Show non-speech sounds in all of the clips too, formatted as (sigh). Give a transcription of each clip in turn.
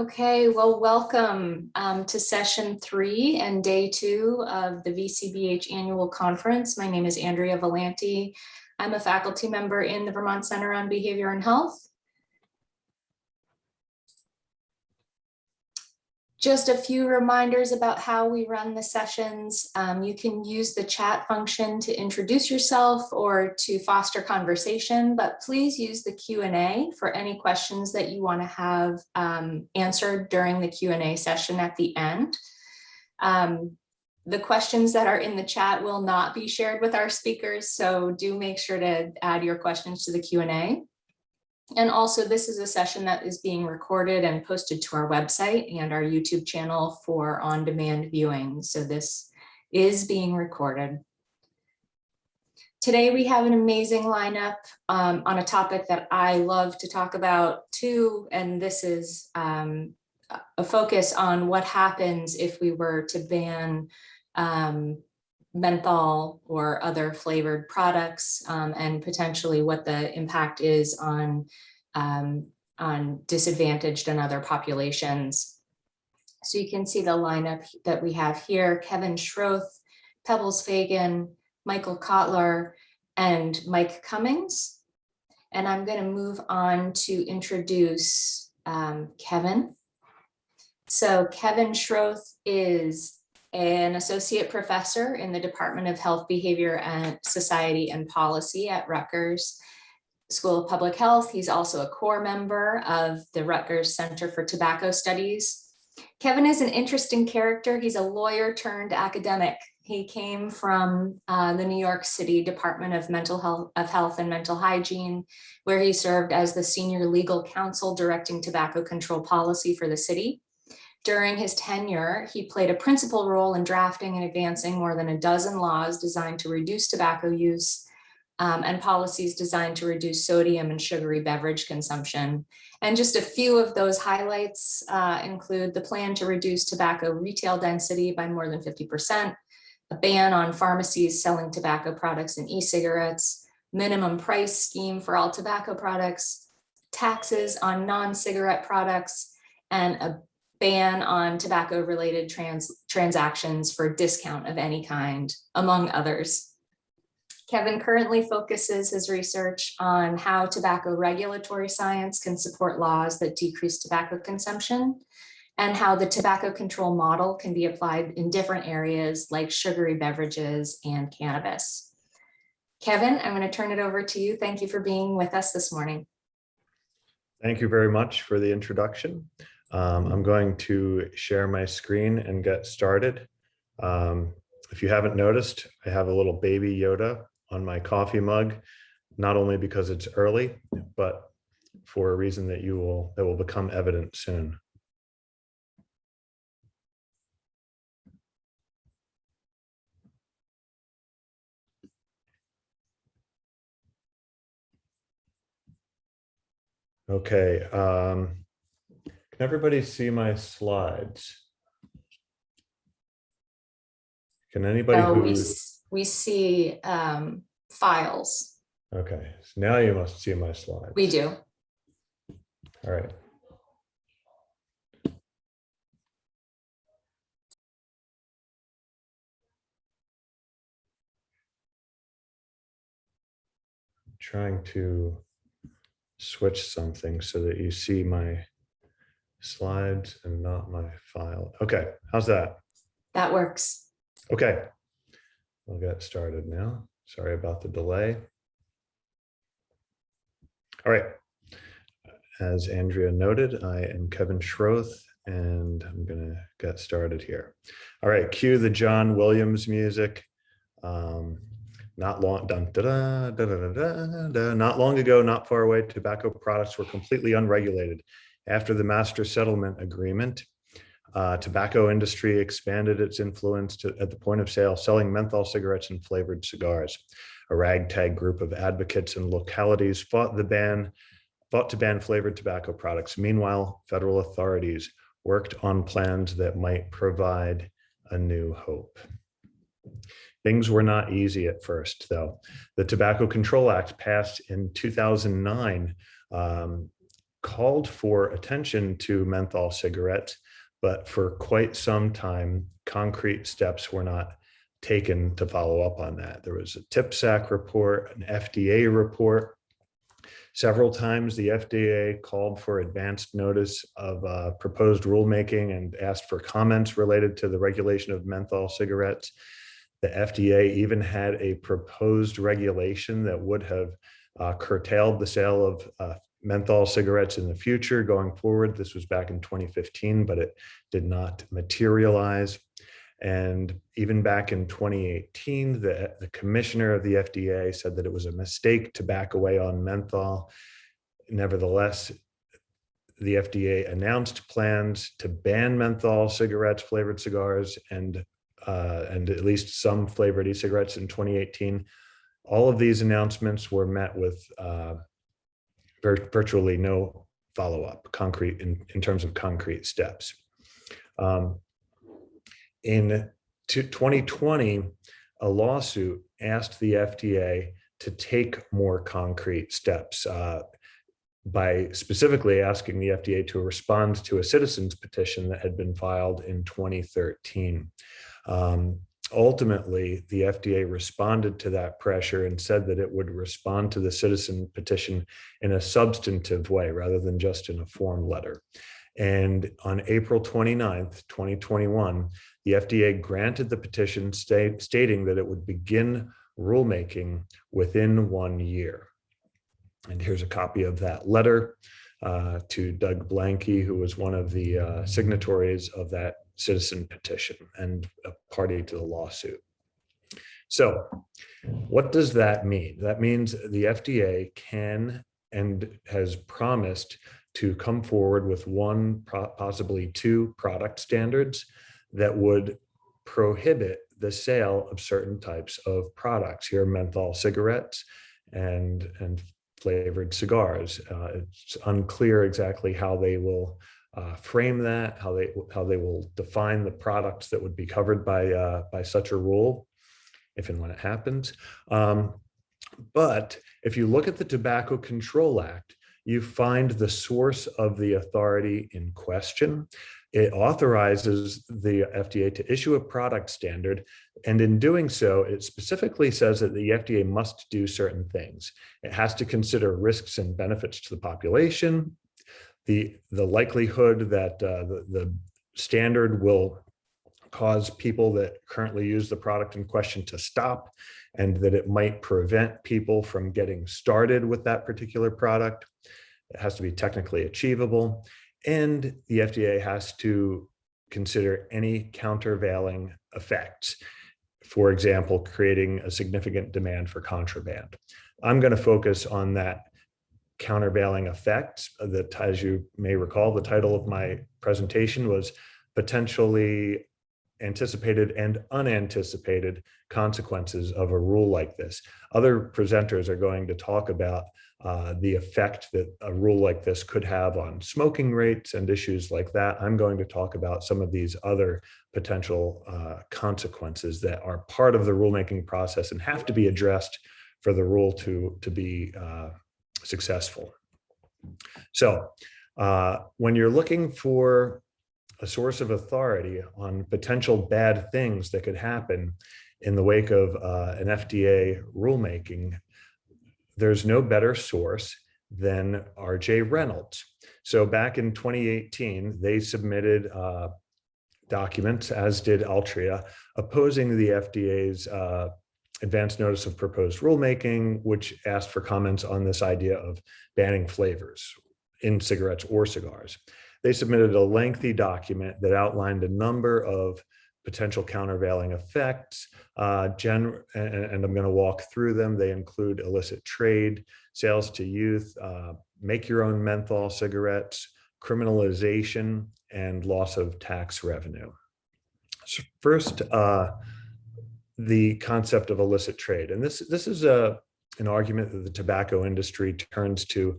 Okay, well, welcome um, to session three and day two of the VCBH annual conference. My name is Andrea Villanti. I'm a faculty member in the Vermont Center on Behavior and Health. Just a few reminders about how we run the sessions. Um, you can use the chat function to introduce yourself or to foster conversation, but please use the Q&A for any questions that you want to have um, answered during the Q&A session at the end. Um, the questions that are in the chat will not be shared with our speakers, so do make sure to add your questions to the Q&A. And also this is a session that is being recorded and posted to our website and our YouTube channel for on-demand viewing. So this is being recorded. Today we have an amazing lineup um, on a topic that I love to talk about too, and this is um, a focus on what happens if we were to ban um, menthol or other flavored products um, and potentially what the impact is on um, on disadvantaged and other populations. So you can see the lineup that we have here, Kevin Schroth, Pebbles Fagan, Michael Kotler, and Mike Cummings. And I'm going to move on to introduce um, Kevin. So Kevin Schroth is an associate professor in the Department of Health, Behavior and Society and Policy at Rutgers School of Public Health. He's also a core member of the Rutgers Center for Tobacco Studies. Kevin is an interesting character. He's a lawyer turned academic. He came from uh, the New York City Department of Mental Health of Health and Mental Hygiene, where he served as the senior legal counsel directing tobacco control policy for the city. During his tenure, he played a principal role in drafting and advancing more than a dozen laws designed to reduce tobacco use um, and policies designed to reduce sodium and sugary beverage consumption. And just a few of those highlights uh, include the plan to reduce tobacco retail density by more than 50%, a ban on pharmacies selling tobacco products and e-cigarettes, minimum price scheme for all tobacco products, taxes on non-cigarette products, and a ban on tobacco related trans transactions for discount of any kind, among others. Kevin currently focuses his research on how tobacco regulatory science can support laws that decrease tobacco consumption and how the tobacco control model can be applied in different areas like sugary beverages and cannabis. Kevin, I'm going to turn it over to you. Thank you for being with us this morning. Thank you very much for the introduction. Um, I'm going to share my screen and get started. Um, if you haven't noticed, I have a little baby Yoda on my coffee mug, not only because it's early, but for a reason that you will that will become evident soon. Okay, um, everybody see my slides? Can anybody Oh, we, we see um, files. okay, so now you must see my slides. We do. All right. Trying to switch something so that you see my slides and not my file. Okay, how's that? That works. Okay, we'll get started now. Sorry about the delay. All right. As Andrea noted, I am Kevin Schroth and I'm going to get started here. All right, cue the John Williams music. Um, not long dun, da, da, da, da, da, da, not long ago, not far away, tobacco products were completely unregulated. After the master settlement agreement, uh, tobacco industry expanded its influence to, at the point of sale, selling menthol cigarettes and flavored cigars. A ragtag group of advocates in localities fought the ban, fought to ban flavored tobacco products. Meanwhile, federal authorities worked on plans that might provide a new hope. Things were not easy at first, though. The Tobacco Control Act passed in 2009 um, called for attention to menthol cigarettes, but for quite some time, concrete steps were not taken to follow up on that. There was a TPSAC report, an FDA report. Several times the FDA called for advanced notice of uh, proposed rulemaking and asked for comments related to the regulation of menthol cigarettes. The FDA even had a proposed regulation that would have uh, curtailed the sale of uh, menthol cigarettes in the future going forward. This was back in 2015, but it did not materialize. And even back in 2018, the, the commissioner of the FDA said that it was a mistake to back away on menthol. Nevertheless, the FDA announced plans to ban menthol cigarettes, flavored cigars, and uh, and at least some flavored e-cigarettes in 2018. All of these announcements were met with uh, virtually no follow-up concrete in, in terms of concrete steps. Um, in 2020, a lawsuit asked the FDA to take more concrete steps uh, by specifically asking the FDA to respond to a citizen's petition that had been filed in 2013. Um, ultimately, the FDA responded to that pressure and said that it would respond to the citizen petition in a substantive way rather than just in a form letter. And on April 29th, 2021, the FDA granted the petition stating that it would begin rulemaking within one year. And here's a copy of that letter uh, to Doug Blanke, who was one of the uh, signatories of that citizen petition and a party to the lawsuit. So what does that mean? That means the FDA can and has promised to come forward with one, possibly two product standards that would prohibit the sale of certain types of products. Here, menthol cigarettes and, and flavored cigars. Uh, it's unclear exactly how they will uh, frame that, how they how they will define the products that would be covered by uh, by such a rule, if and when it happens. Um, but if you look at the Tobacco Control Act, you find the source of the authority in question. It authorizes the FDA to issue a product standard. And in doing so, it specifically says that the FDA must do certain things. It has to consider risks and benefits to the population, the, the likelihood that uh, the, the standard will cause people that currently use the product in question to stop and that it might prevent people from getting started with that particular product. It has to be technically achievable. And the FDA has to consider any countervailing effects. For example, creating a significant demand for contraband. I'm going to focus on that countervailing effects that, as you may recall, the title of my presentation was potentially anticipated and unanticipated consequences of a rule like this. Other presenters are going to talk about uh, the effect that a rule like this could have on smoking rates and issues like that. I'm going to talk about some of these other potential uh, consequences that are part of the rulemaking process and have to be addressed for the rule to, to be uh, successful. So uh, when you're looking for a source of authority on potential bad things that could happen in the wake of uh, an FDA rulemaking, there's no better source than RJ Reynolds. So back in 2018, they submitted uh, documents, as did Altria, opposing the FDA's uh, advance notice of proposed rulemaking, which asked for comments on this idea of banning flavors in cigarettes or cigars. They submitted a lengthy document that outlined a number of potential countervailing effects, uh, and, and, I'm going to walk through them. They include illicit trade, sales to youth, uh, make your own menthol cigarettes, criminalization, and loss of tax revenue. So first, uh, the concept of illicit trade. And this, this is a, an argument that the tobacco industry turns to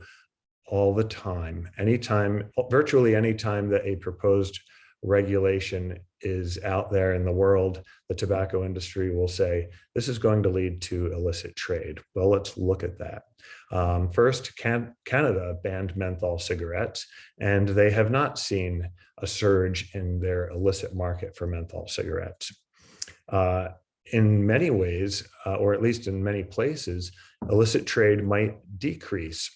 all the time, anytime, virtually any time that a proposed regulation is out there in the world, the tobacco industry will say, this is going to lead to illicit trade. Well, let's look at that. Um, first, Can Canada banned menthol cigarettes, and they have not seen a surge in their illicit market for menthol cigarettes. Uh, in many ways, uh, or at least in many places, illicit trade might decrease,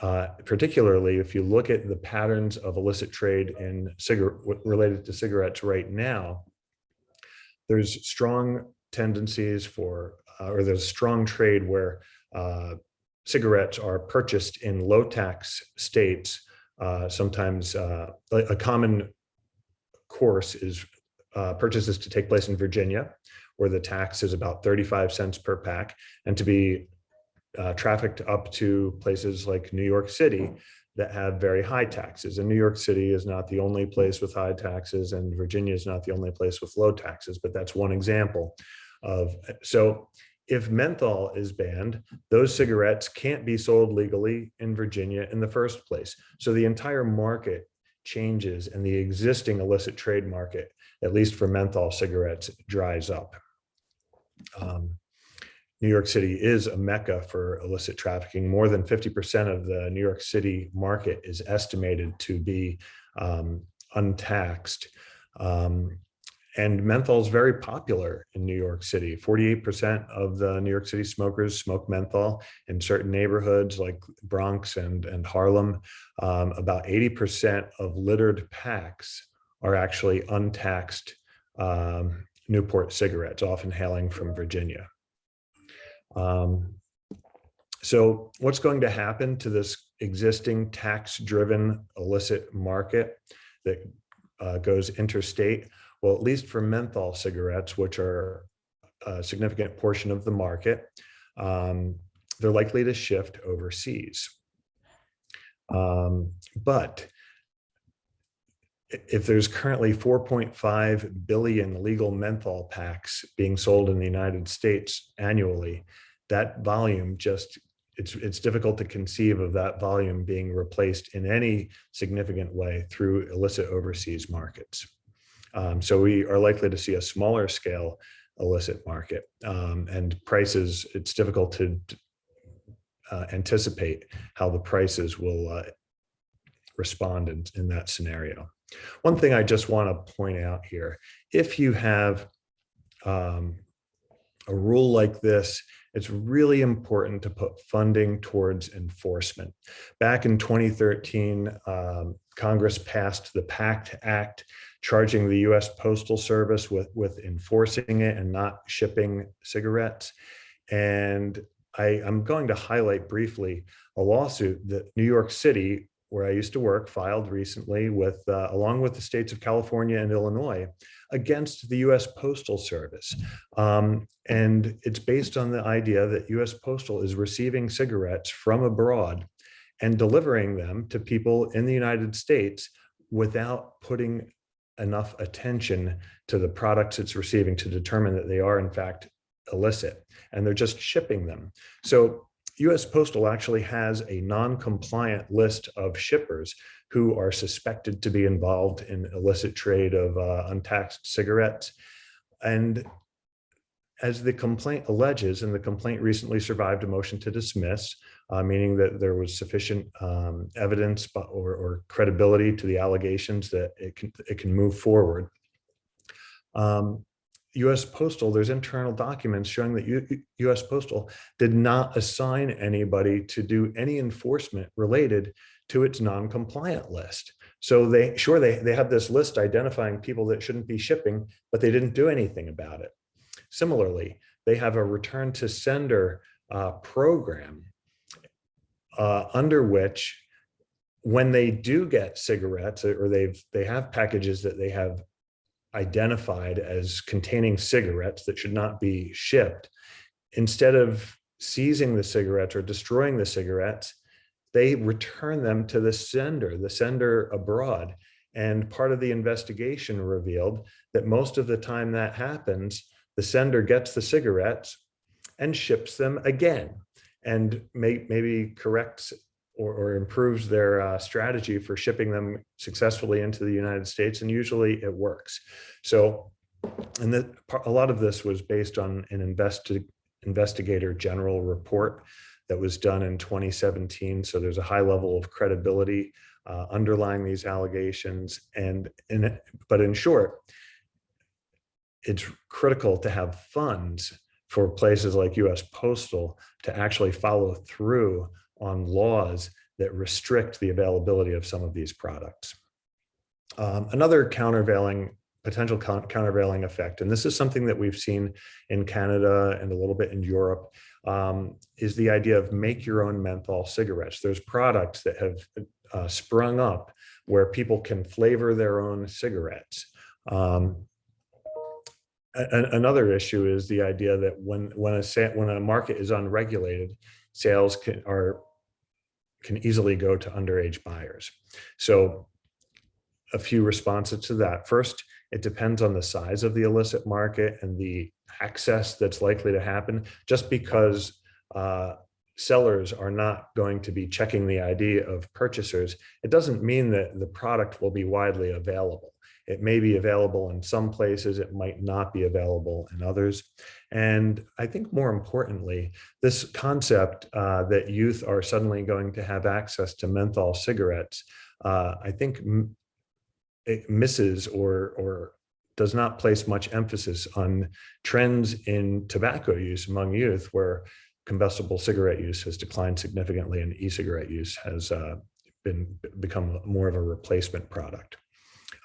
uh, particularly if you look at the patterns of illicit trade in cigarette related to cigarettes right now. There's strong tendencies for, uh, or there's strong trade where uh, cigarettes are purchased in low tax states. Uh, sometimes uh, a, common course is purchases to take place in Virginia, where the tax is about 35 cents per pack, and to be uh, trafficked up to places like New York City that have very high taxes. And New York City is not the only place with high taxes, and Virginia is not the only place with low taxes, but that's one example of, so if menthol is banned, those cigarettes can't be sold legally in Virginia in the first place. So the entire market changes and the existing illicit trade market, at least for menthol cigarettes, dries up. Um, New York City is a mecca for illicit trafficking. More than 50% of the New York City market is estimated to be um, untaxed. Um, and menthol is very popular in New York City. 48% of the New York City smokers smoke menthol in certain neighborhoods like Bronx and, and Harlem. Um, about 80% of littered packs are actually untaxed um, Newport cigarettes, often hailing from Virginia. Um, so what's going to happen to this existing tax-driven illicit market that uh, goes interstate? Well, at least for menthol cigarettes, which are a significant portion of the market, um, they're likely to shift overseas. Um, but if there's currently 4.5 billion legal menthol packs being sold in the United States annually, that volume just it's it's difficult to conceive of that volume being replaced in any significant way through illicit overseas markets. Um, so we are likely to see a smaller scale illicit market um, and prices, it's difficult to uh, anticipate how the prices will uh, respond in, in that scenario. One thing I just want to point out here, if you have um, a rule like this, it's really important to put funding towards enforcement. Back in 2013, um, Congress passed the PACT Act, charging the US Postal Service with, with enforcing it and not shipping cigarettes. And I, I'm going to highlight briefly a lawsuit that New York City, where I used to work, filed recently with, uh, along with the states of California and Illinois, against the US Postal Service. Um, and it's based on the idea that US Postal is receiving cigarettes from abroad and delivering them to people in the United States without putting enough attention to the products it's receiving to determine that they are in fact illicit and they're just shipping them. So US Postal actually has a non-compliant list of shippers who are suspected to be involved in illicit trade of uh, untaxed cigarettes. And as the complaint alleges, and the complaint recently survived a motion to dismiss, uh, meaning that there was sufficient um, evidence or, or, credibility to the allegations that it can, it can move forward. Um, US Postal, there's internal documents showing that U US Postal did not assign anybody to do any enforcement related to its non-compliant list. So they, sure, they, they have this list identifying people that shouldn't be shipping, but they didn't do anything about it. Similarly, they have a return to sender uh, program uh, under which when they do get cigarettes or they've they have packages that they have identified as containing cigarettes that should not be shipped, instead of seizing the cigarettes or destroying the cigarettes, they return them to the sender, the sender abroad. And part of the investigation revealed that most of the time that happens, the sender gets the cigarettes and ships them again and may, maybe corrects or, or improves their uh, strategy for shipping them successfully into the United States. And usually it works. So, and that a lot of this was based on an investi investigator general report that was done in 2017. So there's a high level of credibility uh, underlying these allegations. And in, but in short, it's critical to have funds for places like US Postal to actually follow through on laws that restrict the availability of some of these products. Um, another countervailing potential countervailing effect, and this is something that we've seen in Canada and a little bit in Europe, um, is the idea of make your own menthol cigarettes. There's products that have uh, sprung up where people can flavor their own cigarettes. Um, another issue is the idea that when when a when a market is unregulated, sales can are can easily go to underage buyers. So a few responses to that. First, it depends on the size of the illicit market and the access that's likely to happen. Just because uh, sellers are not going to be checking the ID of purchasers, it doesn't mean that the product will be widely available. It may be available in some places, it might not be available in others. And I think more importantly, this concept uh, that youth are suddenly going to have access to menthol cigarettes, uh, I think it misses or, or does not place much emphasis on trends in tobacco use among youth where combustible cigarette use has declined significantly and e-cigarette use has uh, been become more of a replacement product.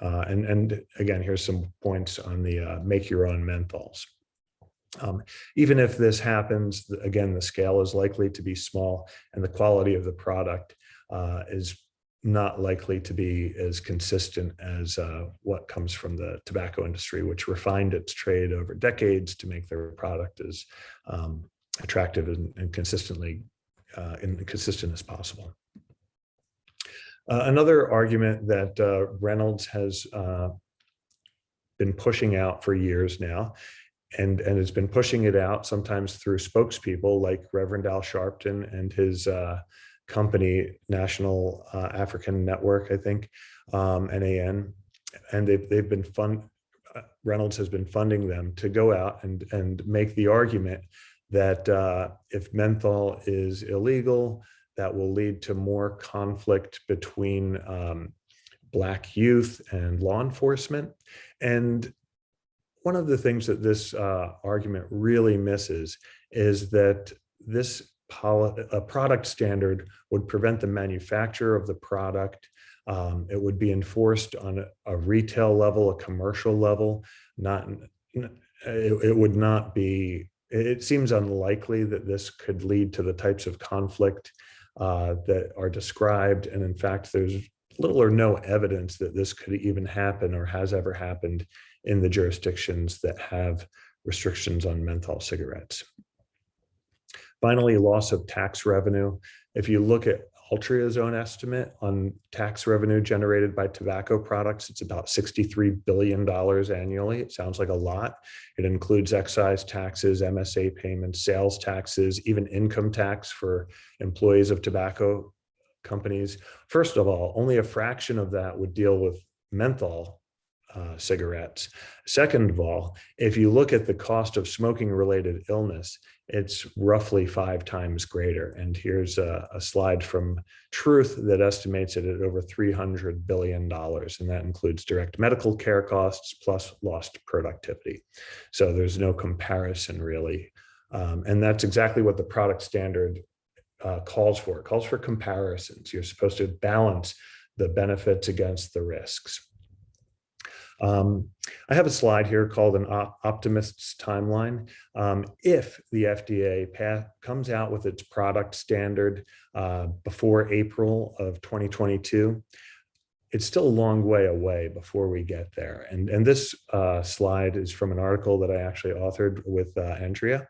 Uh, and, and again, here's some points on the uh, make your own menthols. Um, even if this happens, again, the scale is likely to be small and the quality of the product uh, is not likely to be as consistent as uh, what comes from the tobacco industry, which refined its trade over decades to make their product as um, attractive and, and consistently uh, and consistent as possible. Uh, another argument that uh, Reynolds has uh, been pushing out for years now, and, and has been pushing it out sometimes through spokespeople like Reverend Al Sharpton and his uh, company, National uh, African Network, I think, um, NAN, and they've, they've been fund, uh, Reynolds has been funding them to go out and, and make the argument that if menthol is illegal, that will lead to more conflict between um, Black youth and law enforcement. And one of the things that this uh, argument really misses is that this a product standard would prevent the manufacture of the product. Um, it would be enforced on a, a, retail level, a commercial level, not it, it would not be, it seems unlikely that this could lead to the types of conflict uh, that are described. And in fact, there's little or no evidence that this could even happen or has ever happened in the jurisdictions that have restrictions on menthol cigarettes. Finally, loss of tax revenue. If you look at Altria's own estimate on tax revenue generated by tobacco products. It's about $63 billion annually. It sounds like a lot. It includes excise taxes, MSA payments, sales taxes, even income tax for employees of tobacco companies. First of all, only a fraction of that would deal with menthol uh, cigarettes. Second of all, if you look at the cost of smoking related illness, it's roughly five times greater. And here's a, a, slide from Truth that estimates it at over $300 billion. And that includes direct medical care costs plus lost productivity. So there's no comparison really. Um, and that's exactly what the product standard uh, calls for. It calls for comparisons. You're supposed to balance the benefits against the risks. Um, I have a slide here called an op optimist's timeline. Um, if the FDA comes out with its product standard uh, before April of 2022, it's still a long way away before we get there. And, and this uh, slide is from an article that I actually authored with uh, Andrea.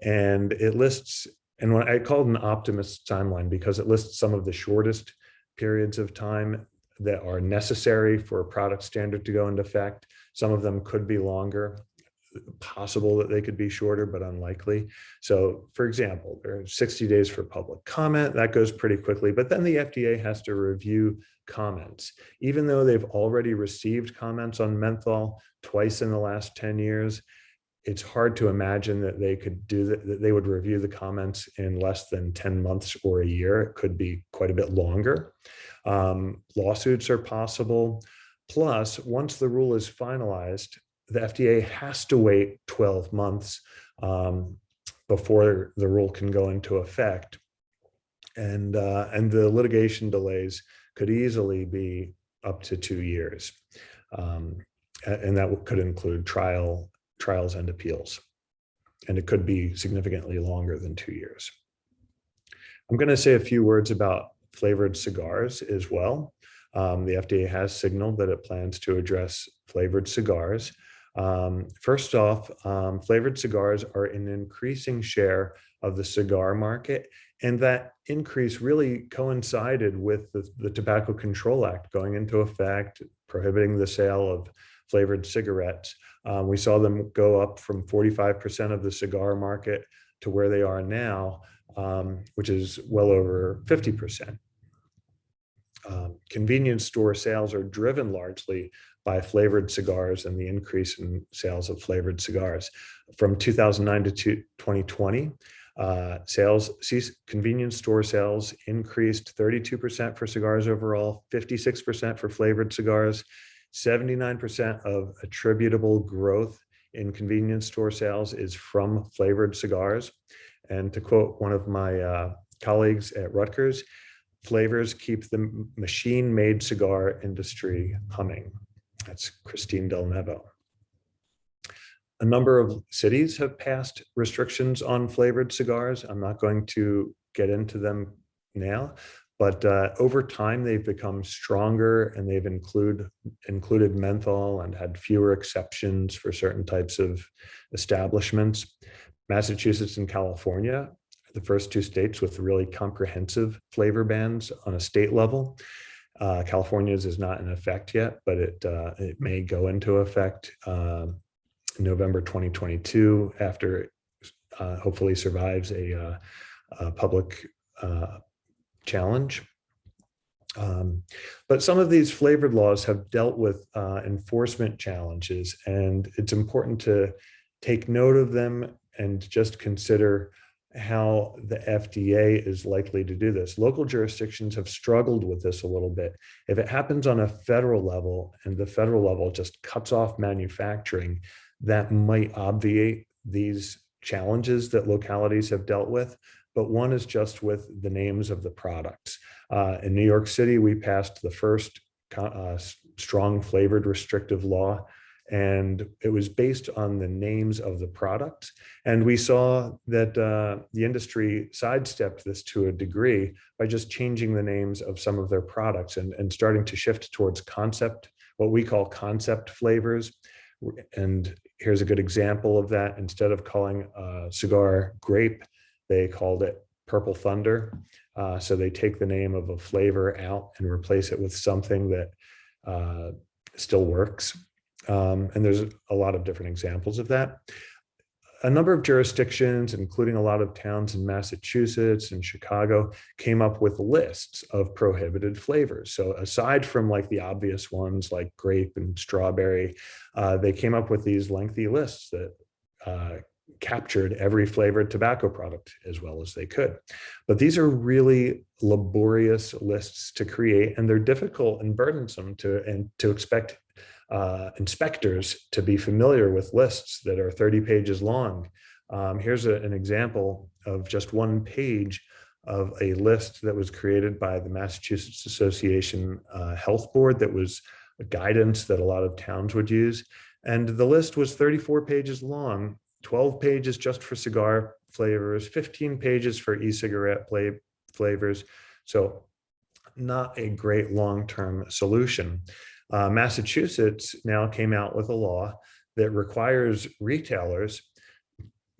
And it lists, and when I called an optimist timeline because it lists some of the shortest periods of time that are necessary for a product standard to go into effect. Some of them could be longer, possible that they could be shorter, but unlikely. So for example, there are 60 days for public comment, that goes pretty quickly, but then the FDA has to review comments. Even though they've already received comments on menthol twice in the last 10 years, it's hard to imagine that they could do that, that they would review the comments in less than 10 months or a year. It could be quite a bit longer. Um, lawsuits are possible. Plus, once the rule is finalized, the FDA has to wait 12 months um, before the rule can go into effect. And, uh, and the litigation delays could easily be up to two years. Um, and that could include trial, trials and appeals. And it could be significantly longer than two years. I'm going to say a few words about flavored cigars as well. Um, the FDA has signaled that it plans to address flavored cigars. Um, first off, um, flavored cigars are an increasing share of the cigar market. And that increase really coincided with the, the Tobacco Control Act going into effect, prohibiting the sale of flavored cigarettes. Um, we saw them go up from 45% of the cigar market to where they are now, um, which is well over 50%. Um, convenience store sales are driven largely by flavored cigars and the increase in sales of flavored cigars. From 2009 to 2020, uh, sales, convenience store sales increased 32% for cigars overall, 56% for flavored cigars, 79% of attributable growth in convenience store sales is from flavored cigars. And to quote one of my uh, colleagues at Rutgers, flavors keep the machine-made cigar industry humming. That's Cristine Delnevo. A number of cities have passed restrictions on flavored cigars. I'm not going to get into them now, but uh, over time they've become stronger and they've include included menthol and had fewer exceptions for certain types of establishments. Massachusetts and California the first two states with really comprehensive flavor bans on a state level. Uh, California's is not in effect yet, but it uh, it may go into effect um, November 2022 after uh, hopefully survives a, uh, a public uh, challenge. Um, but some of these flavored laws have dealt with uh, enforcement challenges, and it's important to take note of them and just consider how the FDA is likely to do this. Local jurisdictions have struggled with this a little bit. If it happens on a federal level and the federal level just cuts off manufacturing, that might obviate these challenges that localities have dealt with. But one is just with the names of the products. Uh, in New York City, we passed the first uh, strong flavored restrictive law and it was based on the names of the products. And we saw that uh, the industry sidestepped this to a degree by just changing the names of some of their products and, and starting to shift towards concept, what we call concept flavors. And here's a good example of that. Instead of calling a cigar grape, they called it Purple Thunder. Uh, so they take the name of a flavor out and replace it with something that uh, still works. Um, and there's a lot of different examples of that. A number of jurisdictions, including a lot of towns in Massachusetts and Chicago, came up with lists of prohibited flavors. So aside from like the obvious ones like grape and strawberry, uh, they came up with these lengthy lists that uh, captured every flavored tobacco product as well as they could. But these are really laborious lists to create, and they're difficult and burdensome to and to expect uh, inspectors to be familiar with lists that are 30 pages long. Um, here's a, an example of just one page of a list that was created by the Massachusetts Association uh, Health Board that was a guidance that a lot of towns would use. And the list was 34 pages long, 12 pages just for cigar flavors, 15 pages for e-cigarette flavors. So not a great long-term solution. Uh, Massachusetts now came out with a law that requires retailers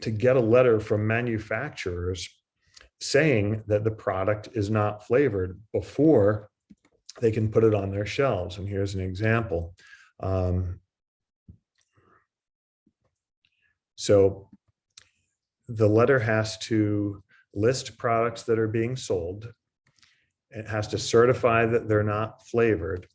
to get a letter from manufacturers saying that the product is not flavored before they can put it on their shelves. And here's an example. Um, so the letter has to list products that are being sold. It has to certify that they're not flavored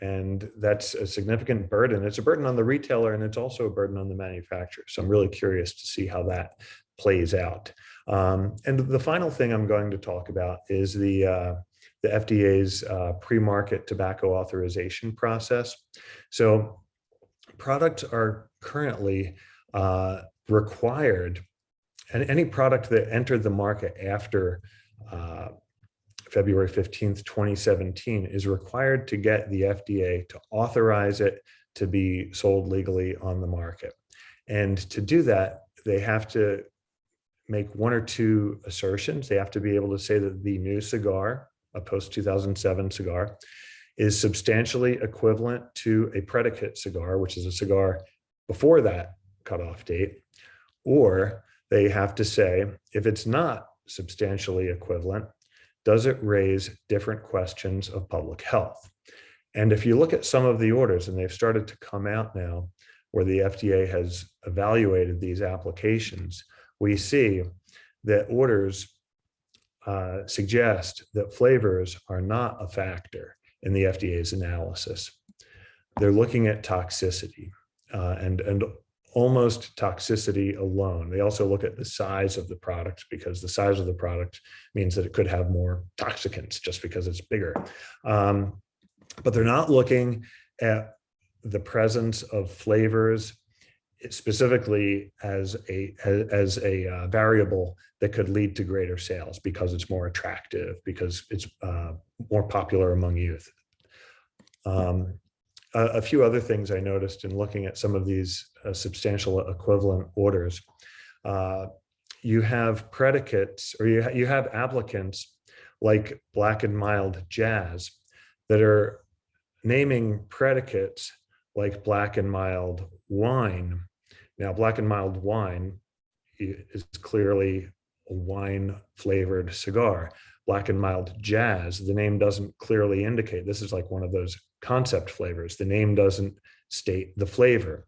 And that's a significant burden. It's a burden on the retailer and it's also a burden on the manufacturer. So I'm really curious to see how that plays out. Um, and the final thing I'm going to talk about is the, uh, the FDA's uh, pre-market tobacco authorization process. So products are currently uh, required, and any product that entered the market after uh, February 15th, 2017 is required to get the FDA to authorize it to be sold legally on the market. And to do that, they have to make one or two assertions. They have to be able to say that the new cigar, a post 2007 cigar, is substantially equivalent to a predicate cigar, which is a cigar before that cutoff date, or they have to say, if it's not substantially equivalent, does it raise different questions of public health? And if you look at some of the orders, and they've started to come out now, where the FDA has evaluated these applications, we see that orders uh, suggest that flavors are not a factor in the FDA's analysis. They're looking at toxicity uh, and, and almost toxicity alone. They also look at the size of the product because the size of the product means that it could have more toxicants just because it's bigger. Um, but they're not looking at the presence of flavors specifically as a as a uh, variable that could lead to greater sales because it's more attractive because it's uh, more popular among youth. Um, a, a, few other things I noticed in looking at some of these uh, substantial equivalent orders. Uh, you have predicates or you, ha you have applicants like Black and Mild Jazz that are naming predicates like Black and Mild Wine now, black and mild wine is clearly a wine flavored cigar. Black and mild jazz, the name doesn't clearly indicate. This is like one of those concept flavors. The name doesn't state the flavor.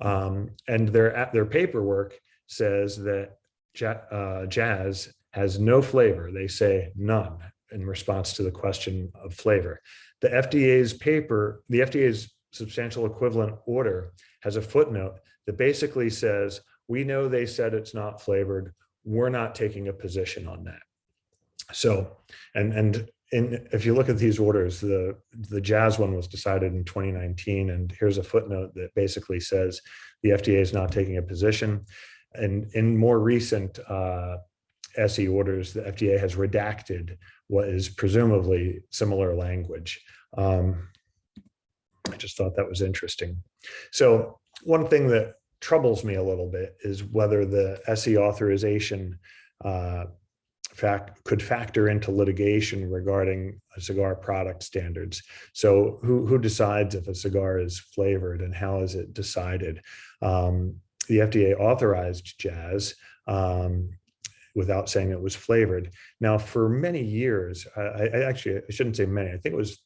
Um, and their, their paperwork says that uh, jazz has no flavor. They say none in response to the question of flavor. The FDA's paper, the FDA's substantial equivalent order has a footnote that basically says, we know they said it's not flavored. We're not taking a position on that. So, and, and in, if you look at these orders, the, the jazz one was decided in 2019. And here's a footnote that basically says the FDA is not taking a position. And in more recent uh, SE orders, the FDA has redacted what is presumably similar language. Um, I just thought that was interesting. So one thing that troubles me a little bit is whether the SE authorization uh, fact could factor into litigation regarding cigar product standards. So who, who decides if a cigar is flavored and how is it decided? Um, the FDA authorized jazz um, without saying it was flavored. Now, for many years, I, I actually, I shouldn't say many, I think it was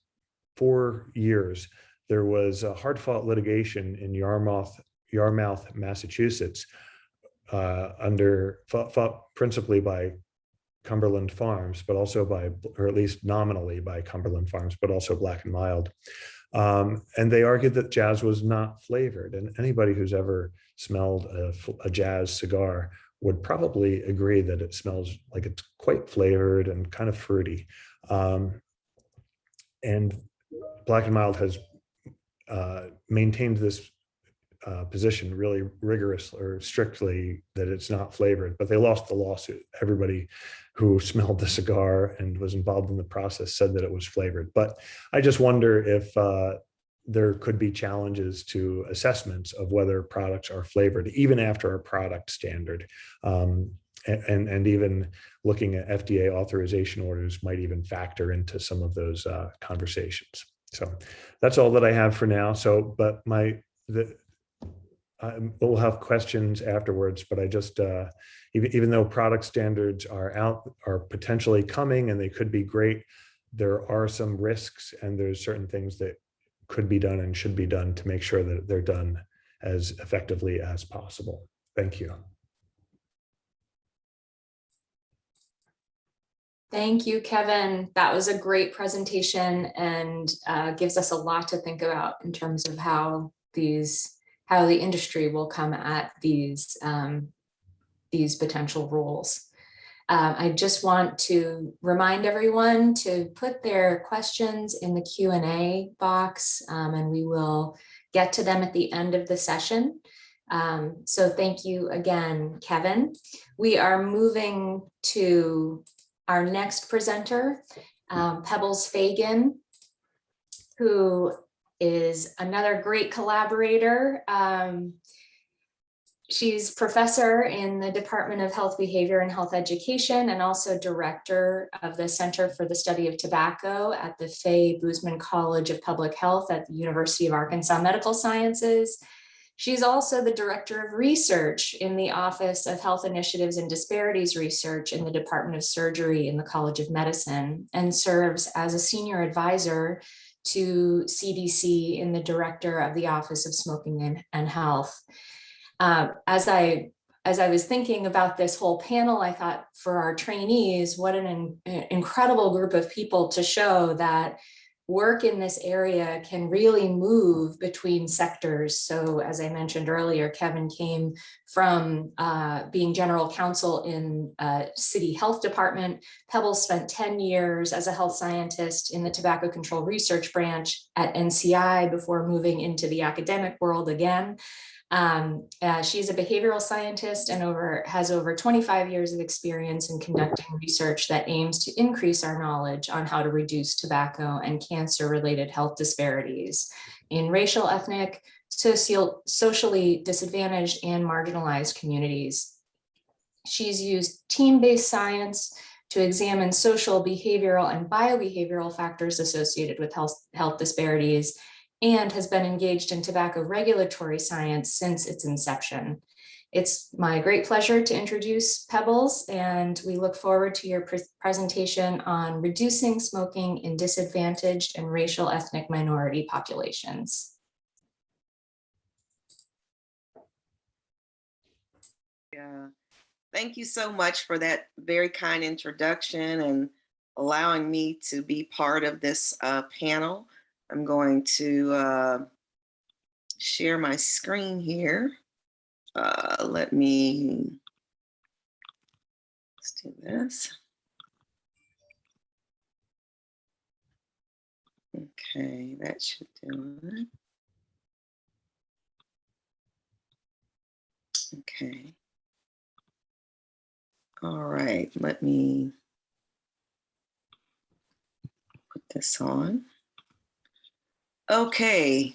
four years, there was a hard fought litigation in Yarmouth, Yarmouth, Massachusetts, uh, under fought, fought principally by Cumberland Farms, but also by, or at least nominally by Cumberland Farms, but also Black and Mild. Um, and they argued that jazz was not flavored. And anybody who's ever smelled a, a, jazz cigar would probably agree that it smells like it's quite flavored and kind of fruity. Um, and Black and Mild has uh, maintained this uh, position really rigorous or strictly that it's not flavored, but they lost the lawsuit. Everybody who smelled the cigar and was involved in the process said that it was flavored. But I just wonder if uh, there could be challenges to assessments of whether products are flavored, even after a product standard. Um, and, and even looking at FDA authorization orders might even factor into some of those uh, conversations. So that's all that I have for now. So, but my, the, I will have questions afterwards, but I just, uh, even, even though product standards are out, are potentially coming and they could be great, there are some risks and there's certain things that could be done and should be done to make sure that they're done as effectively as possible. Thank you. Thank you, Kevin. That was a great presentation and uh, gives us a lot to think about in terms of how these, how the industry will come at these, um, these potential rules. Um, I just want to remind everyone to put their questions in the Q and A box um, and we will get to them at the end of the session. Um, so thank you again, Kevin. We are moving to our next presenter, um, Pebbles Fagan, who is another great collaborator. Um, she's professor in the Department of Health Behavior and Health Education and also director of the Center for the Study of Tobacco at the Fay Boozman College of Public Health at the University of Arkansas Medical Sciences. She's also the Director of Research in the Office of Health Initiatives and Disparities Research in the Department of Surgery in the College of Medicine and serves as a Senior Advisor to CDC in the Director of the Office of Smoking and, and Health. Uh, as I as I was thinking about this whole panel, I thought for our trainees, what an in, incredible group of people to show that work in this area can really move between sectors. So as I mentioned earlier, Kevin came from uh, being general counsel in uh, city health department. Pebbles spent 10 years as a health scientist in the tobacco control research branch at NCI before moving into the academic world again. Um, uh, she's a behavioral scientist and over has over 25 years of experience in conducting research that aims to increase our knowledge on how to reduce tobacco and cancer related health disparities in racial, ethnic, social, socially disadvantaged and marginalized communities. She's used team-based science to examine social, behavioral, and biobehavioral factors associated with health, health disparities and has been engaged in tobacco regulatory science since its inception. It's my great pleasure to introduce Pebbles and we look forward to your pre presentation on reducing smoking in disadvantaged and racial ethnic minority populations. Yeah, thank you so much for that very kind introduction and allowing me to be part of this uh, panel. I'm going to uh, share my screen here. Uh, let me, let's do this. Okay, that should do it. Okay. All right, let me put this on. Okay,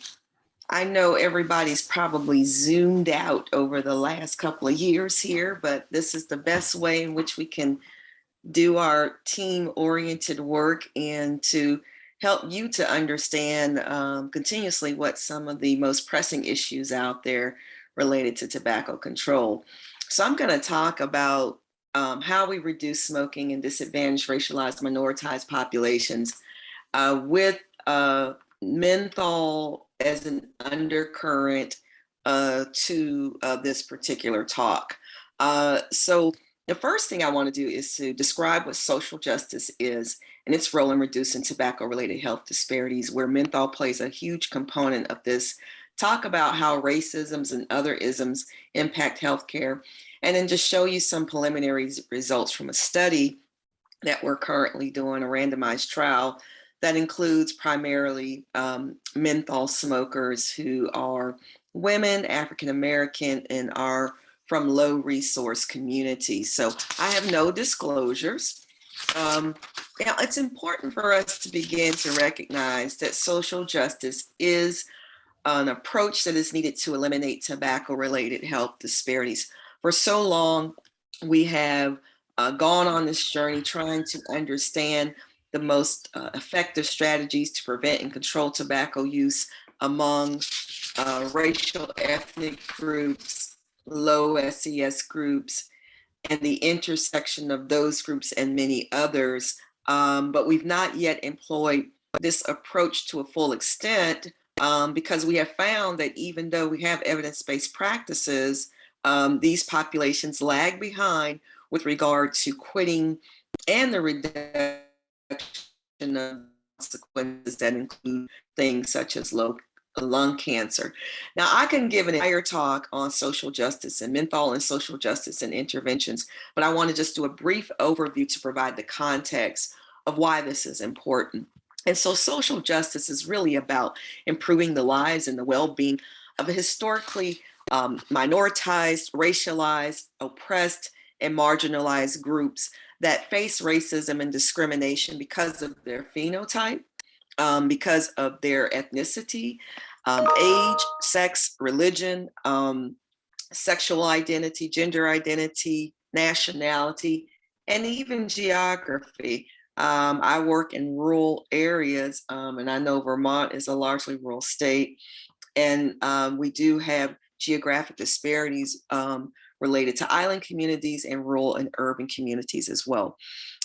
I know everybody's probably zoomed out over the last couple of years here, but this is the best way in which we can do our team oriented work and to help you to understand um, continuously what some of the most pressing issues out there related to tobacco control. So I'm going to talk about um, how we reduce smoking in disadvantaged racialized minoritized populations uh, with uh, menthol as an undercurrent uh, to uh, this particular talk. Uh, so the first thing I want to do is to describe what social justice is and its role in reducing tobacco related health disparities where menthol plays a huge component of this talk about how racisms and other isms impact healthcare, and then just show you some preliminary results from a study that we're currently doing, a randomized trial that includes primarily um, menthol smokers who are women, African-American, and are from low resource communities. So I have no disclosures. Um, now it's important for us to begin to recognize that social justice is an approach that is needed to eliminate tobacco related health disparities. For so long, we have uh, gone on this journey trying to understand the most uh, effective strategies to prevent and control tobacco use among uh, racial ethnic groups, low SES groups, and the intersection of those groups and many others. Um, but we've not yet employed this approach to a full extent um, because we have found that even though we have evidence-based practices, um, these populations lag behind with regard to quitting and the reduction of consequences that include things such as low lung cancer. Now, I can give an entire talk on social justice and menthol and social justice and interventions, but I want to just do a brief overview to provide the context of why this is important. And so social justice is really about improving the lives and the well-being of a historically um, minoritized, racialized, oppressed, and marginalized groups that face racism and discrimination because of their phenotype, um, because of their ethnicity, um, age, sex, religion, um, sexual identity, gender identity, nationality, and even geography. Um, I work in rural areas, um, and I know Vermont is a largely rural state, and um, we do have geographic disparities um, related to island communities and rural and urban communities as well.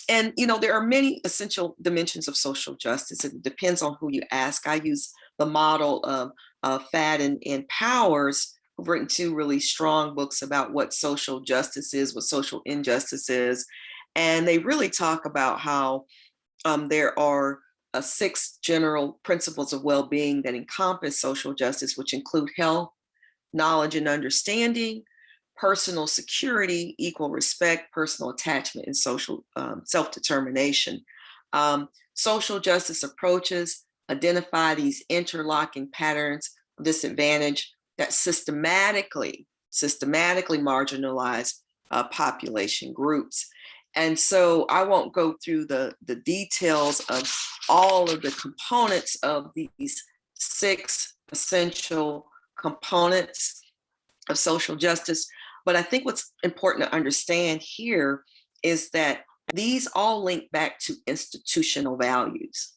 And, you know, there are many essential dimensions of social justice. It depends on who you ask. I use the model of uh, Faden and Powers, who've written two really strong books about what social justice is, what social injustice is. And they really talk about how um, there are uh, six general principles of well-being that encompass social justice, which include health, knowledge and understanding, personal security, equal respect, personal attachment, and social um, self-determination. Um, social justice approaches identify these interlocking patterns of disadvantage that systematically, systematically marginalize uh, population groups. And so I won't go through the, the details of all of the components of these six essential components of social justice. But I think what's important to understand here is that these all link back to institutional values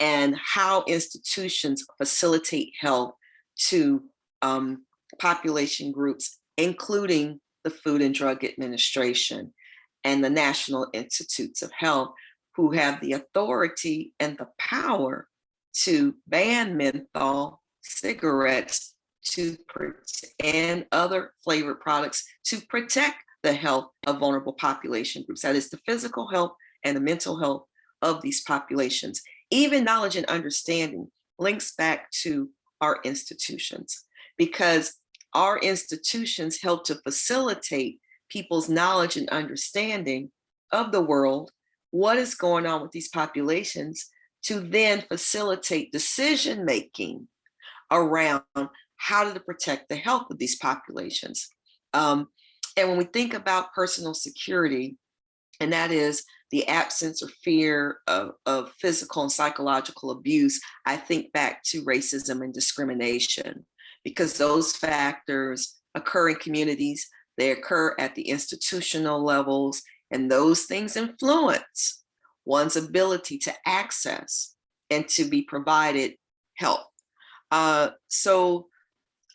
and how institutions facilitate health to um, population groups, including the Food and Drug Administration and the National Institutes of Health, who have the authority and the power to ban menthol, cigarettes, to and other flavored products to protect the health of vulnerable population groups. That is the physical health and the mental health of these populations. Even knowledge and understanding links back to our institutions because our institutions help to facilitate people's knowledge and understanding of the world, what is going on with these populations, to then facilitate decision-making around how to protect the health of these populations. Um, and when we think about personal security, and that is the absence or fear of, of physical and psychological abuse, I think back to racism and discrimination, because those factors occur in communities, they occur at the institutional levels, and those things influence one's ability to access and to be provided help. Uh, so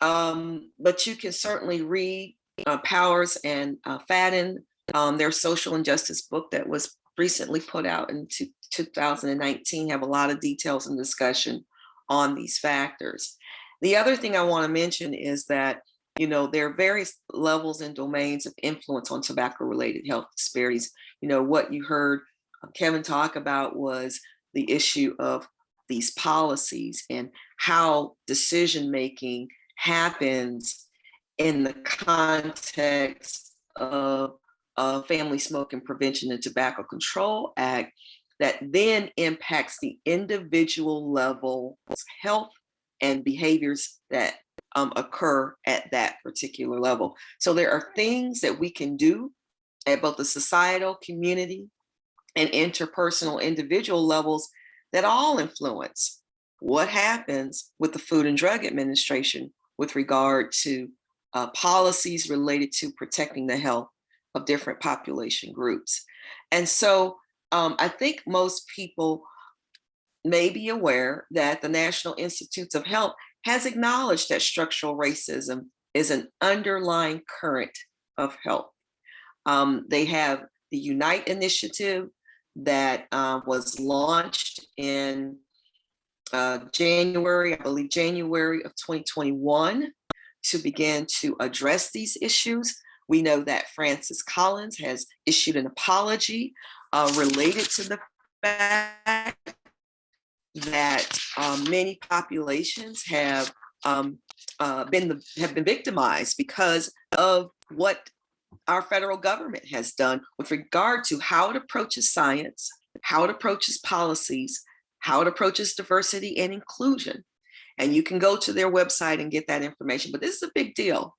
um, but you can certainly read uh, Powers and uh, Faden, um, their social injustice book that was recently put out in 2019, have a lot of details and discussion on these factors. The other thing I want to mention is that, you know, there are various levels and domains of influence on tobacco related health disparities. You know, what you heard uh, Kevin talk about was the issue of these policies and how decision making happens in the context of a Family Smoking Prevention and Tobacco Control Act that then impacts the individual level health and behaviors that um, occur at that particular level. So there are things that we can do at both the societal, community, and interpersonal individual levels that all influence what happens with the Food and Drug Administration with regard to uh, policies related to protecting the health of different population groups. And so um, I think most people may be aware that the National Institutes of Health has acknowledged that structural racism is an underlying current of health. Um, they have the Unite initiative that uh, was launched in uh, January, I believe January of 2021 to begin to address these issues. We know that Francis Collins has issued an apology uh, related to the fact that um, many populations have um, uh, been the, have been victimized because of what our federal government has done with regard to how it approaches science, how it approaches policies, how it approaches diversity and inclusion. And you can go to their website and get that information. But this is a big deal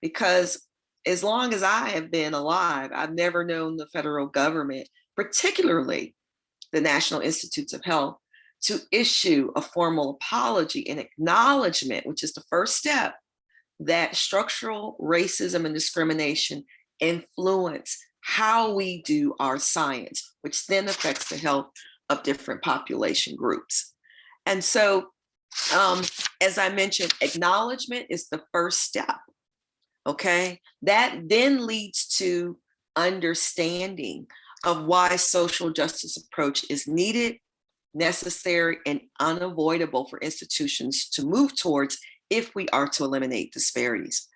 because as long as I have been alive, I've never known the federal government, particularly the National Institutes of Health, to issue a formal apology and acknowledgement, which is the first step, that structural racism and discrimination influence how we do our science, which then affects the health of different population groups. And so, um, as I mentioned, acknowledgement is the first step. Okay, that then leads to understanding of why social justice approach is needed, necessary, and unavoidable for institutions to move towards if we are to eliminate disparities.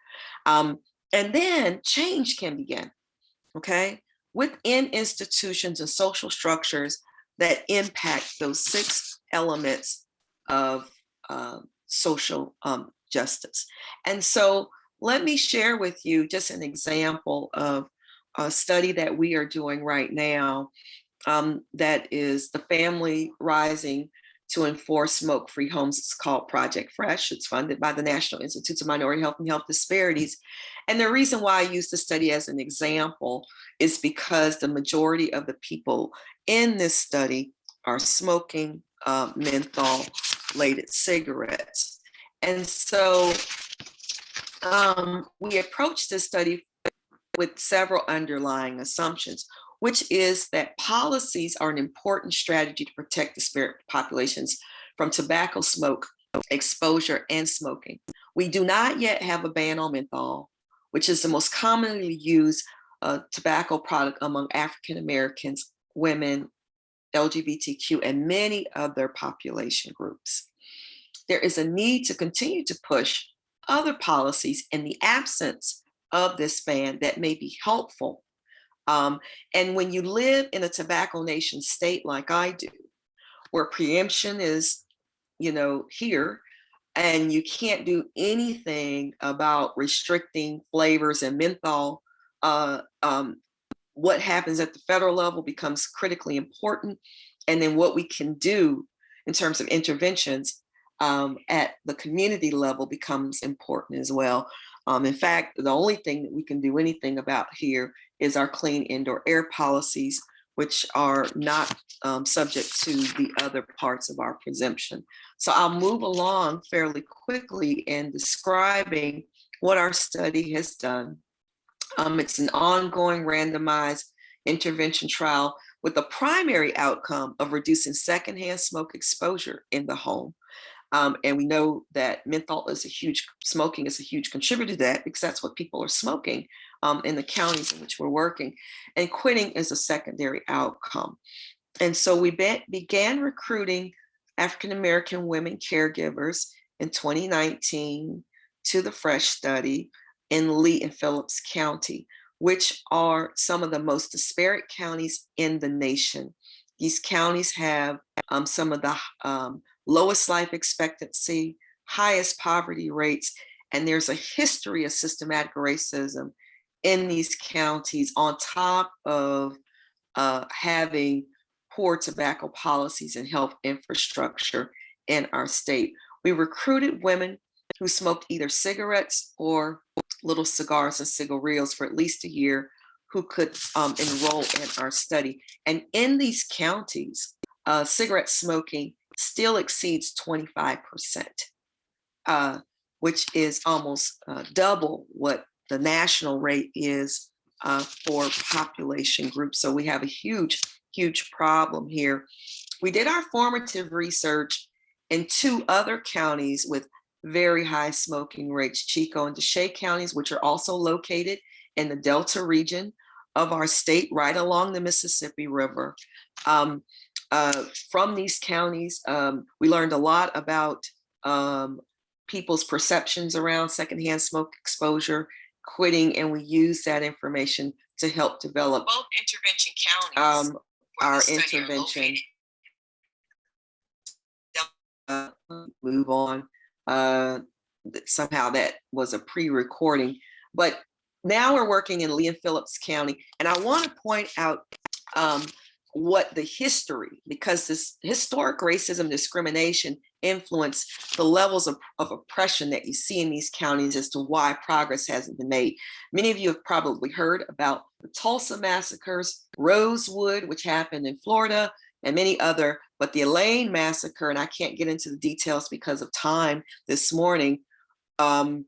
Um, and then change can begin, okay? Within institutions and social structures that impact those six elements of uh, social um, justice. And so let me share with you just an example of a study that we are doing right now um, that is the family rising to enforce smoke-free homes. It's called Project Fresh. It's funded by the National Institutes of Minority Health and Health Disparities. And the reason why I use the study as an example is because the majority of the people in this study are smoking uh, menthol-related cigarettes. And so um, we approached this study with several underlying assumptions, which is that policies are an important strategy to protect disparate populations from tobacco smoke exposure and smoking. We do not yet have a ban on menthol, which is the most commonly used uh, tobacco product among African Americans, women, LGBTQ, and many other population groups. There is a need to continue to push other policies in the absence of this ban that may be helpful. Um, and when you live in a tobacco nation state like I do, where preemption is, you know, here, and you can't do anything about restricting flavors and menthol, uh, um, what happens at the federal level becomes critically important. And then what we can do in terms of interventions um, at the community level becomes important as well. Um, in fact, the only thing that we can do anything about here is our clean indoor air policies, which are not um, subject to the other parts of our preemption. So I'll move along fairly quickly in describing what our study has done. Um, it's an ongoing randomized intervention trial with the primary outcome of reducing secondhand smoke exposure in the home. Um, and we know that menthol is a huge, smoking is a huge contributor to that because that's what people are smoking um, in the counties in which we're working. And quitting is a secondary outcome. And so we be began recruiting African-American women caregivers in 2019 to the FRESH study in Lee and Phillips County, which are some of the most disparate counties in the nation. These counties have um, some of the um, lowest life expectancy, highest poverty rates, and there's a history of systematic racism in these counties on top of uh, having poor tobacco policies and health infrastructure in our state. We recruited women who smoked either cigarettes or little cigars and cigarillos for at least a year who could um, enroll in our study. And in these counties, uh, cigarette smoking still exceeds 25%, uh, which is almost uh, double what the national rate is uh, for population groups. So we have a huge, huge problem here. We did our formative research in two other counties with very high smoking rates, Chicot and Desha counties, which are also located in the Delta region of our state, right along the Mississippi River. Um, uh, from these counties, um, we learned a lot about um, people's perceptions around secondhand smoke exposure, quitting, and we use that information to help develop both intervention counties. um, our intervention. Uh, Move on. Uh, Somehow that was a pre-recording, but now we're working in Lee and Phillips County. And I want to point out um, what the history, because this historic racism discrimination influence the levels of, of oppression that you see in these counties as to why progress hasn't been made. Many of you have probably heard about the Tulsa massacres, Rosewood, which happened in Florida, and many other, but the Elaine massacre, and I can't get into the details because of time this morning, um,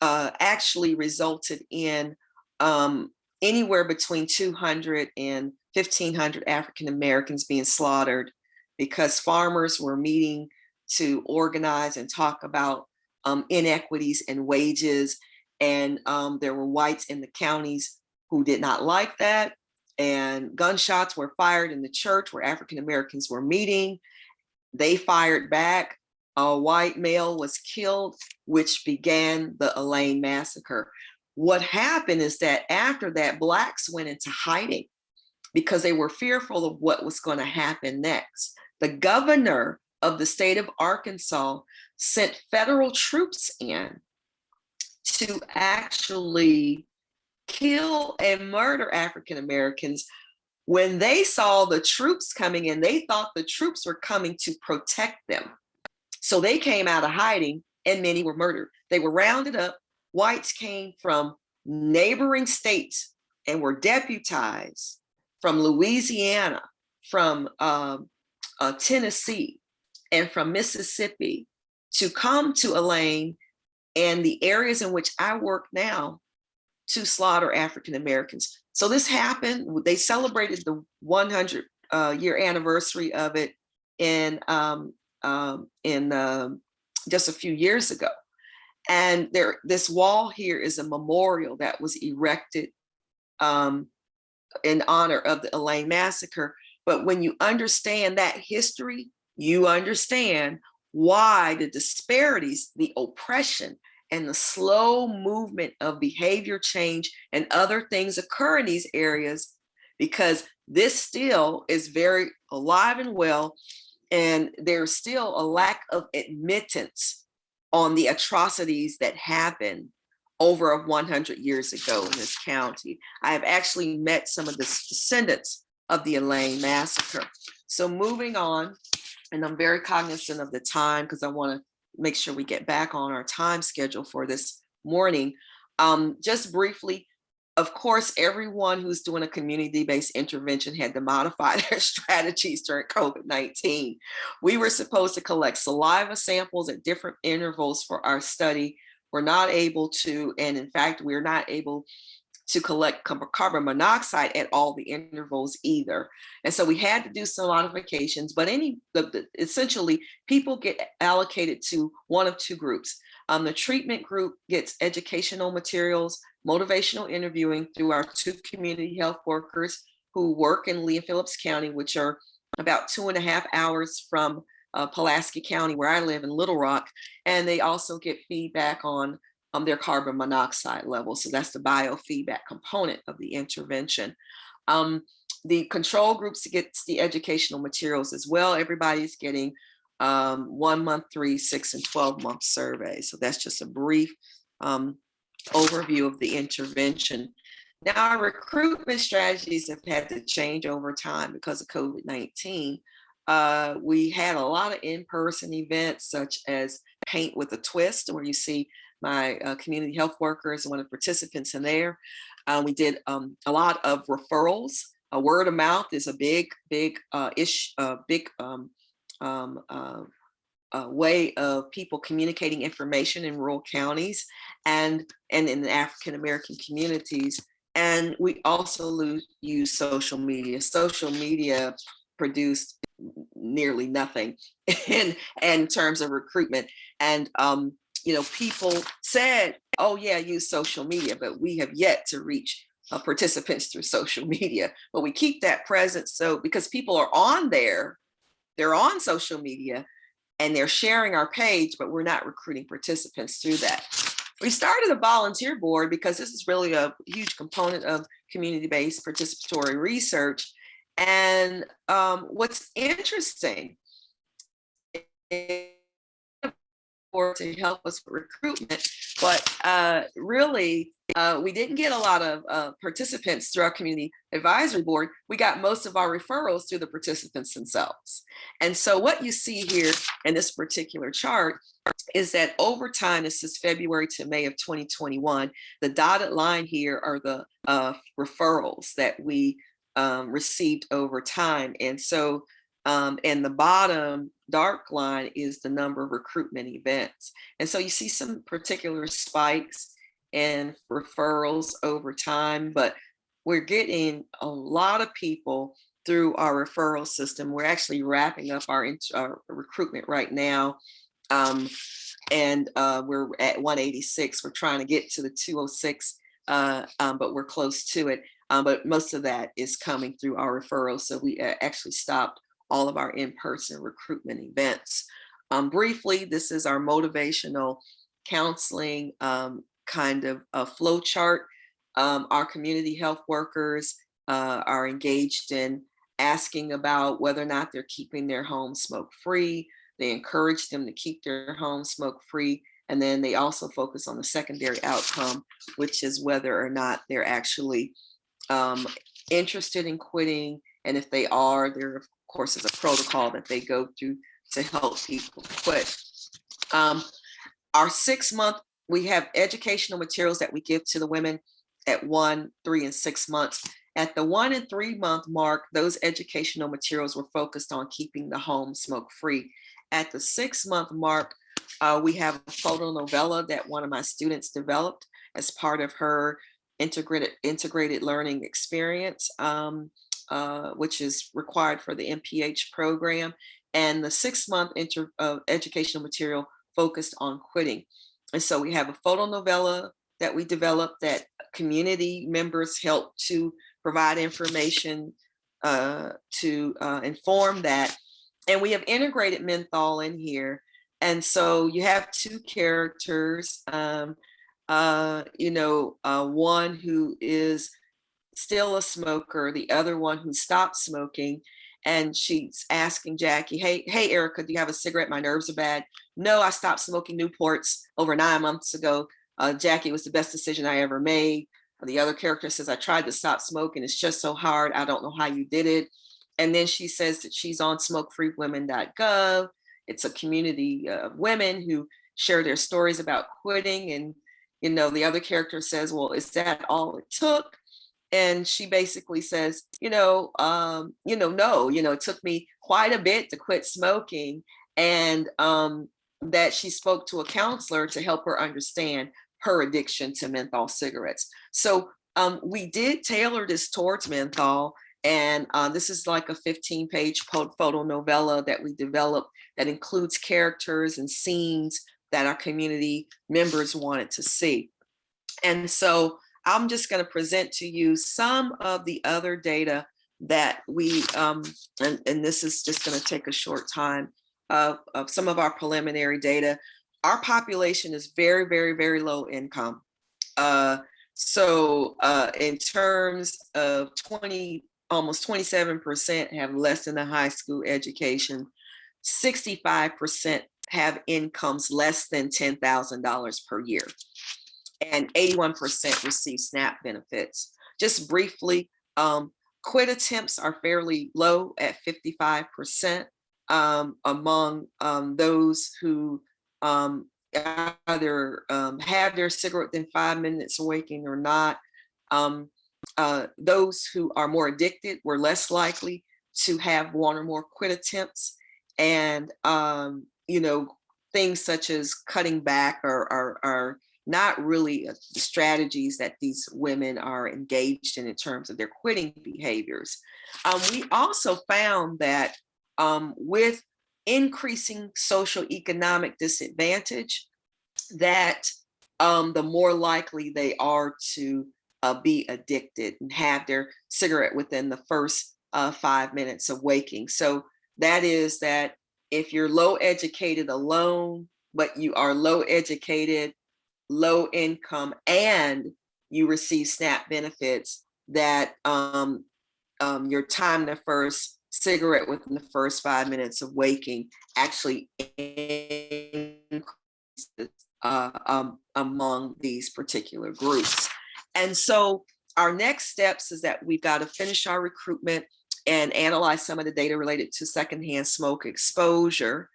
uh, actually resulted in um, anywhere between 200 and 1,500 African Americans being slaughtered because farmers were meeting to organize and talk about um, inequities and wages. And um, there were whites in the counties who did not like that. And gunshots were fired in the church where African Americans were meeting. They fired back. A white male was killed, which began the Elaine massacre. What happened is that after that, blacks went into hiding because they were fearful of what was going to happen next. The governor of the state of Arkansas sent federal troops in to actually kill and murder African Americans. When they saw the troops coming in, they thought the troops were coming to protect them. So they came out of hiding and many were murdered. They were rounded up. Whites came from neighboring states and were deputized from Louisiana, from um, uh, Tennessee, and from Mississippi to come to Elaine and the areas in which I work now to slaughter African Americans. So this happened. They celebrated the 100 uh, year anniversary of it in um, um, in um, just a few years ago. And there, this wall here is a memorial that was erected um, in honor of the Elaine massacre. But when you understand that history, you understand why the disparities, the oppression, and the slow movement of behavior change and other things occur in these areas because this still is very alive and well and there's still a lack of admittance on the atrocities that happened over 100 years ago in this county. I have actually met some of the descendants of the Elaine massacre. So moving on, and I'm very cognizant of the time because I want to make sure we get back on our time schedule for this morning. Um, just briefly, of course, everyone who's doing a community-based intervention had to modify (laughs) their strategies during COVID-19. We were supposed to collect saliva samples at different intervals for our study. We're not able to, and in fact, we're not able to collect carbon monoxide at all the intervals either. And so we had to do some modifications, but any, essentially people get allocated to one of two groups. Um, the treatment group gets educational materials, motivational interviewing through our two community health workers who work in Lee and Phillips County, which are about two and a half hours from uh, Pulaski County, where I live in Little Rock. And they also get feedback on um, their carbon monoxide levels. So that's the biofeedback component of the intervention. Um, the control groups gets the educational materials as well. Everybody's getting um, one month, three, six, and 12 month surveys. So that's just a brief um, overview of the intervention. Now our recruitment strategies have had to change over time because of COVID-19. Uh, we had a lot of in-person events such as Paint with a Twist, where you see my uh, community health workers and one of the participants in there. Uh, we did um, a lot of referrals. A word of mouth is a big, big uh, ish, uh, big um, um, uh, uh, way of people communicating information in rural counties and, and in the African American communities. And we also use social media. Social media produced nearly nothing (laughs) in, in terms of recruitment. And um, you know, people said, oh yeah, use social media, but we have yet to reach uh, participants through (laughs) social media. But we keep that present so because people are on there, they're on social media and they're sharing our page, but we're not recruiting participants through that. We started a volunteer board because this is really a huge component of community-based participatory research. And um, what's interesting for to help us with recruitment, but uh, really uh, we didn't get a lot of uh, participants through our community advisory board. We got most of our referrals through the participants themselves. And so what you see here in this particular chart is that over time, this is February to May of 2021, the dotted line here are the uh, referrals that we um, received over time. And so um, and the bottom dark line is the number of recruitment events. And so you see some particular spikes and referrals over time, but we're getting a lot of people through our referral system. We're actually wrapping up our, our recruitment right now. Um, and uh, we're at 186. We're trying to get to the 206, uh, um, but we're close to it. Um, but most of that is coming through our referrals. So we uh, actually stopped all of our in-person recruitment events. Um, briefly, this is our motivational counseling um, kind of a flow chart. Um, our community health workers uh, are engaged in asking about whether or not they're keeping their home smoke free. They encourage them to keep their home smoke free. And then they also focus on the secondary outcome, which is whether or not they're actually um, interested in quitting. And if they are, there of course is a protocol that they go through to help people quit. Um, our six month, we have educational materials that we give to the women at one, three, and six months. At the one and three month mark, those educational materials were focused on keeping the home smoke free. At the six month mark, uh, we have a photo novella that one of my students developed as part of her integrated integrated learning experience, um, uh, which is required for the MPH program, and the six month inter, uh, educational material focused on quitting. And so we have a photo novella that we developed that community members help to provide information uh, to uh, inform that. And we have integrated menthol in here. And so you have two characters, um, uh, you know, uh, one who is still a smoker, the other one who stopped smoking. And she's asking Jackie, hey, hey, Erica, do you have a cigarette? My nerves are bad. No, I stopped smoking Newports over nine months ago. Uh, Jackie was the best decision I ever made. The other character says, I tried to stop smoking. It's just so hard. I don't know how you did it. And then she says that she's on smokefreewomen.gov. It's a community of women who share their stories about quitting. And, you know, the other character says, well, is that all it took? And she basically says, you know, um, you know, no, you know, it took me quite a bit to quit smoking. And um, that she spoke to a counselor to help her understand her addiction to menthol cigarettes. So um, we did tailor this towards menthol. And uh, this is like a 15 page photo novella that we developed that includes characters and scenes that our community members wanted to see. And so I'm just going to present to you some of the other data that we, um, and, and this is just going to take a short time of, of some of our preliminary data our population is very, very, very low income. Uh, so uh, in terms of 20, almost 27% have less than a high school education. 65% have incomes less than $10,000 per year. And 81% receive SNAP benefits. Just briefly, um, quit attempts are fairly low at 55% um, among um, those who um, either um, have their cigarette within five minutes of waking or not. Um, uh, those who are more addicted were less likely to have one or more quit attempts. And, um, you know, things such as cutting back are, are, are not really uh, strategies that these women are engaged in in terms of their quitting behaviors. Um, we also found that um, with increasing social economic disadvantage, that um, the more likely they are to uh, be addicted and have their cigarette within the first uh, five minutes of waking. So that is that if you're low educated alone, but you are low educated, low income, and you receive SNAP benefits, that um, um, your time to first cigarette within the first five minutes of waking actually increases uh, um, among these particular groups. And so our next steps is that we've got to finish our recruitment and analyze some of the data related to secondhand smoke exposure.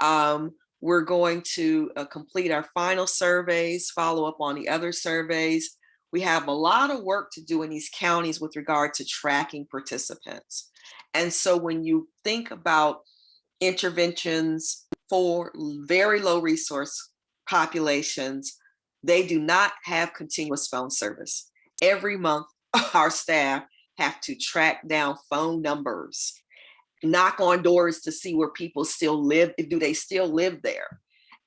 Um, we're going to uh, complete our final surveys, follow up on the other surveys. We have a lot of work to do in these counties with regard to tracking participants. And so when you think about interventions for very low resource populations, they do not have continuous phone service. Every month, (laughs) our staff have to track down phone numbers, knock on doors to see where people still live, do they still live there?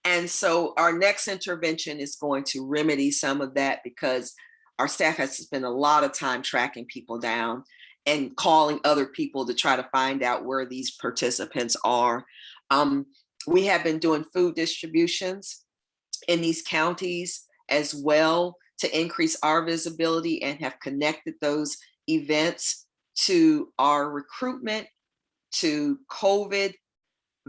And so our next intervention is going to remedy some of that because our staff has to spend a lot of time tracking people down and calling other people to try to find out where these participants are. Um, we have been doing food distributions in these counties as well to increase our visibility and have connected those events to our recruitment, to COVID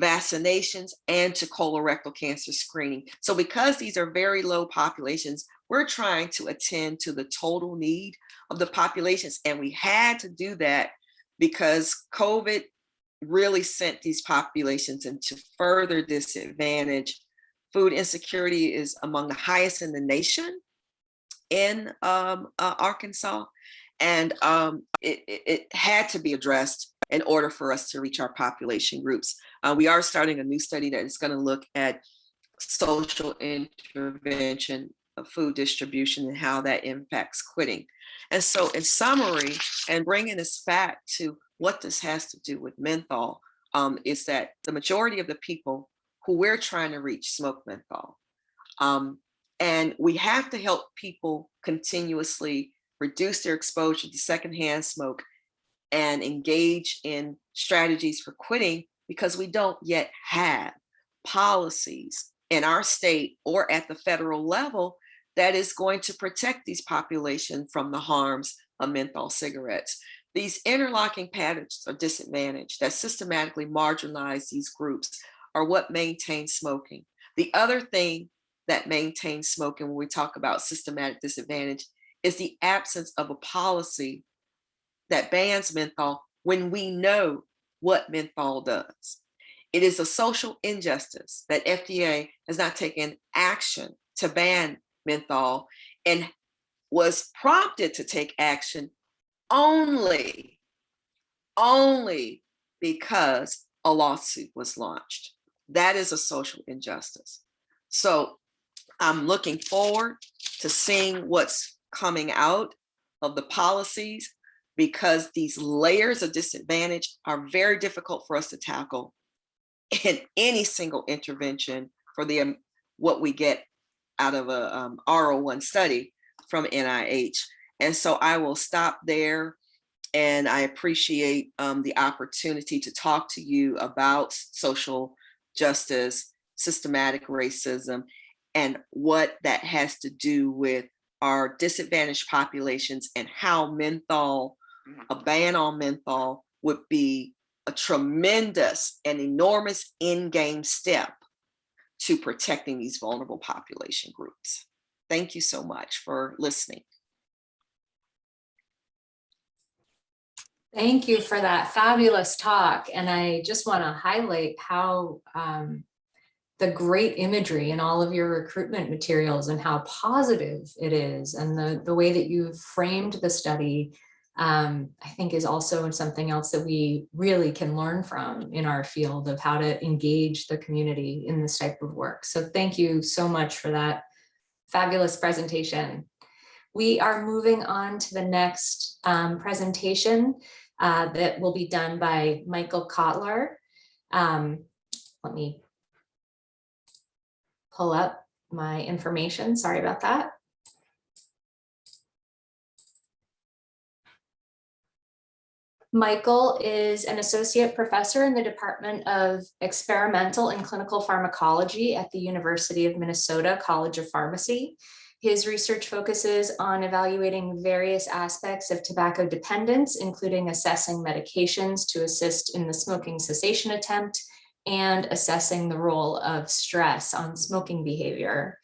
vaccinations, and to colorectal cancer screening. So because these are very low populations, we're trying to attend to the total need of the populations. And we had to do that because COVID really sent these populations into further disadvantage. Food insecurity is among the highest in the nation in um, uh, Arkansas. And um, it, it, had to be addressed in order for us to reach our population groups. Uh, we are starting a new study that is gonna look at social intervention of food distribution and how that impacts quitting. And so in summary, and bringing this back to what this has to do with menthol, um, is that the majority of the people who we're trying to reach smoke menthol. Um, and we have to help people continuously reduce their exposure to secondhand smoke and engage in strategies for quitting because we don't yet have policies in our state or at the federal level that is going to protect these populations from the harms of menthol cigarettes. These interlocking patterns of disadvantage that systematically marginalize these groups are what maintain smoking. The other thing that maintains smoking when we talk about systematic disadvantage is the absence of a policy that bans menthol when we know what menthol does. It is a social injustice that FDA has not taken action to ban menthol and was prompted to take action only, only because a lawsuit was launched. That is a social injustice. So I'm looking forward to seeing what's coming out of the policies because these layers of disadvantage are very difficult for us to tackle in any single intervention for the um, what we get out of a um, R01 study from NIH. And so I will stop there and I appreciate um, the opportunity to talk to you about social justice, systematic racism, and what that has to do with our disadvantaged populations and how menthol, a ban on menthol would be a tremendous and enormous in-game step to protecting these vulnerable population groups. Thank you so much for listening. Thank you for that fabulous talk. And I just want to highlight how um, the great imagery in all of your recruitment materials and how positive it is and the, the way that you've framed the study um, I think is also something else that we really can learn from in our field of how to engage the community in this type of work. So thank you so much for that fabulous presentation. We are moving on to the next um, presentation uh, that will be done by Michael Kotlyar. Um, let me pull up my information. Sorry about that. Michael is an associate professor in the Department of Experimental and Clinical Pharmacology at the University of Minnesota College of Pharmacy. His research focuses on evaluating various aspects of tobacco dependence, including assessing medications to assist in the smoking cessation attempt and assessing the role of stress on smoking behavior.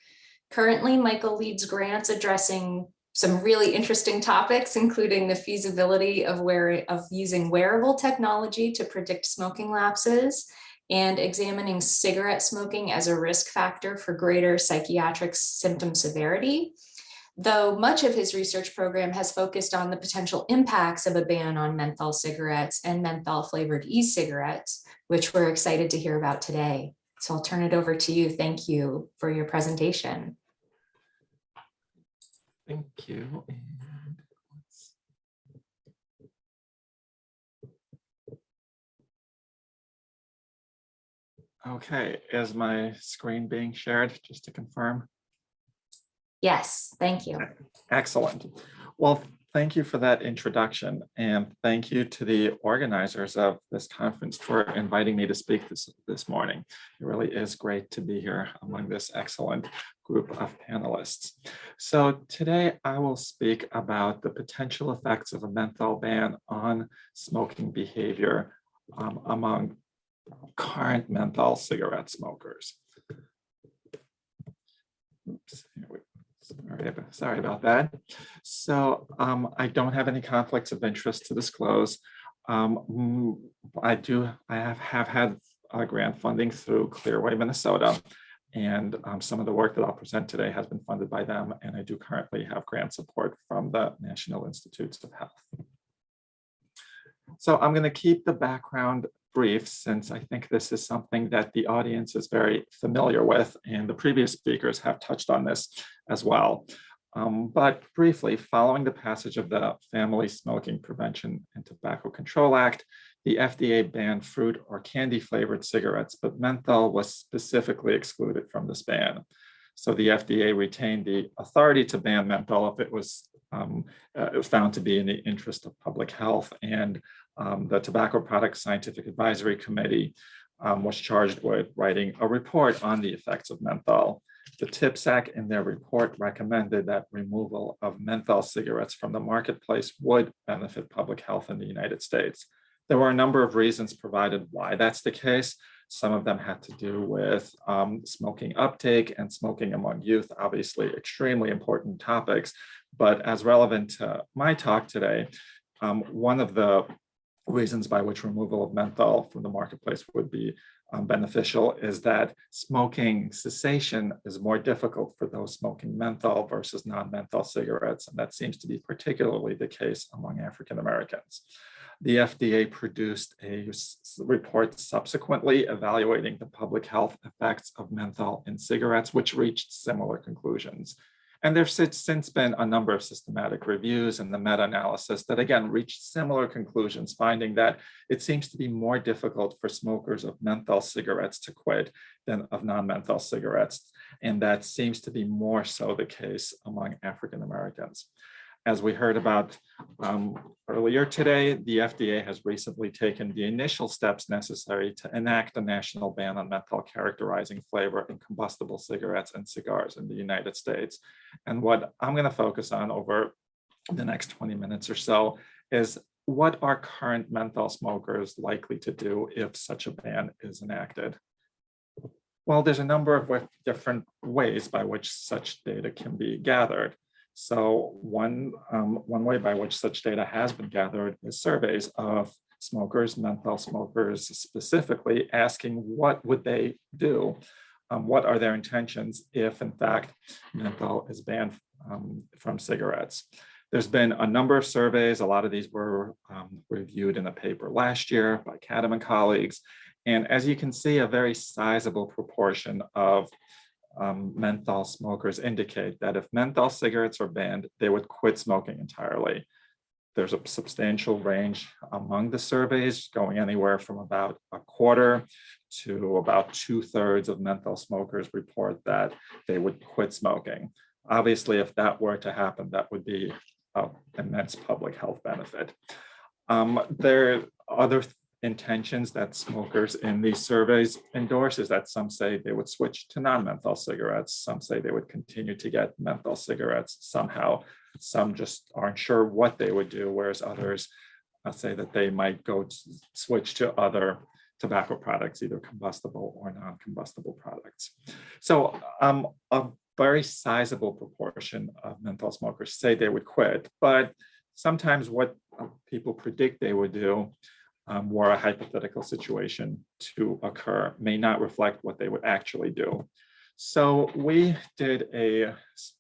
Currently, Michael leads grants addressing some really interesting topics, including the feasibility of where of using wearable technology to predict smoking lapses and examining cigarette smoking as a risk factor for greater psychiatric symptom severity. Though much of his research program has focused on the potential impacts of a ban on menthol cigarettes and menthol flavored e-cigarettes, which we're excited to hear about today. So I'll turn it over to you. Thank you for your presentation. Thank you. Okay, is my screen being shared, just to confirm? Yes, thank you. Excellent. Well, thank you for that introduction and thank you to the organizers of this conference for inviting me to speak this, this morning. It really is great to be here among this excellent group of panelists. So today I will speak about the potential effects of a menthol ban on smoking behavior um, among current menthol cigarette smokers. Oops, Sorry, sorry about that. So um, I don't have any conflicts of interest to disclose. Um, I do, I have, have had uh, grant funding through Clearway, Minnesota. And um, some of the work that I'll present today has been funded by them. And I do currently have grant support from the National Institutes of Health. So I'm going to keep the background brief since I think this is something that the audience is very familiar with and the previous speakers have touched on this as well. Um, but briefly, following the passage of the Family Smoking Prevention and Tobacco Control Act, the FDA banned fruit or candy flavored cigarettes, but menthol was specifically excluded from this ban. So the FDA retained the authority to ban menthol if it was, um, uh, it was found to be in the interest of public health and um, the Tobacco Products Scientific Advisory Committee um, was charged with writing a report on the effects of menthol. The TPSAC in their report recommended that removal of menthol cigarettes from the marketplace would benefit public health in the United States. There were a number of reasons provided why that's the case. Some of them had to do with um, smoking uptake and smoking among youth, obviously extremely important topics. But as relevant to my talk today, um, one of the reasons by which removal of menthol from the marketplace would be um, beneficial is that smoking cessation is more difficult for those smoking menthol versus non-menthol cigarettes. And that seems to be particularly the case among African Americans. The FDA produced a report subsequently evaluating the public health effects of menthol in cigarettes, which reached similar conclusions. And there's since been a number of systematic reviews and the meta-analysis that again reached similar conclusions, finding that it seems to be more difficult for smokers of menthol cigarettes to quit than of non-menthol cigarettes. And that seems to be more so the case among African Americans. As we heard about um, earlier today, the FDA has recently taken the initial steps necessary to enact a national ban on menthol characterizing flavor in combustible cigarettes and cigars in the United States. And what I'm going to focus on over the next 20 minutes or so is what are current menthol smokers likely to do if such a ban is enacted? Well, there's a number of different ways by which such data can be gathered. So one, um, one way by which such data has been gathered is surveys of smokers, menthol smokers specifically, asking what would they do? Um, what are their intentions if in fact menthol is banned um, from cigarettes? There's been a number of surveys. A lot of these were um, reviewed in a paper last year by Cadham and colleagues. And as you can see, a very sizable proportion of um, menthol smokers indicate that if menthol cigarettes are banned, they would quit smoking entirely. There's a substantial range among the surveys going anywhere from about a quarter to about two thirds of menthol smokers report that they would quit smoking. Obviously, if that were to happen, that would be an immense public health benefit. Um, there are other intentions that smokers in these surveys endorse is that some say they would switch to non-menthol cigarettes. Some say they would continue to get menthol cigarettes somehow. Some just aren't sure what they would do, whereas others uh, say that they might go to switch to other tobacco products, either combustible or non-combustible products. So um, a very sizable proportion of menthol smokers say they would quit, but sometimes what uh, people predict they would do um, were a hypothetical situation to occur may not reflect what they would actually do. So we did a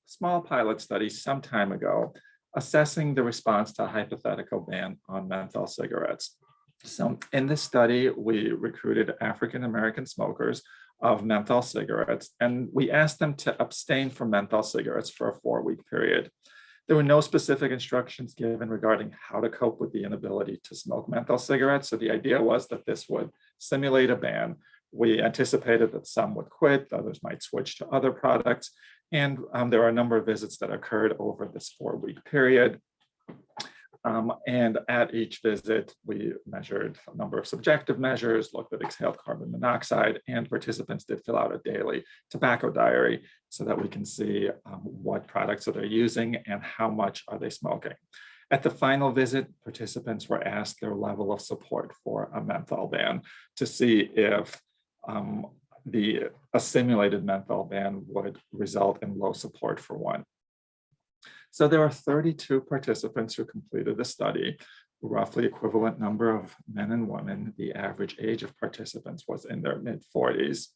small pilot study some time ago assessing the response to a hypothetical ban on menthol cigarettes. So in this study, we recruited African-American smokers of menthol cigarettes, and we asked them to abstain from menthol cigarettes for a four-week period. There were no specific instructions given regarding how to cope with the inability to smoke menthol cigarettes. So the idea was that this would simulate a ban. We anticipated that some would quit, others might switch to other products. And um, there are a number of visits that occurred over this four-week period. Um, and at each visit, we measured a number of subjective measures, looked at exhaled carbon monoxide, and participants did fill out a daily tobacco diary so that we can see um, what products are they using and how much are they smoking. At the final visit, participants were asked their level of support for a menthol ban to see if um, the a simulated menthol ban would result in low support for one. So there are 32 participants who completed the study, roughly equivalent number of men and women. The average age of participants was in their mid 40s.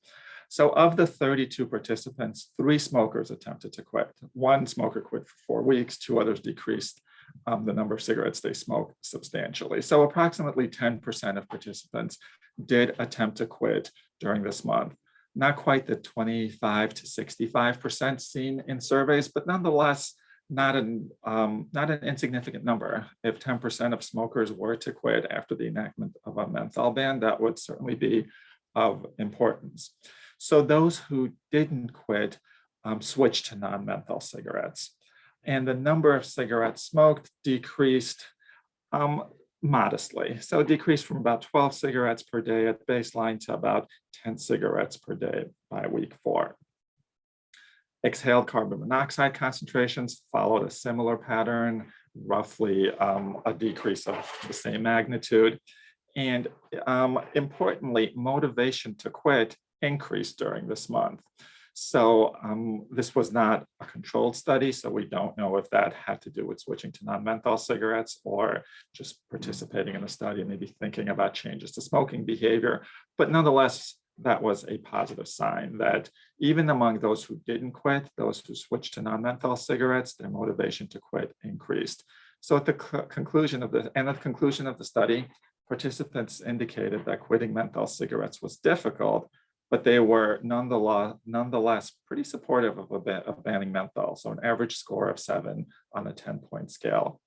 So of the 32 participants, three smokers attempted to quit. One smoker quit for four weeks, two others decreased um, the number of cigarettes they smoke substantially. So approximately 10% of participants did attempt to quit during this month. Not quite the 25 to 65% seen in surveys, but nonetheless, not an um, not an insignificant number. If 10% of smokers were to quit after the enactment of a menthol ban, that would certainly be of importance. So those who didn't quit um, switched to non-menthol cigarettes. And the number of cigarettes smoked decreased um, modestly. So it decreased from about 12 cigarettes per day at baseline to about 10 cigarettes per day by week four. Exhaled carbon monoxide concentrations followed a similar pattern, roughly um, a decrease of the same magnitude. And um, importantly, motivation to quit increased during this month. So um, this was not a controlled study, so we don't know if that had to do with switching to non-menthol cigarettes or just participating in the study and maybe thinking about changes to smoking behavior. But nonetheless, that was a positive sign that even among those who didn't quit, those who switched to non-menthol cigarettes, their motivation to quit increased. So at the conclusion of the and at the conclusion of the study, participants indicated that quitting menthol cigarettes was difficult, but they were nonetheless, nonetheless pretty supportive of, a ban, of banning menthol. So an average score of seven on a 10 point scale.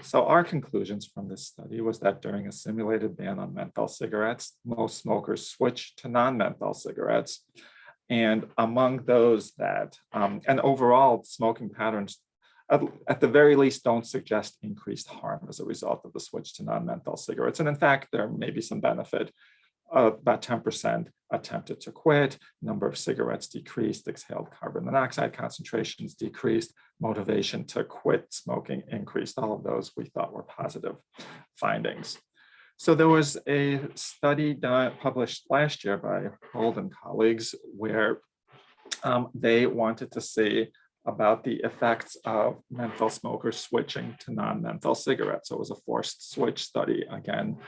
So our conclusions from this study was that during a simulated ban on menthol cigarettes, most smokers switched to non-menthol cigarettes. And among those that, um, and overall smoking patterns, at, at, the very least, don't suggest increased harm as a result of the switch to non-menthol cigarettes. And in fact, there may be some benefit about 10% attempted to quit, number of cigarettes decreased, exhaled carbon monoxide concentrations decreased, motivation to quit smoking increased. All of those we thought were positive findings. So there was a study published last year by Hold and colleagues where um, they wanted to see about the effects of menthol smokers switching to non-menthol cigarettes. So it was a forced switch study, again,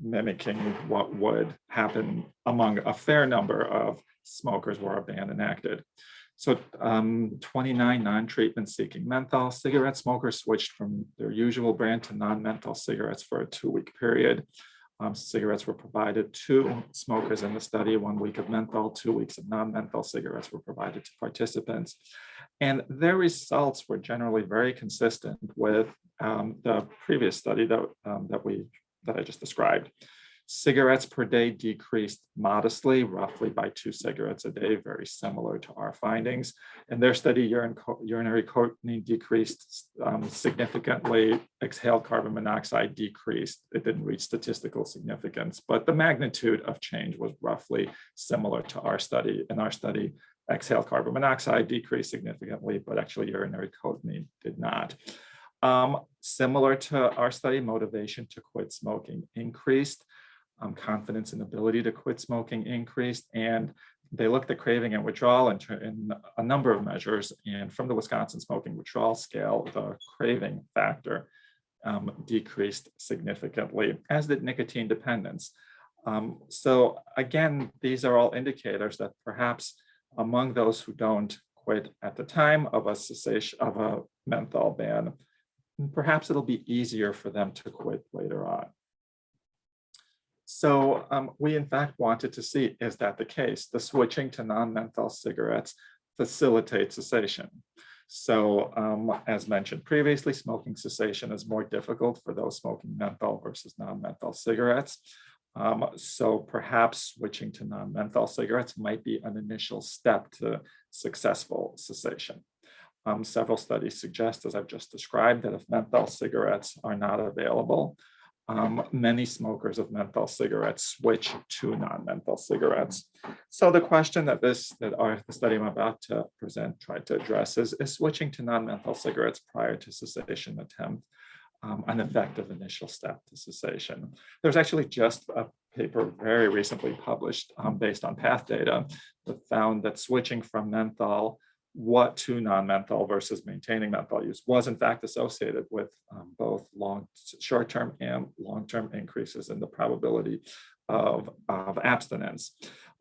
mimicking what would happen among a fair number of smokers were a ban enacted. So um, 29 non-treatment seeking menthol cigarette smokers switched from their usual brand to non-menthol cigarettes for a two-week period. Um, cigarettes were provided to smokers in the study, one week of menthol, two weeks of non-menthol cigarettes were provided to participants. And their results were generally very consistent with um, the previous study that, um, that we that I just described. Cigarettes per day decreased modestly, roughly by two cigarettes a day, very similar to our findings. In their study, urine co- urinary cotinine decreased um, significantly, exhaled carbon monoxide decreased. It didn't reach statistical significance, but the magnitude of change was roughly similar to our study. In our study, exhaled carbon monoxide decreased significantly, but actually urinary cotinine did not. Um, similar to our study, motivation to quit smoking increased, um, confidence and ability to quit smoking increased, and they looked at craving and withdrawal in, in a number of measures. And from the Wisconsin smoking withdrawal scale, the craving factor um, decreased significantly, as did nicotine dependence. Um, so again, these are all indicators that perhaps among those who don't quit at the time of a cessation of a menthol ban, perhaps it'll be easier for them to quit later on. So um, we in fact wanted to see, is that the case? The switching to non-menthol cigarettes facilitates cessation. So um, as mentioned previously, smoking cessation is more difficult for those smoking menthol versus non-menthol cigarettes. Um, so perhaps switching to non-menthol cigarettes might be an initial step to successful cessation. Um, several studies suggest, as I've just described, that if menthol cigarettes are not available, um, many smokers of menthol cigarettes switch to non-menthol cigarettes. So the question that this, that our the study I'm about to present tried to address is, is switching to non-menthol cigarettes prior to cessation attempt um, an effective initial step to cessation. There's actually just a paper very recently published um, based on PATH data that found that switching from menthol what to non-menthol versus maintaining menthol use was in fact associated with um, both long, short-term and long-term increases in the probability of, of abstinence.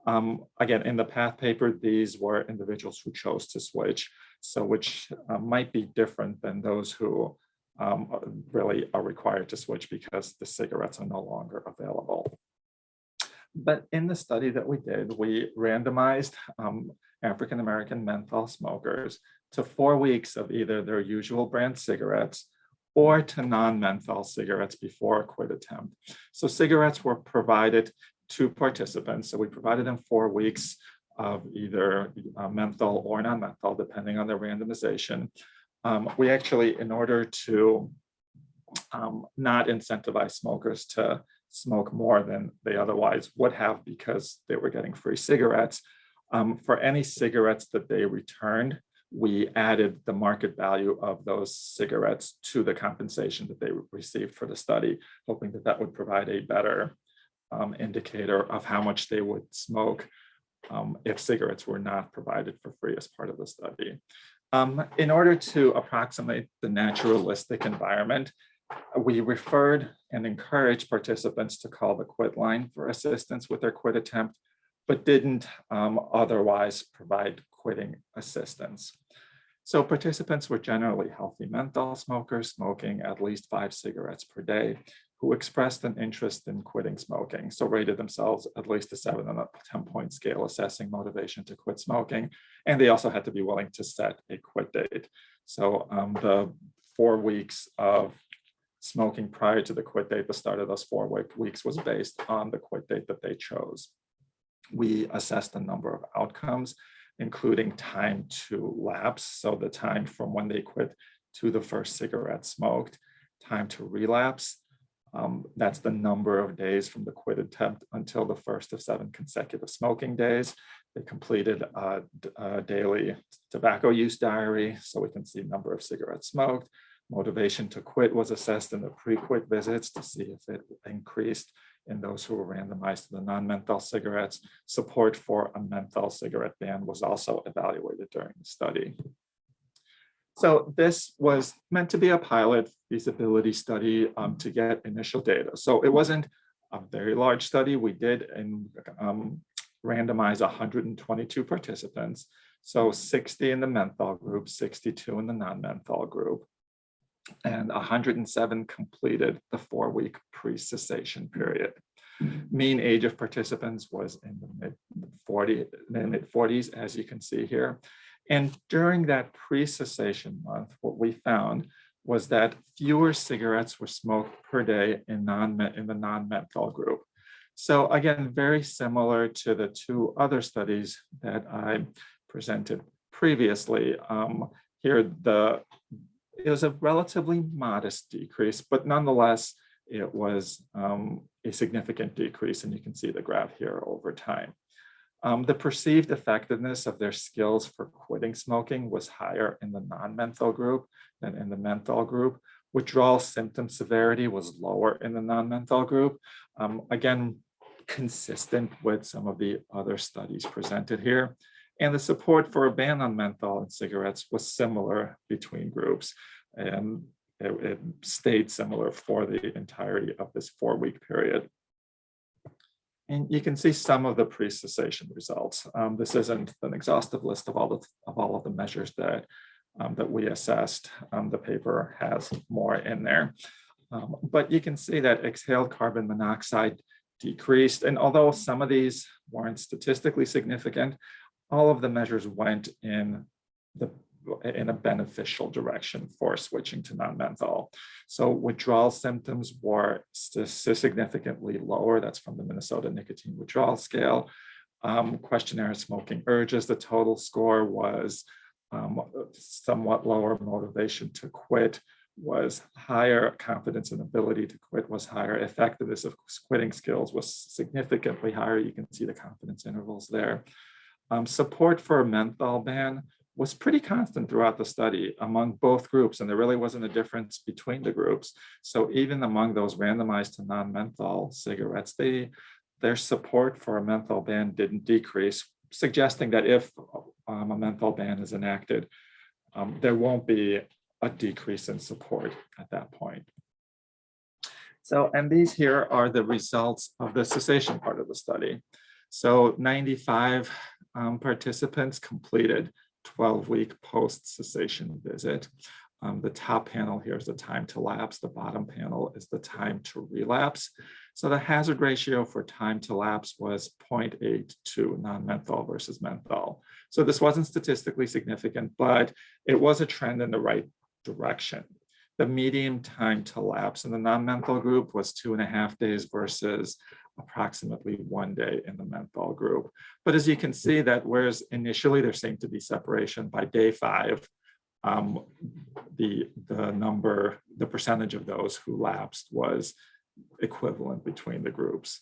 Um, again, in the PATH paper, these were individuals who chose to switch, so which uh, might be different than those who um, really are required to switch because the cigarettes are no longer available. But in the study that we did, we randomized um, African-American menthol smokers to four weeks of either their usual brand cigarettes or to non-menthol cigarettes before a quit attempt. So cigarettes were provided to participants. So we provided them four weeks of either uh, menthol or non-menthol, depending on their randomization. Um, we actually, in order to um, not incentivize smokers to smoke more than they otherwise would have because they were getting free cigarettes, um, for any cigarettes that they returned, we added the market value of those cigarettes to the compensation that they received for the study, hoping that that would provide a better um, indicator of how much they would smoke um, if cigarettes were not provided for free as part of the study. Um, in order to approximate the naturalistic environment, we referred and encouraged participants to call the quit line for assistance with their quit attempt, but didn't um, otherwise provide quitting assistance. So participants were generally healthy menthol smokers smoking at least five cigarettes per day who expressed an interest in quitting smoking. So rated themselves at least a seven on a 10 point scale assessing motivation to quit smoking. And they also had to be willing to set a quit date. So um, the four weeks of smoking prior to the quit date, the start of those four weeks was based on the quit date that they chose. We assessed a number of outcomes, including time to lapse. So the time from when they quit to the first cigarette smoked, time to relapse. Um, that's the number of days from the quit attempt until the first of seven consecutive smoking days. They completed a, a daily tobacco use diary, so we can see number of cigarettes smoked. Motivation to quit was assessed in the pre-quit visits to see if it increased in those who were randomized to the non-menthol cigarettes. Support for a menthol cigarette ban was also evaluated during the study. So this was meant to be a pilot feasibility study um, to get initial data. So it wasn't a very large study. We did in, um, randomize 122 participants. So 60 in the menthol group, 62 in the non-menthol group and 107 completed the four-week pre-cessation period. Mean age of participants was in the mid 40, mid 40s, as you can see here. And during that pre-cessation month, what we found was that fewer cigarettes were smoked per day in non in the non-menthol group. So again, very similar to the two other studies that I presented previously. Um, here, the it was a relatively modest decrease, but nonetheless, it was um, a significant decrease, and you can see the graph here over time. Um, the perceived effectiveness of their skills for quitting smoking was higher in the non-menthol group than in the menthol group. Withdrawal symptom severity was lower in the non-menthol group. Um, again, consistent with some of the other studies presented here. And the support for a ban on menthol and cigarettes was similar between groups. And it, it stayed similar for the entirety of this four-week period. And you can see some of the pre-cessation results. Um, this isn't an exhaustive list of all the of all of the measures that um, that we assessed. Um, the paper has more in there, um, but you can see that exhaled carbon monoxide decreased. And although some of these weren't statistically significant, all of the measures went in the in a beneficial direction for switching to non-menthol. So withdrawal symptoms were significantly lower. That's from the Minnesota Nicotine Withdrawal Scale. Um, questionnaire smoking urges, the total score was um, somewhat lower. Motivation to quit was higher. Confidence and ability to quit was higher. Effectiveness of quitting skills was significantly higher. You can see the confidence intervals there. Um, support for a menthol ban was pretty constant throughout the study among both groups, and there really wasn't a difference between the groups. So even among those randomized to non-menthol cigarettes, they, their support for a menthol ban didn't decrease, suggesting that if um, a menthol ban is enacted, um, there won't be a decrease in support at that point. So, and these here are the results of the cessation part of the study. So 95 um, participants completed 12-week post-cessation visit. Um, the top panel here is the time to lapse. The bottom panel is the time to relapse. So the hazard ratio for time to lapse was 0.82 non-menthol versus menthol. So this wasn't statistically significant, but it was a trend in the right direction. The median time to lapse in the non-menthol group was two and a half days versus approximately one day in the menthol group. But as you can see that whereas initially there seemed to be separation by day five, um, the, the number, the percentage of those who lapsed was equivalent between the groups.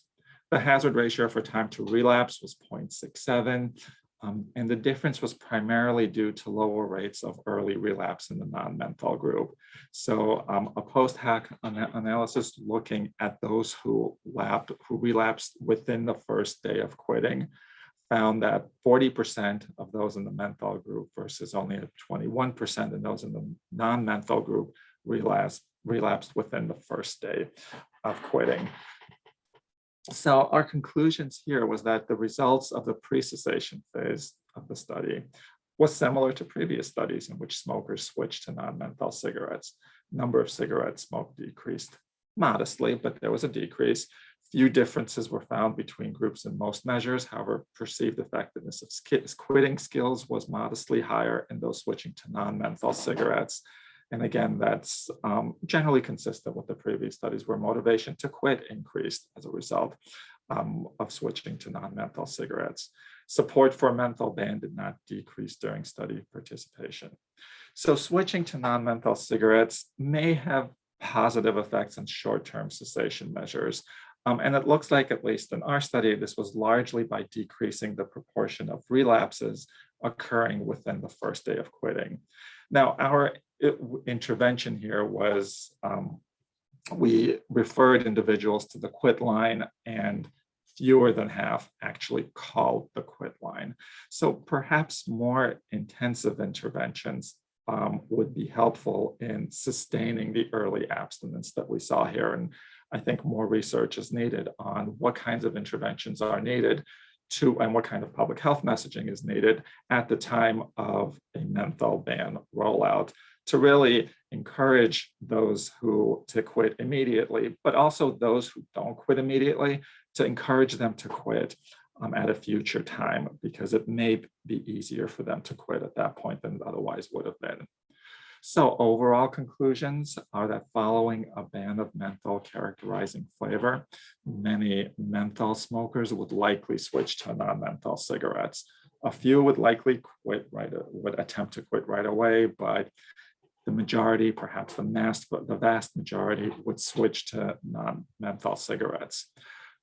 The hazard ratio for time to relapse was 0.67. Um, and the difference was primarily due to lower rates of early relapse in the non-menthol group. So um, a post-hoc ana analysis looking at those who, lapped, who relapsed within the first day of quitting found that 40% of those in the menthol group versus only 21% in those in the non-menthol group relapsed, relapsed within the first day of quitting. So our conclusions here was that the results of the pre-cessation phase of the study was similar to previous studies in which smokers switched to non-menthol cigarettes. Number of cigarettes smoked decreased modestly, but there was a decrease. Few differences were found between groups in most measures. However, perceived effectiveness of quitting skills was modestly higher in those switching to non-menthol cigarettes. And again, that's um, generally consistent with the previous studies where motivation to quit increased as a result um, of switching to non-menthol cigarettes. Support for a menthol ban did not decrease during study participation. So switching to non-menthol cigarettes may have positive effects on short-term cessation measures. Um, and it looks like, at least in our study, this was largely by decreasing the proportion of relapses occurring within the first day of quitting. Now, our intervention here was um, we referred individuals to the quit line and fewer than half actually called the quit line. So perhaps more intensive interventions um, would be helpful in sustaining the early abstinence that we saw here. And I think more research is needed on what kinds of interventions are needed to and what kind of public health messaging is needed at the time of a menthol ban rollout to really encourage those who to quit immediately, but also those who don't quit immediately to encourage them to quit um, at a future time because it may be easier for them to quit at that point than it otherwise would have been. So overall conclusions are that following a ban of menthol characterizing flavor, many menthol smokers would likely switch to non-menthol cigarettes. A few would likely quit right, would attempt to quit right away, but the majority, perhaps the mass, the vast majority would switch to non-menthol cigarettes.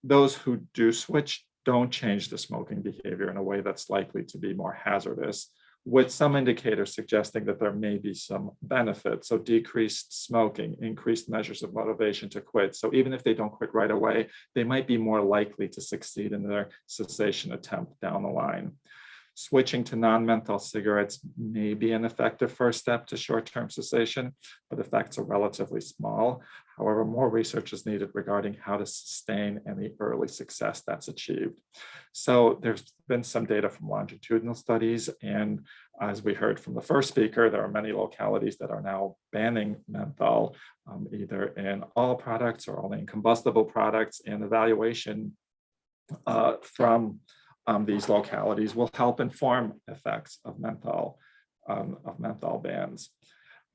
Those who do switch don't change the smoking behavior in a way that's likely to be more hazardous, with some indicators suggesting that there may be some benefit. So decreased smoking, increased measures of motivation to quit. So even if they don't quit right away, they might be more likely to succeed in their cessation attempt down the line. Switching to non-menthol cigarettes may be an effective first step to short-term cessation, but effects are relatively small. However, more research is needed regarding how to sustain any early success that's achieved. So there's been some data from longitudinal studies, and as we heard from the first speaker, there are many localities that are now banning menthol, um, either in all products or only in combustible products, and evaluation uh, from um, these localities will help inform effects of menthol, um, of menthol bans.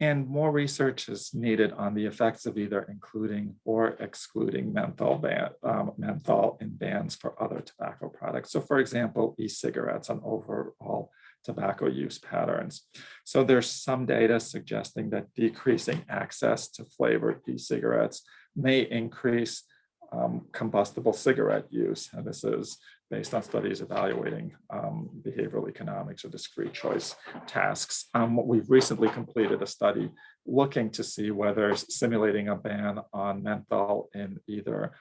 And more research is needed on the effects of either including or excluding menthol, ban, um, menthol in bans for other tobacco products. So for example, e-cigarettes on overall tobacco use patterns. So there's some data suggesting that decreasing access to flavored e-cigarettes may increase um, combustible cigarette use. And this is based on studies evaluating um, behavioral economics or discrete choice tasks. Um, we've recently completed a study looking to see whether simulating a ban on menthol in either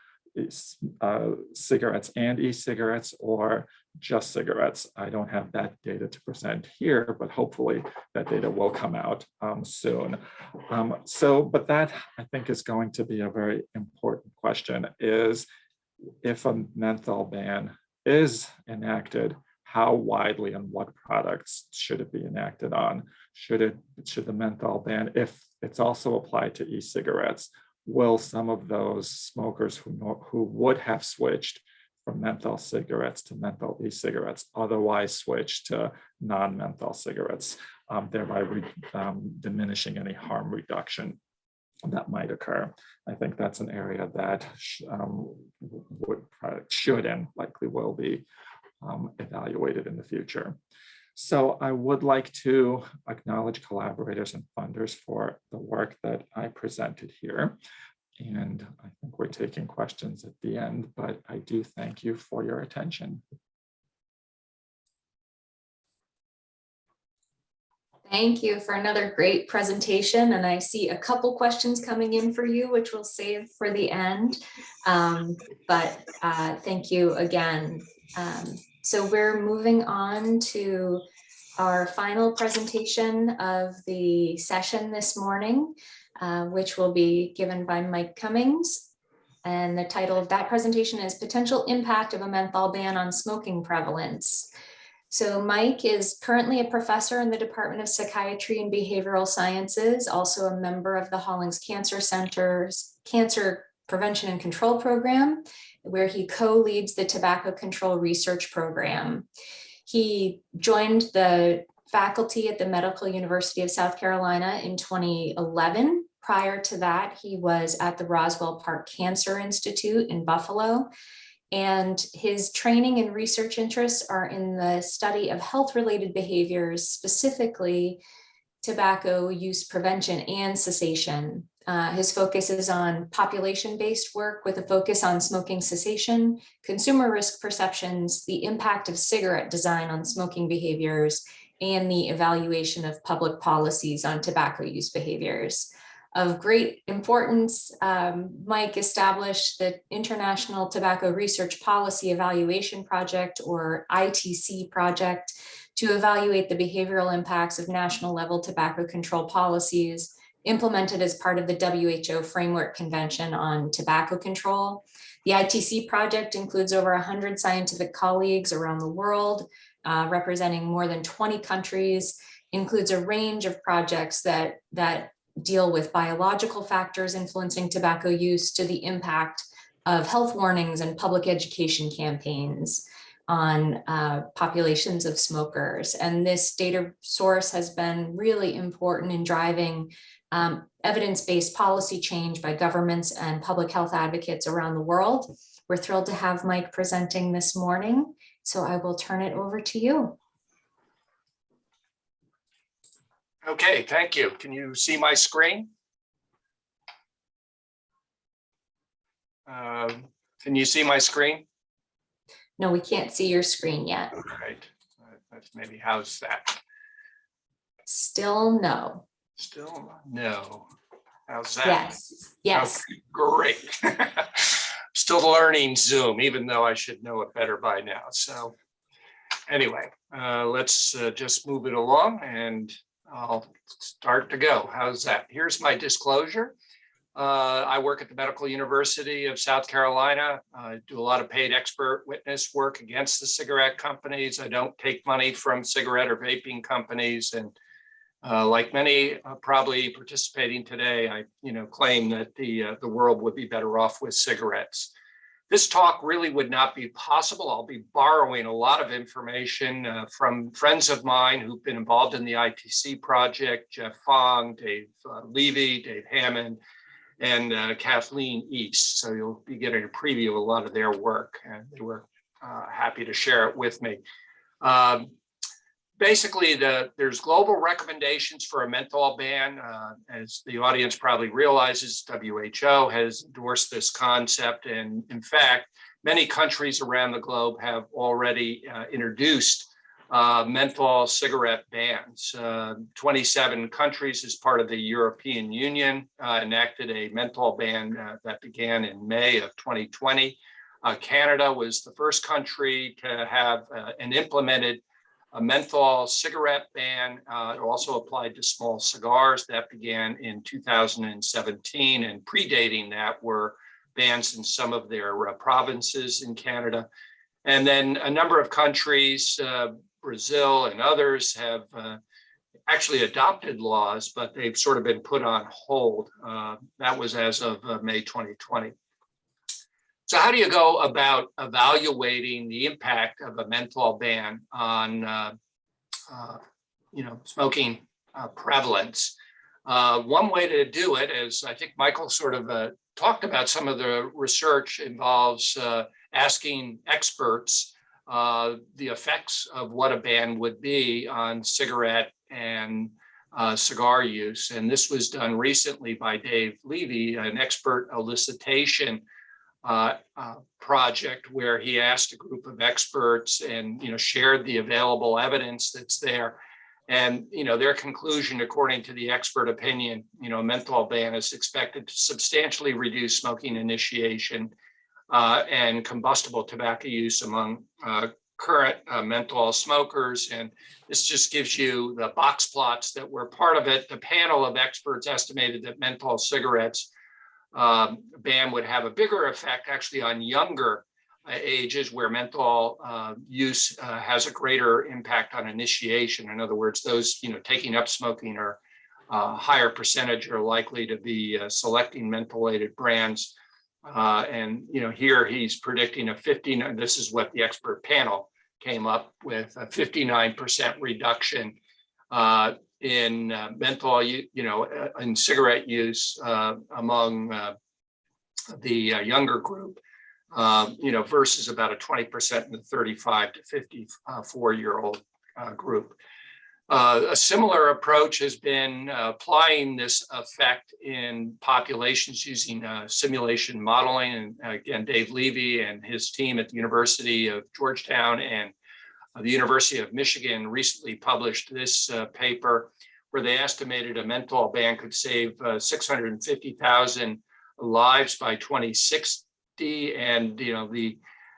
uh, cigarettes and e-cigarettes or just cigarettes. I don't have that data to present here, but hopefully that data will come out um, soon. Um, so, but that I think is going to be a very important question is if a menthol ban is enacted, how widely and what products should it be enacted on? Should it should the menthol ban, if it's also applied to e-cigarettes, will some of those smokers who know, who would have switched from menthol cigarettes to menthol e-cigarettes otherwise switch to non-menthol cigarettes, um, thereby um, diminishing any harm reduction that might occur. I think that's an area that um, would, should and likely will be um, evaluated in the future. So I would like to acknowledge collaborators and funders for the work that I presented here. And I think we're taking questions at the end, but I do thank you for your attention. Thank you for another great presentation. And I see a couple questions coming in for you, which we'll save for the end. Um, but uh, thank you again. Um, so we're moving on to our final presentation of the session this morning, uh, which will be given by Mike Cummings. And the title of that presentation is Potential Impact of a Menthol Ban on Smoking Prevalence. So Mike is currently a professor in the Department of Psychiatry and Behavioral Sciences, also a member of the Hollings Cancer Center's Cancer Prevention and Control Program, where he co-leads the Tobacco Control Research Program. He joined the faculty at the Medical University of South Carolina in 2011. Prior to that, he was at the Roswell Park Cancer Institute in Buffalo and his training and research interests are in the study of health-related behaviors, specifically tobacco use prevention and cessation. Uh, his focus is on population-based work with a focus on smoking cessation, consumer risk perceptions, the impact of cigarette design on smoking behaviors, and the evaluation of public policies on tobacco use behaviors of great importance. Um, Mike established the International Tobacco Research Policy Evaluation Project or ITC project to evaluate the behavioral impacts of national level tobacco control policies implemented as part of the WHO Framework Convention on Tobacco Control. The ITC project includes over 100 scientific colleagues around the world, uh, representing more than 20 countries, includes a range of projects that, that deal with biological factors influencing tobacco use to the impact of health warnings and public education campaigns. on uh, populations of smokers. And this data source has been really important in driving um, evidence-based policy change by governments and public health advocates around the world. We're thrilled to have Mike presenting this morning, so I will turn it over to you. Okay, thank you. Can you see my screen? Um, Can you see my screen? No, we can't see your screen yet. All right, that's maybe how's that? Still no. Still no. How's that? Yes, yes. Okay, Great. (laughs) Still learning Zoom, even though I should know it better by now. So anyway, uh, let's uh, just move it along and I'll start to go. How's that? Here's my disclosure. Uh, I work at the Medical University of South Carolina. I do a lot of paid expert witness work against the cigarette companies. I don't take money from cigarette or vaping companies and uh, like many uh, probably participating today, I, you know, claim that the, uh, the world would be better off with cigarettes. This talk really would not be possible. I'll be borrowing a lot of information uh, from friends of mine who've been involved in the ITC project, Geoff Fong, Dave uh, Levy, Dave Hammond, and uh, Kathleen East. So you'll be getting a preview of a lot of their work and they were uh, happy to share it with me. Um, basically the there's global recommendations for a menthol ban. Uh, as the audience probably realizes, WHO has endorsed this concept. And in fact, many countries around the globe have already uh, introduced uh, menthol cigarette bans. Uh, 27 countries as part of the European Union uh, enacted a menthol ban uh, that began in May of 2020. Uh, Canada was the first country to have an implemented a menthol cigarette ban uh, also applied to small cigars that began in 2017 and predating that were bans in some of their uh, provinces in Canada. And then a number of countries, uh, Brazil and others have uh, actually adopted laws, but they've sort of been put on hold. Uh, that was as of uh, May 2020. So how do you go about evaluating the impact of a menthol ban on, uh, uh, you know, smoking uh, prevalence? Uh, one way to do it is, I think Michael sort of uh, talked about some of the research involves uh, asking experts the effects of what a ban would be on cigarette and uh, cigar use. And this was done recently by Dave Levy, an expert elicitation uh, uh, project where he asked a group of experts and, you know, shared the available evidence that's there. And, you know, their conclusion, according to the expert opinion, you know, menthol ban is expected to substantially reduce smoking initiation uh, and combustible tobacco use among uh, current uh, menthol smokers. And this just gives you the box plots that were part of it. The panel of experts estimated that menthol cigarettes um, ban would have a bigger effect actually on younger uh, ages where menthol uh, use uh, has a greater impact on initiation. In other words, those you know taking up smoking are uh, higher percentage are likely to be uh, selecting mentholated brands. Uh, and you know here he's predicting a 15. This is what the expert panel came up with a 59% reduction in uh, menthol, you, you know, uh, in cigarette use uh, among uh, the uh, younger group, um, you know, versus about a 20% in the 35 to 54 year old uh, group. Uh, a similar approach has been uh, applying this effect in populations using uh, simulation modeling. And again, Dave Levy and his team at the University of Georgetown and uh, the University of Michigan recently published this uh, paper where they estimated a menthol ban could save uh, 650,000 lives by 2060. And, you know, the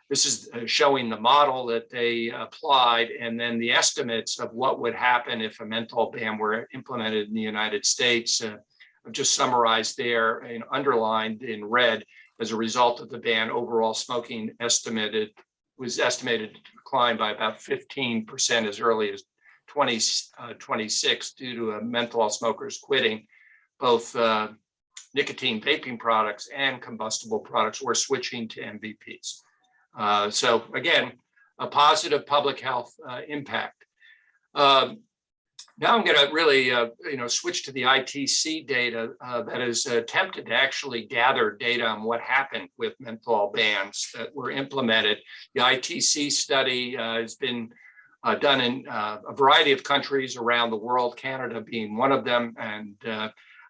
this is uh, showing the model that they applied and then the estimates of what would happen if a menthol ban were implemented in the United States. Uh, I've just summarized there and underlined in red as a result of the ban, overall smoking estimated was estimated to decline by about 15% as early as 2026 due to uh, menthol smokers quitting both uh, nicotine vaping products and combustible products or switching to NVPs. Uh, so again, a positive public health uh, impact. Um, now I'm going to really, uh, you know, switch to the ITC data uh, that has attempted to actually gather data on what happened with menthol bans that were implemented. The ITC study uh, has been uh, done in uh, a variety of countries around the world, Canada being one of them. And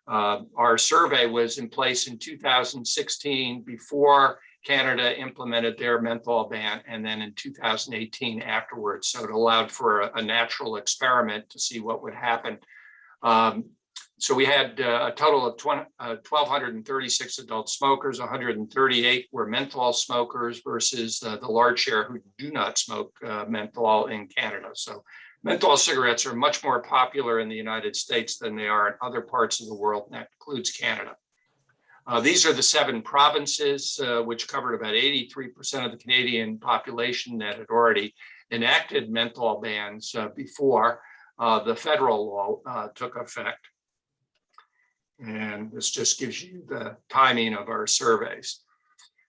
uh, our survey was in place in 2016 before Canada implemented their menthol ban and then in 2018 afterwards. So it allowed for a, a natural experiment to see what would happen. Um, so we had uh, a total of 20, uh, 1,236 adult smokers, 138 were menthol smokers versus uh, the large share who do not smoke uh, menthol in Canada. So menthol cigarettes are much more popular in the United States than they are in other parts of the world, and that includes Canada. Uh, these are the seven provinces, uh, which covered about 83% of the Canadian population that had already enacted menthol bans uh, before uh, the federal law uh, took effect. And this just gives you the timing of our surveys.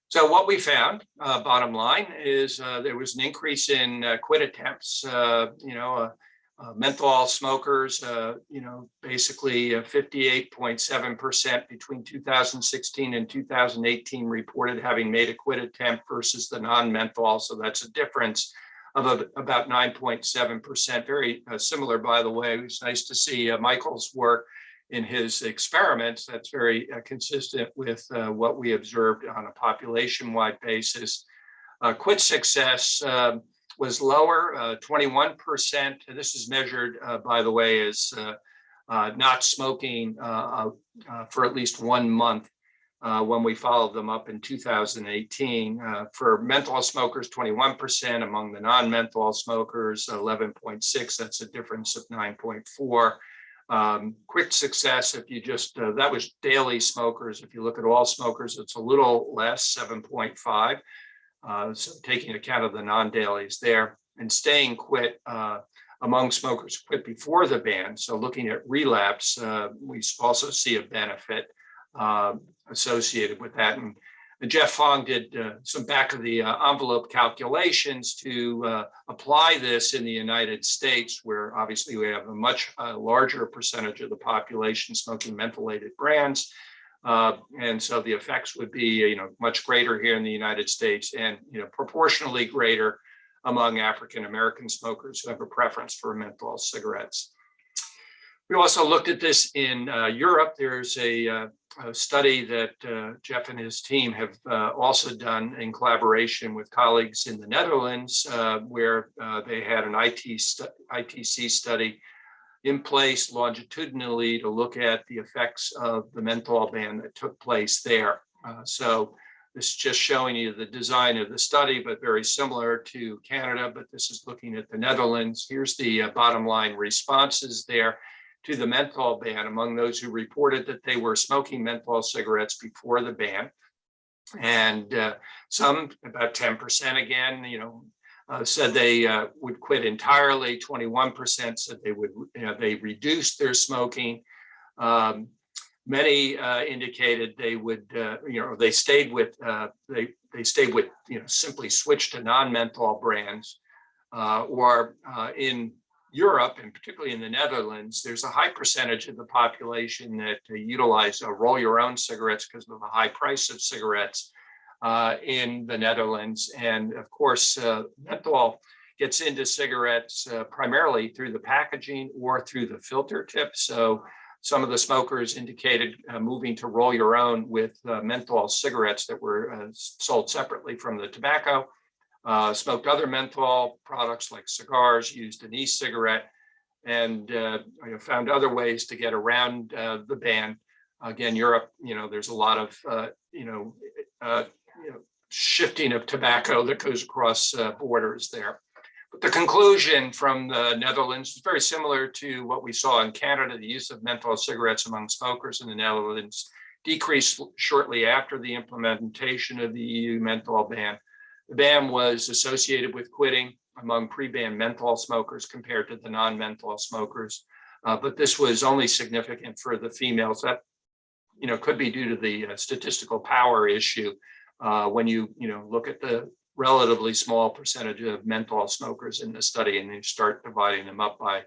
So what we found, uh, bottom line, is there was an increase in quit attempts, you know, uh, menthol smokers, uh, you know, basically 58.7% between 2016 and 2018 reported having made a quit attempt versus the non-menthol. So that's a difference of a, about 9.7%. Very uh, similar, by the way. It was nice to see uh, Michael's work in his experiments. That's very uh, consistent with uh, what we observed on a population-wide basis. quit success. Um, was lower, uh, 21%. This is measured, uh, by the way, as uh, uh not smoking uh, uh, for at least one month when we followed them up in 2018. for menthol smokers, 21%. Among the non-menthol smokers, 11.6. That's a difference of 9.4. Um, quick success, if you just, that was daily smokers. If you look at all smokers, it's a little less, 7.5. Uh, so taking account of the non-dailies there and staying quit uh, among smokers quit before the ban. So looking at relapse, uh, we also see a benefit uh, associated with that. And, Geoff Fong did uh, some back of the uh, envelope calculations to apply this in the United States, where obviously we have a much larger percentage of the population smoking mentholated brands. Uh, and so the effects would be, you know, much greater here in the United States and, you know, proportionally greater among African-American smokers who have a preference for menthol cigarettes. We also looked at this in uh, Europe. There's a, uh, a study that uh, Geoff and his team have uh, also done in collaboration with colleagues in the Netherlands, uh, where they had an IT ITC study in place longitudinally to look at the effects of the menthol ban that took place there. Uh, so this is just showing you the design of the study, but very similar to Canada, but this is looking at the Netherlands. Here's the uh, bottom line responses there to the menthol ban among those who reported that they were smoking menthol cigarettes before the ban. And uh, some, about 10% again, you know, uh, said they uh, would quit entirely. 21% said they would, you know, they reduced their smoking. Um, many uh, indicated they would, uh, you know, they stayed with, uh, they, they stayed with, you know, simply switched to non-menthol brands uh, or in Europe and particularly in the Netherlands, there's a high percentage of the population that utilize roll your own cigarettes because of the high price of cigarettes uh, in the Netherlands. And of course, uh, menthol gets into cigarettes uh, primarily through the packaging or through the filter tip. So some of the smokers indicated uh, moving to roll your own with uh, menthol cigarettes that were uh, sold separately from the tobacco. smoked other menthol products like cigars, used an e-cigarette, and found other ways to get around the ban. Again, Europe, you know, there's a lot of, you know, you know, shifting of tobacco that goes across uh, borders there. But the conclusion from the Netherlands is very similar to what we saw in Canada. The use of menthol cigarettes among smokers in the Netherlands decreased shortly after the implementation of the EU menthol ban. The ban was associated with quitting among pre-ban menthol smokers compared to the non-menthol smokers. Uh, but this was only significant for the females. That you know, could be due to the uh, statistical power issue uh, when you, you know, look at the relatively small percentage of menthol smokers in the study, and you start dividing them up by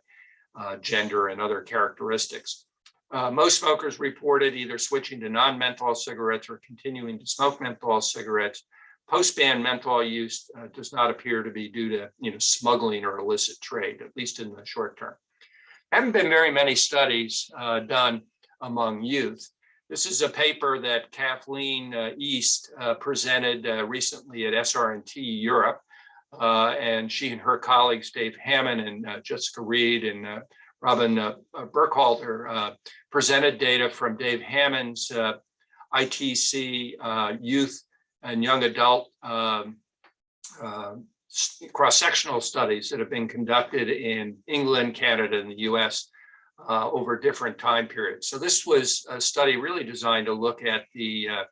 uh, gender and other characteristics. Uh, most smokers reported either switching to non-menthol cigarettes or continuing to smoke menthol cigarettes. Post-ban menthol use uh, does not appear to be due to, you know, smuggling or illicit trade, at least in the short term. Haven't been very many studies uh, done among youth. This is a paper that Kathleen uh, East uh, presented uh, recently at SRNT Europe. Uh, and she and her colleagues, Dave Hammond and uh, Jessica Reid and uh, Robin Burkhalter, presented data from Dave Hammond's ITC youth and young adult um, cross-sectional studies that have been conducted in England, Canada, and the US uh, over different time periods. So this was a study really designed to look at the uh,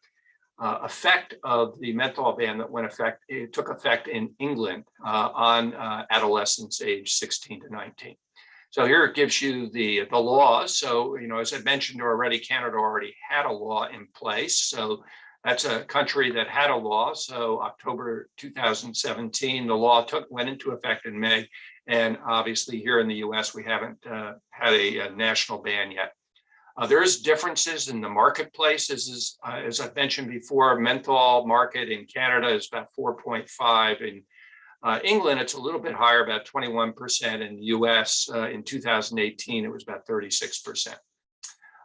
uh, effect of the menthol ban that went effect, it took effect in England uh, on uh, adolescents age 16 to 19. So here it gives you the, the laws. So, you know, as I mentioned already, Canada already had a law in place. So that's a country that had a law. So October 2017, the law took, went into effect in May. And obviously here in the US, we haven't uh, had a, a national ban yet. Uh, there's differences in the marketplace. As is, uh, as I've mentioned before, menthol market in Canada is about 4.5. In uh, England, it's a little bit higher, about 21%. In the US uh, in 2018, it was about 36%.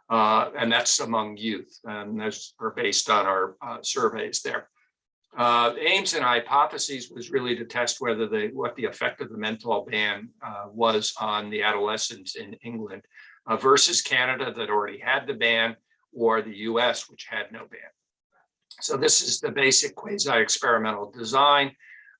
Uh, and that's among youth. And those are based on our surveys there. Uh, aims and hypotheses was really to test whether the what the effect of the menthol ban uh, was on the adolescents in England uh, versus Canada that already had the ban or the US which had no ban. So this is the basic quasi-experimental design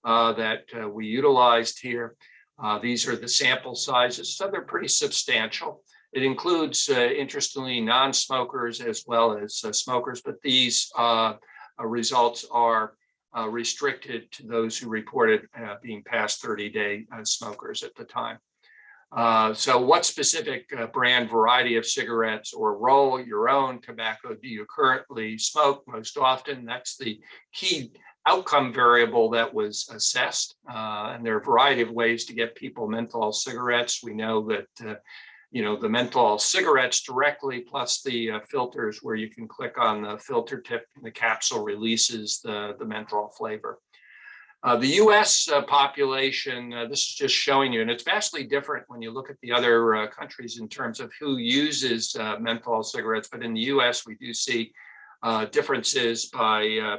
uh, that uh, we utilized here. Uh, these are the sample sizes, so they're pretty substantial. It includes, interestingly, non-smokers as well as smokers, but these uh, results are uh, restricted to those who reported uh, being past 30-day smokers at the time. Uh, so what specific uh, brand variety of cigarettes or roll your own tobacco do you currently smoke most often? That's the key outcome variable that was assessed. Uh, and there are a variety of ways to get people menthol cigarettes. We know that, uh, you know, the menthol cigarettes directly plus the uh, filters where you can click on the filter tip and the capsule releases the, the menthol flavor. Uh, the US uh, population, uh, this is just showing you, and it's vastly different when you look at the other uh, countries in terms of who uses uh, menthol cigarettes. But in the US, we do see differences by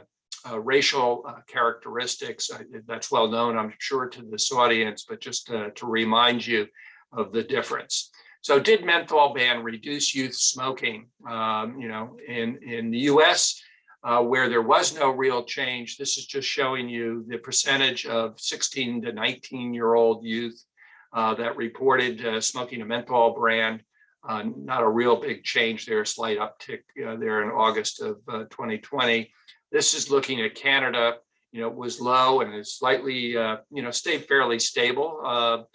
racial characteristics. That's well known, I'm sure, to this audience, but just to remind you of the difference. So did menthol ban reduce youth smoking? Um, you know, in, in the US, uh, where there was no real change. This is just showing you the percentage of 16 to 19 year old youth uh, that reported uh, smoking a menthol brand. Uh, not a real big change there, slight uptick uh, there in August of uh, 2020. This is looking at Canada. You know, it was low and is slightly, you know, stayed fairly stable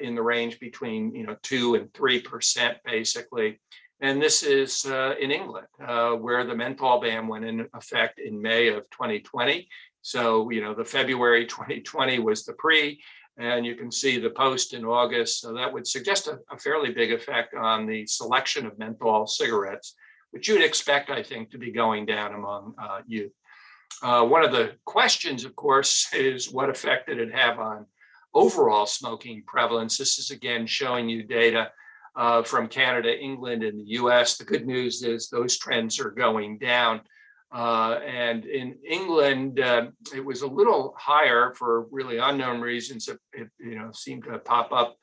in the range between, you know, two and three percent basically. And this is uh, in England, uh, where the menthol ban went in effect in May of 2020. So, you know, the February 2020 was the pre, and you can see the post in August. So that would suggest a, a fairly big effect on the selection of menthol cigarettes, which you'd expect, I think, to be going down among uh, youth. Uh, one of the questions, of course, (laughs) is what effect did it have on overall smoking prevalence? This is again showing you data uh, from Canada, England, and the US. The good news is those trends are going down. Uh, and in England, uh, it was a little higher for really unknown reasons. It, it you know seemed to pop up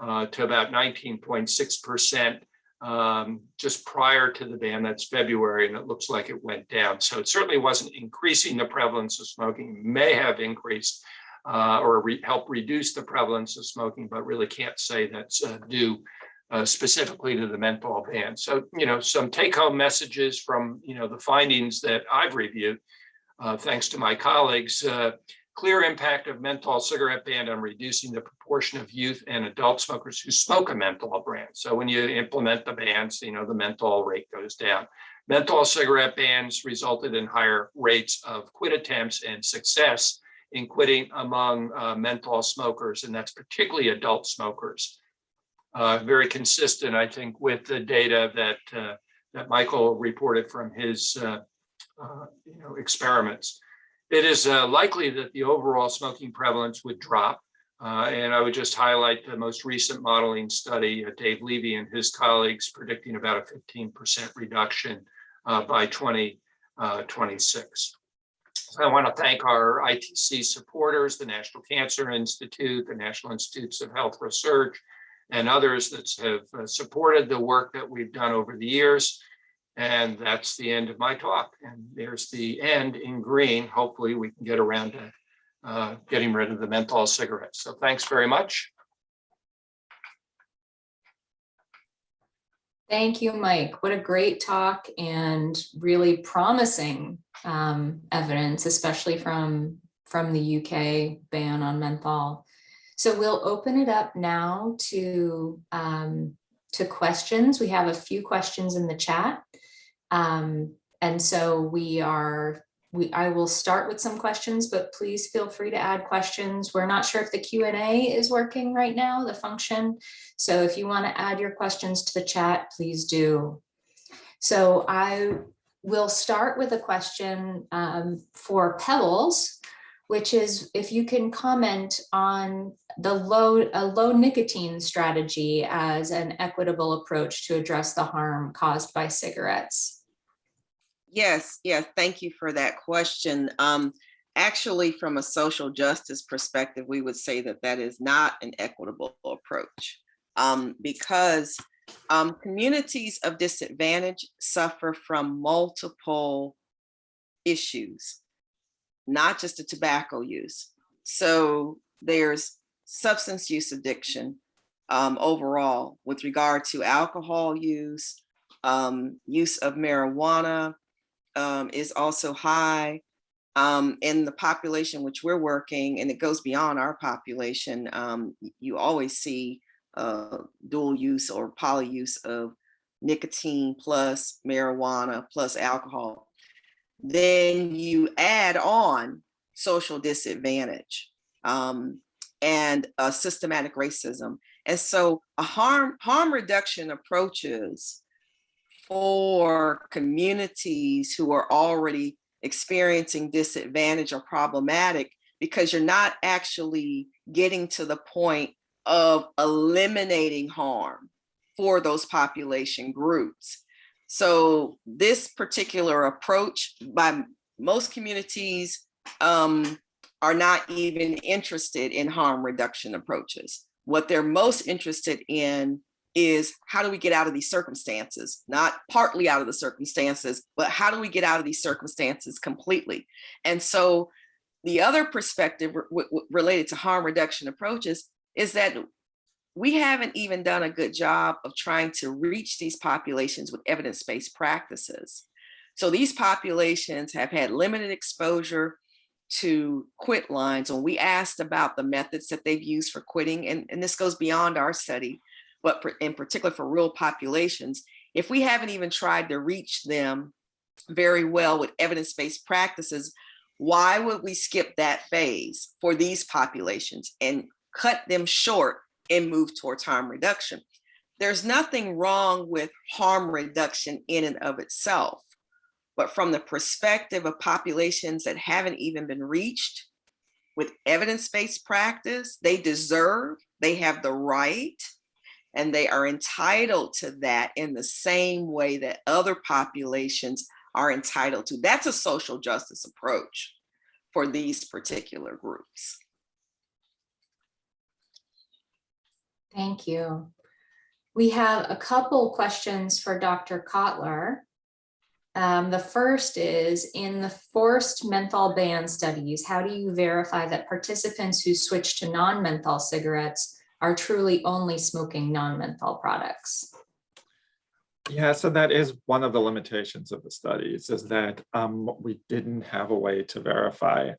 uh, to about 19.6% um, just prior to the ban. That's February, and it looks like it went down. So it certainly wasn't increasing the prevalence of smoking. May have increased uh, or re help reduce the prevalence of smoking, but really can't say that's uh, due uh, specifically to the menthol ban. So, you know, some take home messages from, you know, the findings that I've reviewed, uh, thanks to my colleagues, uh, clear impact of menthol cigarette ban on reducing the proportion of youth and adult smokers who smoke a menthol brand. So when you implement the bans, you know, the menthol rate goes down. Menthol cigarette bans resulted in higher rates of quit attempts and success in quitting among uh, menthol smokers, and that's particularly adult smokers. Uh, Very consistent, I think, with the data that, uh, that Michael reported from his, uh, uh, you know, experiments. It is uh, likely that the overall smoking prevalence would drop. And I would just highlight the most recent modeling study, Dave Levy and his colleagues predicting about a fifteen percent reduction by twenty twenty-six. I want to thank our ITC supporters, the National Cancer Institute, the National Institutes of Health Research, and others that have uh, supported the work that we've done over the years. And that's the end of my talk. And there's the end in green. Hopefully, we can get around to uh, getting rid of the menthol cigarettes. So thanks very much. Thank you, Mike. What a great talk and really promising um, evidence, especially from, from the UK ban on menthol. So we'll open it up now to, um, to questions. We have a few questions in the chat. Um, and so we are, we, I will start with some questions, but please feel free to add questions. We're not sure if the Q and A is working right now, the function. So if you want to add your questions to the chat, please do. So I will start with a question um, for Pebbles, which is if you can comment on the low, a low nicotine strategy as an equitable approach to address the harm caused by cigarettes. Yes, yes, thank you for that question. Um, actually, from a social justice perspective, we would say that that is not an equitable approach. Um, because um, communities of disadvantage suffer from multiple issues, not just the tobacco use. So there's substance use addiction um, overall with regard to alcohol use, um, use of marijuana, um, is also high um, in the population which we're working, and it goes beyond our population. Um, you always see uh, dual use or poly use of nicotine plus marijuana plus alcohol. Then you add on social disadvantage um, and uh, systematic racism. And so a harm harm reduction approaches for communities who are already experiencing disadvantage or problematic because you're not actually getting to the point of eliminating harm for those population groups. So this particular approach by most communities um, are not even interested in harm reduction approaches. What they're most interested in is how do we get out of these circumstances? Not partly out of the circumstances, but how do we get out of these circumstances completely? And so the other perspective re- re- related to harm reduction approaches is that we haven't even done a good job of trying to reach these populations with evidence-based practices. So these populations have had limited exposure to quit lines. When we asked about the methods that they've used for quitting, and, and this goes beyond our study, but in particular for rural populations, if we haven't even tried to reach them very well with evidence-based practices, why would we skip that phase for these populations and cut them short and move towards harm reduction? There's nothing wrong with harm reduction in and of itself, but from the perspective of populations that haven't even been reached with evidence-based practice, they deserve, they have the right, and they are entitled to that in the same way that other populations are entitled to. That's a social justice approach for these particular groups. Thank you. We have a couple questions for Dr. Kotlyar. Um, the first is, in the forced menthol ban studies, how do you verify that participants who switch to non-menthol cigarettes are truly only smoking non-menthol products? Yeah, so that is one of the limitations of the studies is that um, we didn't have a way to verify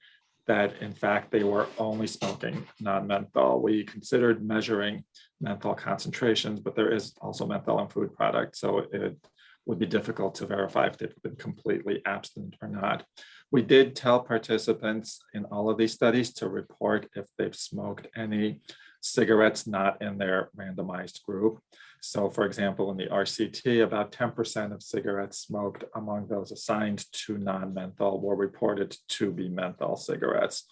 that in fact they were only smoking non-menthol. We considered measuring menthol concentrations, but there is also menthol in food products. So it would be difficult to verify if they've been completely abstinent or not. We did tell participants in all of these studies to report if they've smoked any cigarettes not in their randomized group. So for example, in the RCT, about 10% of cigarettes smoked among those assigned to non-menthol were reported to be menthol cigarettes.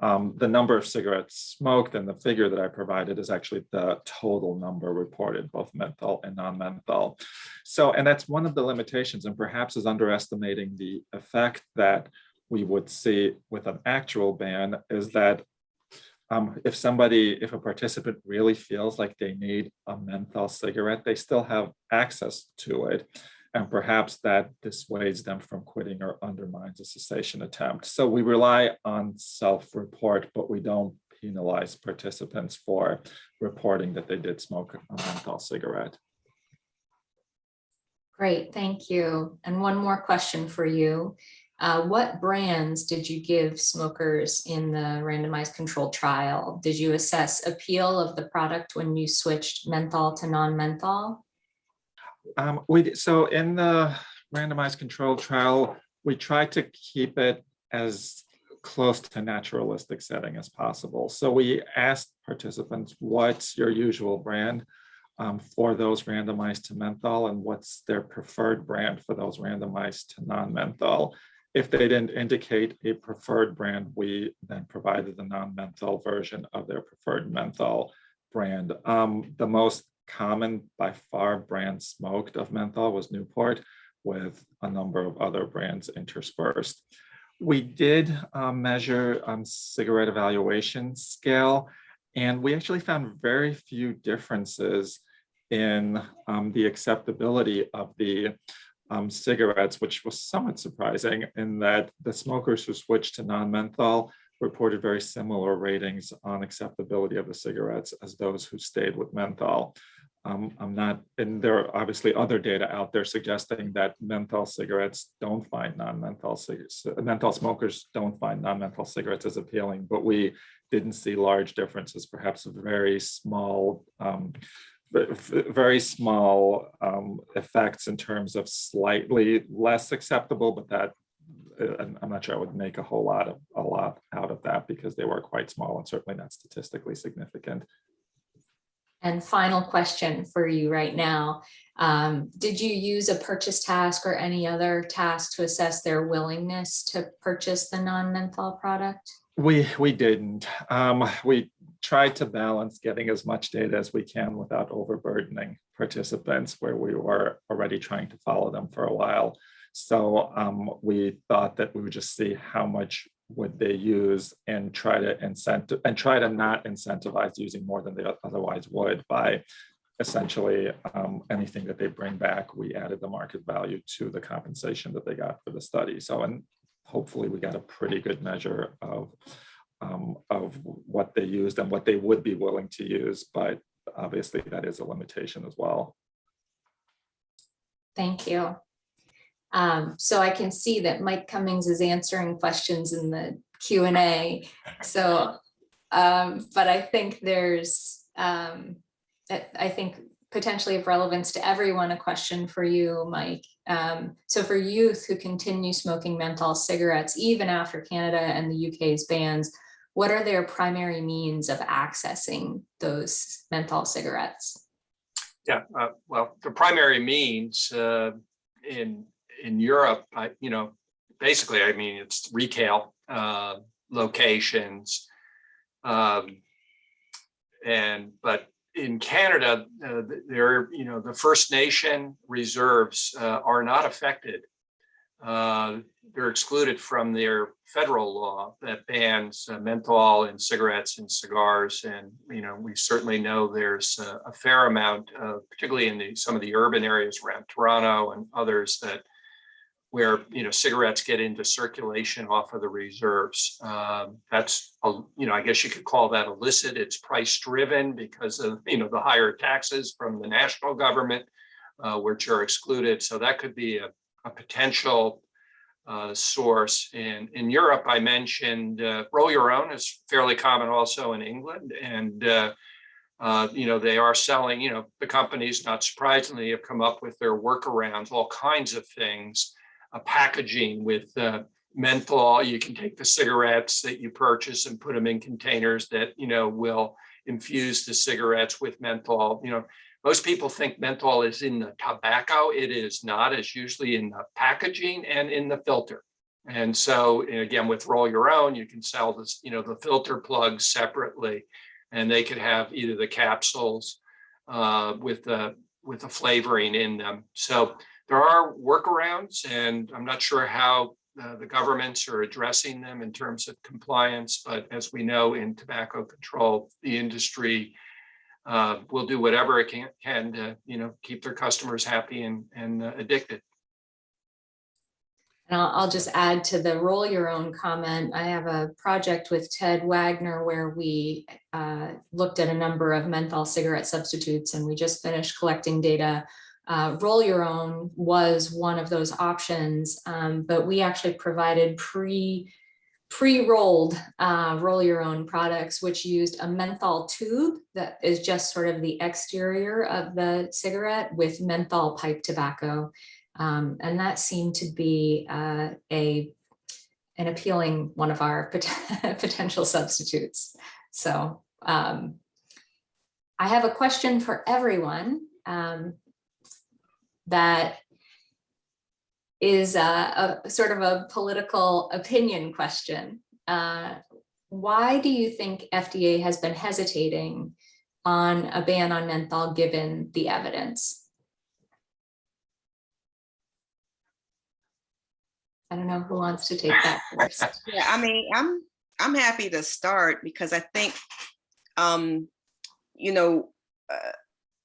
Um, the number of cigarettes smoked and the figure that I provided is actually the total number reported, both menthol and non-menthol. So, and that's one of the limitations and perhaps is underestimating the effect that we would see with an actual ban is that um, if somebody, if a participant really feels like they need a menthol cigarette, they still have access to it. And perhaps that dissuades them from quitting or undermines a cessation attempt. So we rely on self-report, but we don't penalize participants for reporting that they did smoke a menthol cigarette. Great, thank you. And one more question for you. Uh, what brands did you give smokers in the randomized controlled trial? Did you assess appeal of the product when you switched menthol to non-menthol? Um, we, so in the randomized controlled trial, we tried to keep it as close to naturalistic setting as possible. So we asked participants, what's your usual brand um, for those randomized to menthol and what's their preferred brand for those randomized to non-menthol? If they didn't indicate a preferred brand, we then provided the non-menthol version of their preferred menthol brand. Um, the most common by far brand smoked of menthol was Newport with a number of other brands interspersed. We did um, measure um, cigarette evaluation scale, and we actually found very few differences in um, the acceptability of the um, cigarettes, which was somewhat surprising in that the smokers who switched to non-menthol reported very similar ratings on acceptability of the cigarettes as those who stayed with menthol. Um, I'm not, and there are obviously other data out there suggesting that menthol cigarettes don't find non-menthol cigarettes, menthol smokers don't find non-menthol cigarettes as appealing, but we didn't see large differences, perhaps a very small, um, very small um, effects in terms of slightly less acceptable, but that uh, I'm I'm not sure I would make a whole lot of, a lot out of that because they were quite small and certainly not statistically significant. And final question for you right now. Um, did you use a purchase task or any other task to assess their willingness to purchase the non-menthol product? We, we didn't. Um, we tried to balance getting as much data as we can without overburdening participants where we were already trying to follow them for a while. So um, we thought that we would just see how much would they use and try to incentive and try to not incentivize using more than they otherwise would by essentially um, anything that they bring back, we added the market value to the compensation that they got for the study. So, and hopefully we got a pretty good measure of um, of what they used and what they would be willing to use, but obviously that is a limitation as well. Thank you. Um, so I can see that Mike Cummings is answering questions in the Q and A. So, um, but I think there's, um, I I think potentially of relevance to everyone, a question for you, Mike. Um, so for youth who continue smoking menthol cigarettes, even after Canada and the UK's bans, what are their primary means of accessing those menthol cigarettes? Yeah, uh, well, the primary means uh, in in Europe, I, you know, basically, I mean, it's retail uh, locations. Um, and but in Canada, uh, there, you know, the First Nation reserves uh, are not affected. Uh, they're excluded from their federal law that bans uh, menthol in cigarettes and cigars. And, you know, we certainly know there's a, a fair amount, particularly in the, some of the urban areas around Toronto and others that where, you know, cigarettes get into circulation off of the reserves. Um, that's, a, you know, I guess you could call that illicit. It's price driven because of, you know, the higher taxes from the national government, uh, which are excluded. So that could be a, a potential uh, source. In, in Europe, I mentioned uh, roll your own is fairly common also in England. And uh, uh, you know, they are selling, you know, the companies, not surprisingly, have come up with their workarounds, all kinds of things. Packaging with uh, menthol, you can take the cigarettes that you purchase and put them in containers that, you know, will infuse the cigarettes with menthol, you know. Most people think menthol is in the tobacco. It is not. It's usually in the packaging and in the filter. And so and again, with roll your own, you can sell this, you know, the filter plugs separately. And they could have either the capsules uh, with the with the flavoring in them. So there are workarounds, and I'm not sure how uh, the governments are addressing them in terms of compliance. But as we know in tobacco control, the industry uh, will do whatever it can, can to, you know, keep their customers happy and, and uh, addicted. And I'll, I'll just add to the roll your own comment. I have a project with Ted Wagener where we uh, looked at a number of menthol cigarette substitutes and we just finished collecting data. Uh, roll your own was one of those options, um, but we actually provided pre pre-rolled uh, roll your own products, which used a menthol tube that is just sort of the exterior of the cigarette with menthol pipe tobacco. Um, and that seemed to be uh, a an appealing one of our pot- (laughs) potential substitutes. So um, I have a question for everyone um, that is a, a sort of a political opinion question. Uh, why do you think FDA has been hesitating on a ban on menthol given the evidence? I don't know who wants to take that first. (laughs) Yeah, I mean, I'm, I'm happy to start because I think, um, you know, uh,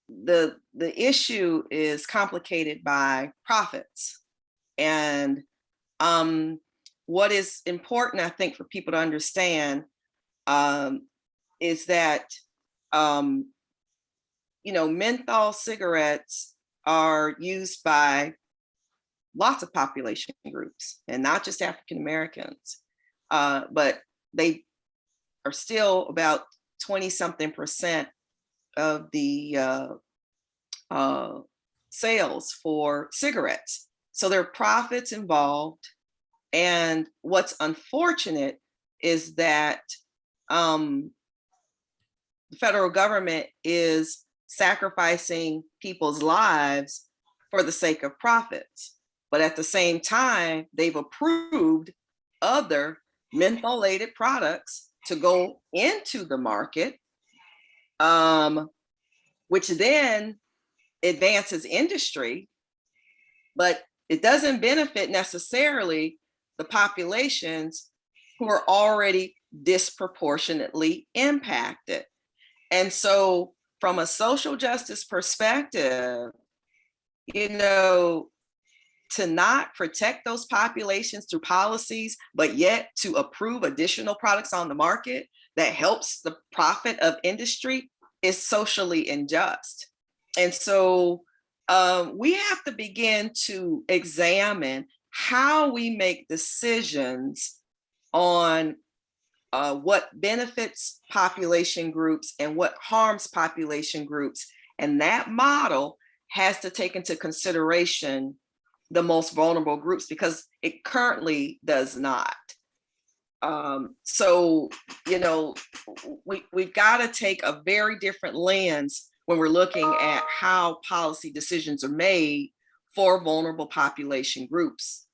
the, the issue is complicated by profits. And um, what is important, I think, for people to understand um, is that, um, you know, menthol cigarettes are used by lots of population groups and not just African Americans, uh, but they are still about 20 something percent of the uh, uh, sales for cigarettes. So there are profits involved. And what's unfortunate is that um, the federal government is sacrificing people's lives for the sake of profits. But at the same time, they've approved other mentholated products to go into the market, um, which then advances industry, but it doesn't benefit necessarily the populations who are already disproportionately impacted. And so from a social justice perspective, you know, to not protect those populations through policies, but yet to approve additional products on the market that helps the profit of industry is socially unjust. And so um, we have to begin to examine how we make decisions on uh, what benefits population groups and what harms population groups. And that model has to take into consideration the most vulnerable groups because it currently does not. Um, so, you know, we, we've got to take a very different lens when we're looking at how policy decisions are made for vulnerable population groups.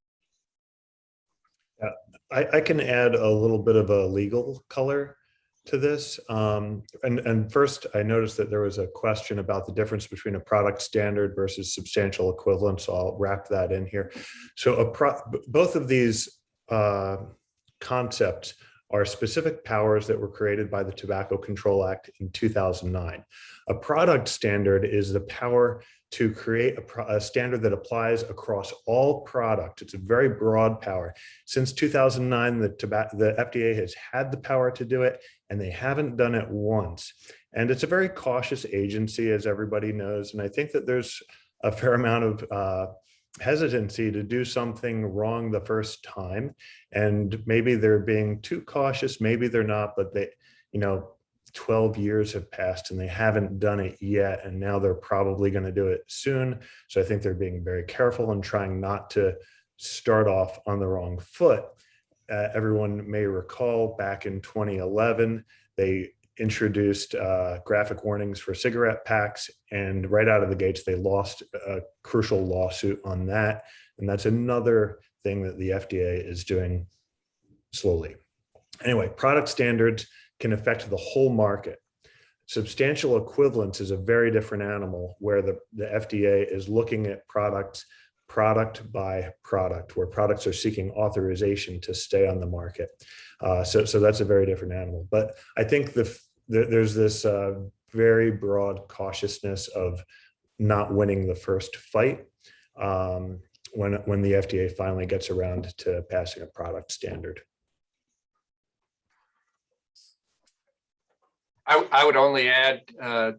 I, I can add a little bit of a legal color to this. Um, and, and first, I noticed that there was a question about the difference between a product standard versus substantial equivalence. So I'll wrap that in here. So both of these uh, concepts are specific powers that were created by the Tobacco Control Act in 2009. A product standard is the power to create a, a, standard that applies across all product. It's a very broad power. Since 2009, the, the FDA has had the power to do it, and they haven't done it once. And it's a very cautious agency, as everybody knows. And I think that there's a fair amount of uh, hesitancy to do something wrong the first time. And maybe they're being too cautious, maybe they're not, but they, you know, 12 years have passed and they haven't done it yet. And now they're probably going to do it soon. So I think they're being very careful and trying not to start off on the wrong foot. Uh, everyone may recall back in 2011, they introduced uh, graphic warnings for cigarette packs. And right out of the gates, they lost a crucial lawsuit on that. And that's another thing that the FDA is doing slowly. Anyway, product standards can affect the whole market. Substantial equivalence is a very different animal where the, the FDA is looking at products product by product, where products are seeking authorization to stay on the market. Uh, so, so that's a very different animal. But I think the, the there's this uh, very broad cautiousness of not winning the first fight um, when, when the FDA finally gets around to passing a product standard. I, I would only add, uh,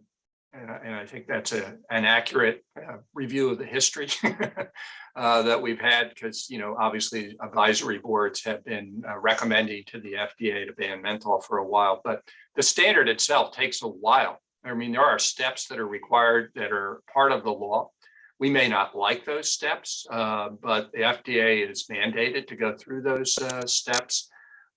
and I- and I think that's a, an accurate uh, review of the history (laughs) uh, that we've had, because, you know, obviously advisory boards have been uh, recommending to the FDA to ban menthol for a while, but the standard itself takes a while. I mean, there are steps that are required that are part of the law. We may not like those steps, uh, but the FDA is mandated to go through those uh, steps.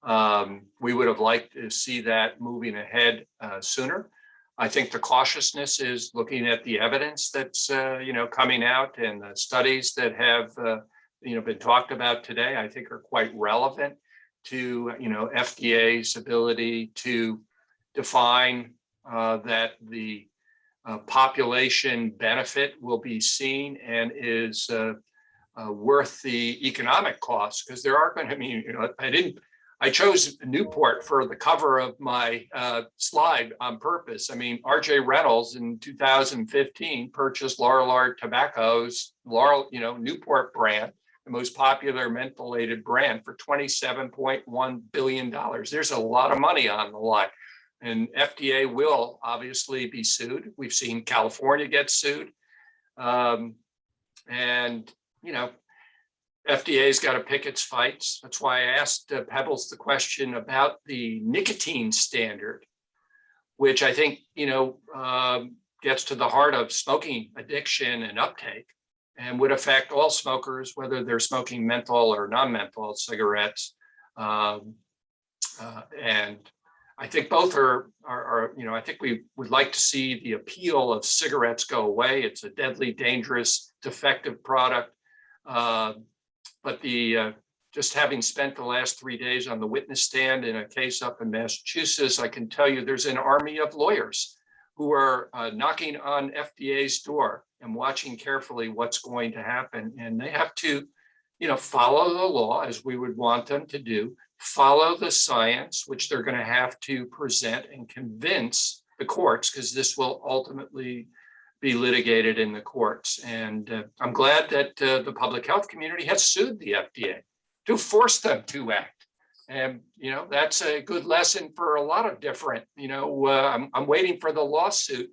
Um, we would have liked to see that moving ahead uh, sooner. I think the cautiousness is looking at the evidence that's, uh, you know, coming out and the studies that have, uh, you know, been talked about today, I think are quite relevant to, you know, FDA's ability to define uh, that the uh, population benefit will be seen and is uh, uh, worth the economic costs, because there are going to, be, you know, I didn't I chose Newport for the cover of my uh, slide on purpose. I mean, RJ Reynolds in 2015 purchased Lorillard Tobacco's Lorillard, you know, Newport brand, the most popular mentholated brand for $27.1 billion. There's a lot of money on the line. And FDA will obviously be sued. We've seen California get sued. Um, and, you know, FDA's got to pick its fights. That's why I asked uh, Pebbles the question about the nicotine standard, which I think, you know, um, gets to the heart of smoking addiction and uptake and would affect all smokers, whether they're smoking menthol or non-menthol cigarettes. Um, uh, and I think both are, are, are, you know, I think we would like to see the appeal of cigarettes go away. It's a deadly, dangerous, defective product. Uh, but the, uh, just having spent the last three days on the witness stand in a case up in Massachusetts, I can tell you there's an army of lawyers who are uh, knocking on FDA's door and watching carefully what's going to happen. And they have to, you know, follow the law as we would want them to do, follow the science, which they're going to have to present and convince the courts, because this will ultimately be litigated in the courts. And uh, I'm glad that uh, the public health community has sued the FDA to force them to act. And, you know, that's a good lesson for a lot of different, you know, uh, I'm, I'm waiting for the lawsuit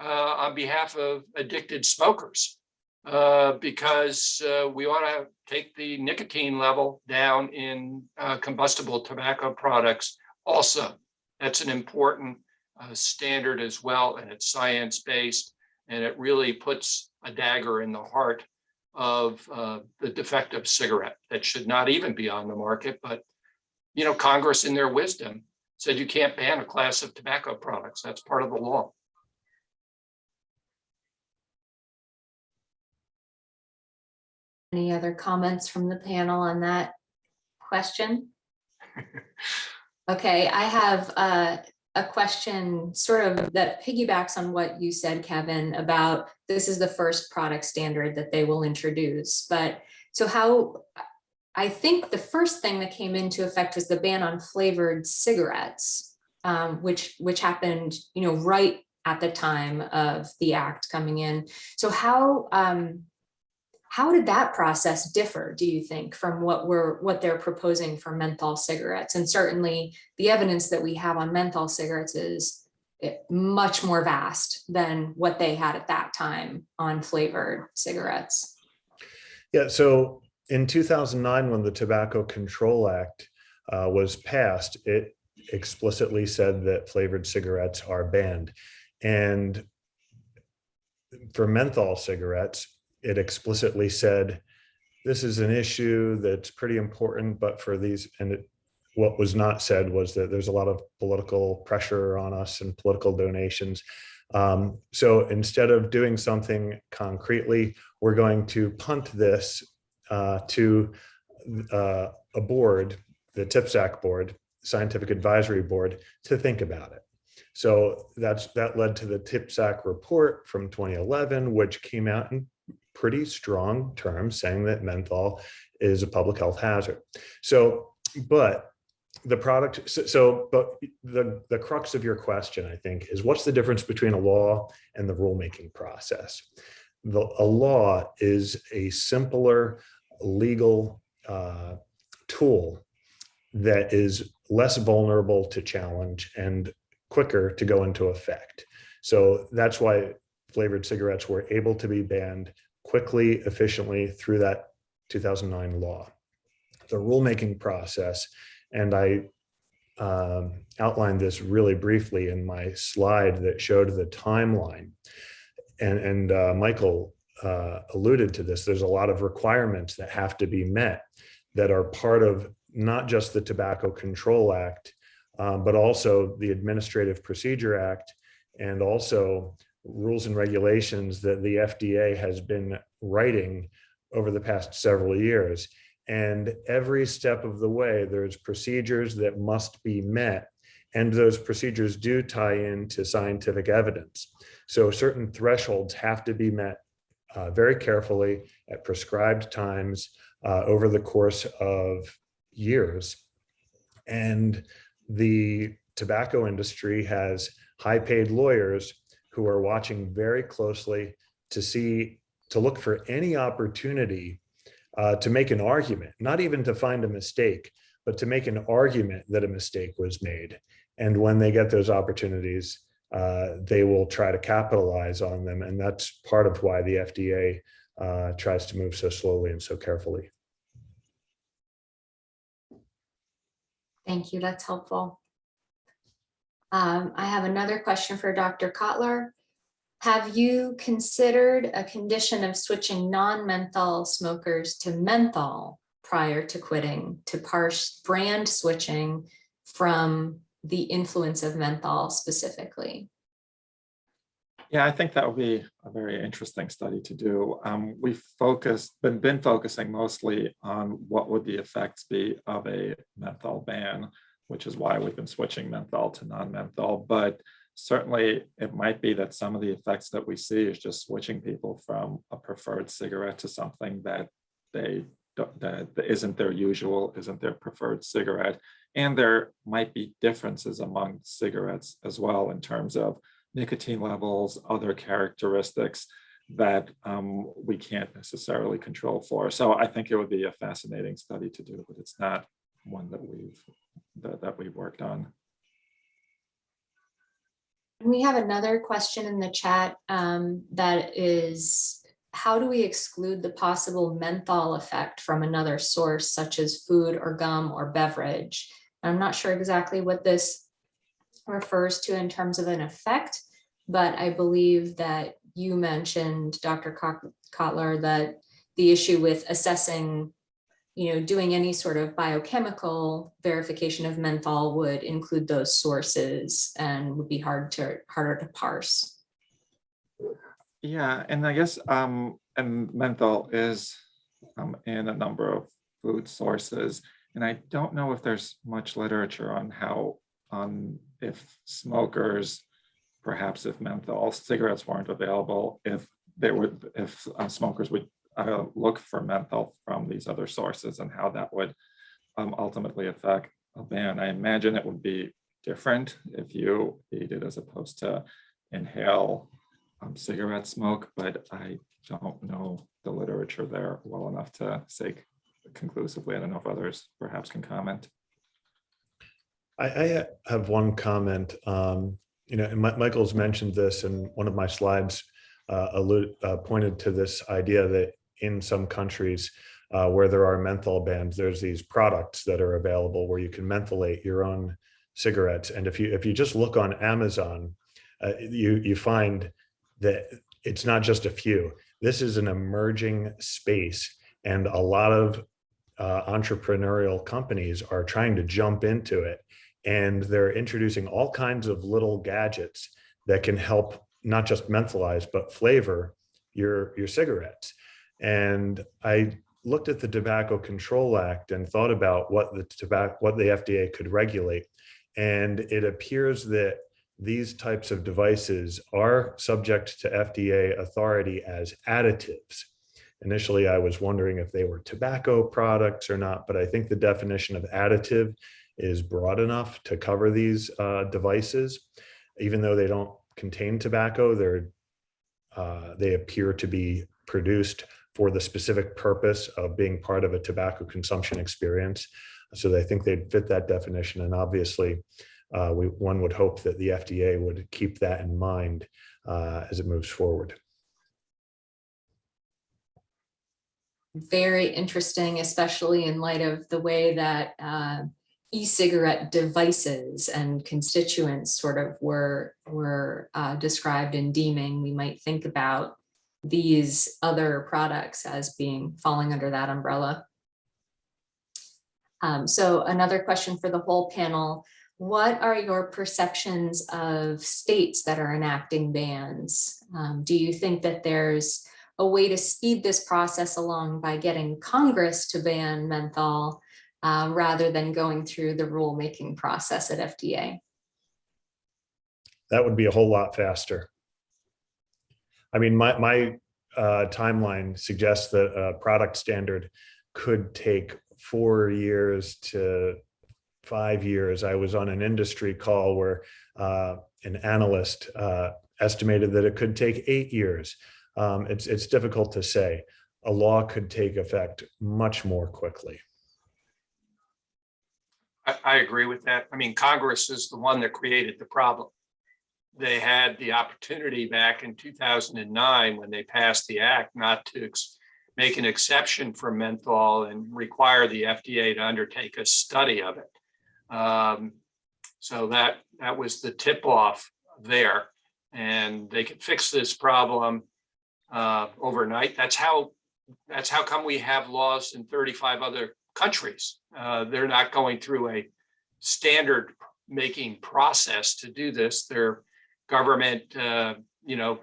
uh, on behalf of addicted smokers uh, because uh, we ought to take the nicotine level down in combustible tobacco products also. That's an important standard as well, and it's science-based and it really puts a dagger in the heart of uh, the defective cigarette that should not even be on the market. But, you know, Congress in their wisdom said you can't ban a class of tobacco products. That's part of the law. Any other comments from the panel on that question? (laughs) Okay, I have uh, a question sort of that piggybacks on what you said, Kevin, about this is the first product standard that they will introduce. But so how, I think the first thing that came into effect was the ban on flavored cigarettes, um, which which happened, you know, right at the time of the act coming in. So how um, how did that process differ, do you think, from what we're what they're proposing for menthol cigarettes? And certainly the evidence that we have on menthol cigarettes is eh, much more vast than what they had at that time on flavored cigarettes. Yeah, so in 2009, when the Tobacco Control Act uh, was passed, it explicitly said that flavored cigarettes are banned. And for menthol cigarettes, it explicitly said, this is an issue that's pretty important, but for these, and it, what was not said was that there's a lot of political pressure on us and political donations. Um, so instead of doing something concretely, we're going to punt this uh, to uh, a board, the TPSAC board, Scientific Advisory Board, to think about it. So that's that led to the TPSAC report from 2011, which came out in pretty strong terms saying that menthol is a public health hazard. So, but the product, so, so but the, the crux of your question, I think, is what's the difference between a law and the rulemaking process? The, a law is a simpler legal uh, tool that is less vulnerable to challenge and quicker to go into effect. So that's why flavored cigarettes were able to be banned quickly, efficiently through that 2009 law. The rulemaking process, and I um, outlined this really briefly in my slide that showed the timeline. And, and uh, Michael uh, alluded to this, there's a lot of requirements that have to be met that are part of not just the Tobacco Control Act, um, but also the Administrative Procedure Act and also rules and regulations that the FDA has been writing over the past several years. And every step of the way, there's procedures that must be met. And those procedures do tie into scientific evidence. So certain thresholds have to be met uh, very carefully at prescribed times uh, over the course of years. And the tobacco industry has high paid lawyers who are watching very closely to see, to look for any opportunity uh, to make an argument, not even to find a mistake, but to make an argument that a mistake was made. And when they get those opportunities, uh, they will try to capitalize on them. And that's part of why the FDA uh, tries to move so slowly and so carefully. Thank you. That's helpful. Um, I have another question for Dr. Kotlyar. Have you considered a condition of switching non-menthol smokers to menthol prior to quitting to parse brand switching from the influence of menthol specifically? Yeah, I think that would be a very interesting study to do. Um, we've focused, been, been focusing mostly on what would the effects be of a menthol ban, which is why we've been switching menthol to non-menthol. But certainly it might be that some of the effects that we see is just switching people from a preferred cigarette to something that they that isn't their usual, isn't their preferred cigarette. And there might be differences among cigarettes as well in terms of nicotine levels, other characteristics that um, we can't necessarily control for. So I think it would be a fascinating study to do, but it's not one that we've that, that we've worked on. We have another question in the chat um, that is, how do we exclude the possible menthol effect from another source such as food or gum or beverage? I'm not sure exactly what this refers to in terms of an effect, but I believe that you mentioned, Dr. Kotlyar, that the issue with assessing, you know, doing any sort of biochemical verification of menthol would include those sources and would be hard to harder to parse. Yeah, and I guess um, and menthol is um, in a number of food sources, and I don't know if there's much literature on how on if smokers, perhaps if menthol cigarettes weren't available, if they would, if uh, smokers would uh, look for menthol from these other sources and how that would um, ultimately affect a ban. I imagine it would be different if you eat it as opposed to inhale um, cigarette smoke, but I don't know the literature there well enough to say conclusively. I don't know if others perhaps can comment. I, I have one comment. Um, you know, and Mi- Michael's mentioned this in one of my slides, uh, allude, uh, pointed to this idea that in some countries uh, where there are menthol bans, there's these products that are available where you can mentholate your own cigarettes. And if you if you just look on Amazon, uh, you you find that it's not just a few. This is an emerging space, and a lot of uh, entrepreneurial companies are trying to jump into it, and they're introducing all kinds of little gadgets that can help not just mentholize but flavor your your cigarettes. And I looked at the Tobacco Control Act and thought about what the tobacco what the FDA could regulate, and it appears that these types of devices are subject to FDA authority as additives. Initially, I was wondering if they were tobacco products or not, but I think the definition of additive is broad enough to cover these uh, devices. Even though they don't contain tobacco, they're, uh, they appear to be produced for the specific purpose of being part of a tobacco consumption experience. So I think they'd fit that definition. And obviously, uh, we, one would hope that the FDA would keep that in mind uh, as it moves forward. Very interesting, especially in light of the way that uh, e-cigarette devices and constituents sort of were, were uh, described in deeming. We might think about these other products as being falling under that umbrella. Um, so another question for the whole panel. What are your perceptions of states that are enacting bans? Um, do you think that there's a way to speed this process along by getting Congress to ban menthol uh, rather than going through the rulemaking process at FDA? That would be a whole lot faster. I mean, my, my uh, timeline suggests that a product standard could take four years to five years. I was on an industry call where uh, an analyst uh, estimated that it could take eight years. Um, it's, it's difficult to say. A law could take effect much more quickly. I, I agree with that. I mean, Congress is the one that created the problem. They had the opportunity back in 2009 when they passed the act not to make an exception for menthol and require the FDA to undertake a study of it. Um, so that that was the tip off there, and they could fix this problem uh, overnight. That's how that's how come we have laws in 35 other countries. Uh, they're not going through a standard making process to do this. Their government, uh, you know,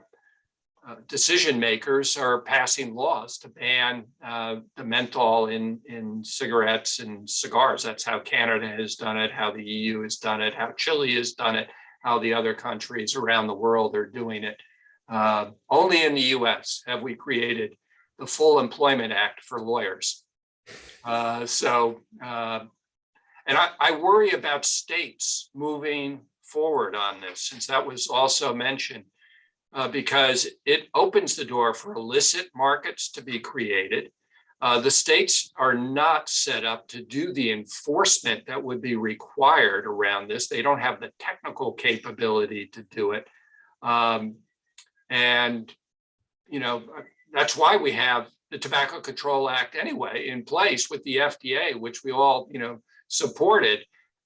uh, decision makers are passing laws to ban uh, the menthol in in cigarettes and cigars. That's how Canada has done it, how the EU has done it, how Chile has done it, how the other countries around the world are doing it. Uh, only in the U.S. have we created the Full Employment Act for lawyers. Uh, so, uh, and I, I worry about states moving forward on this, since that was also mentioned, uh, because it opens the door for illicit markets to be created. Uh, the states are not set up to do the enforcement that would be required around this. They don't have the technical capability to do it. Um, and, you know, that's why we have the Tobacco Control Act anyway in place with the FDA, which we all, you know, supported.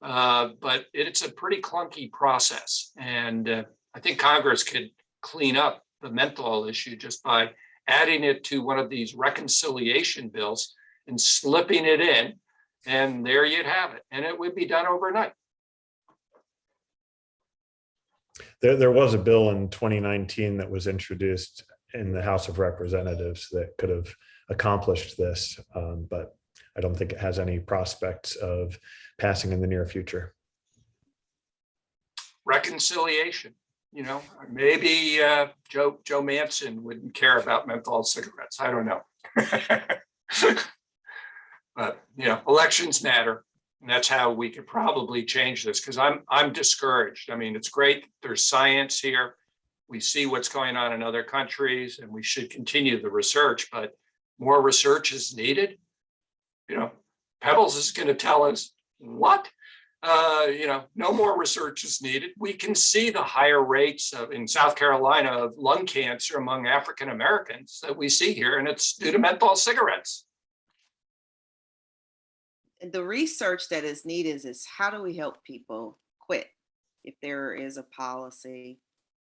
Uh, but it's a pretty clunky process. And uh, I think Congress could clean up the menthol issue just by adding it to one of these reconciliation bills and slipping it in. And there you'd have it. And it would be done overnight. There, there was a bill in 2019 that was introduced in the House of Representatives that could have accomplished this, um, but I don't think it has any prospects of passing in the near future. Reconciliation, you know, maybe uh, Joe Joe Manchin wouldn't care about menthol cigarettes. I don't know. (laughs) but you know, elections matter. And that's how we could probably change this because I'm I'm discouraged. I mean, it's great. There's science here. We see what's going on in other countries and we should continue the research, but more research is needed. You know, Pebbles is going to tell us what? Uh, you know, no more research is needed. We can see the higher rates of in South Carolina of lung cancer among African Americans that we see here, and it's due to menthol cigarettes. The research that is needed is how do we help people quit if there is a policy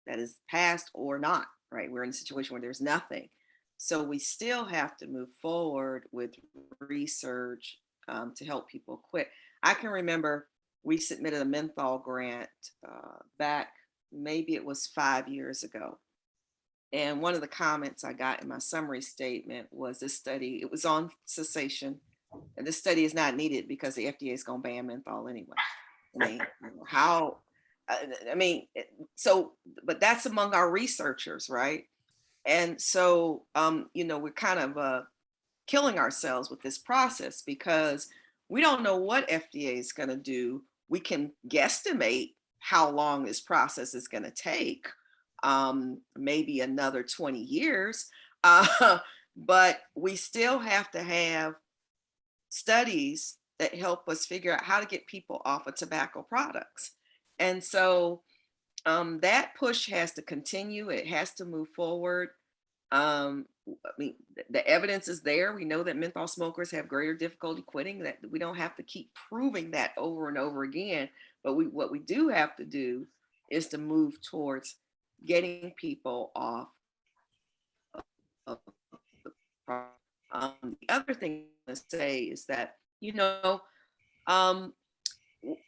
that is passed or not, right? We're in a situation where there's nothing. So we still have to move forward with research um, to help people quit. I can remember we submitted a menthol grant uh, back, maybe it was five years ago. And one of the comments I got in my summary statement was this study, it was on cessation. And this study is not needed because the FDA is going to ban menthol anyway. I mean, (laughs) how, I I mean, so, but that's among our researchers, right? And so, um, you know, we're kind of uh, killing ourselves with this process because we don't know what FDA is going to do. We can guesstimate how long this process is going to take, um, maybe another 20 years, (laughs) uh, but we still have to have studies that help us figure out how to get people off of tobacco products. And so um, that push has to continue. It has to move forward. Um, I mean, the evidence is there. We know that menthol smokers have greater difficulty quitting. That we don't have to keep proving that over and over again. But we, what we do have to do is to move towards getting people off. Of the. Um, the other thing to say is that you know, um,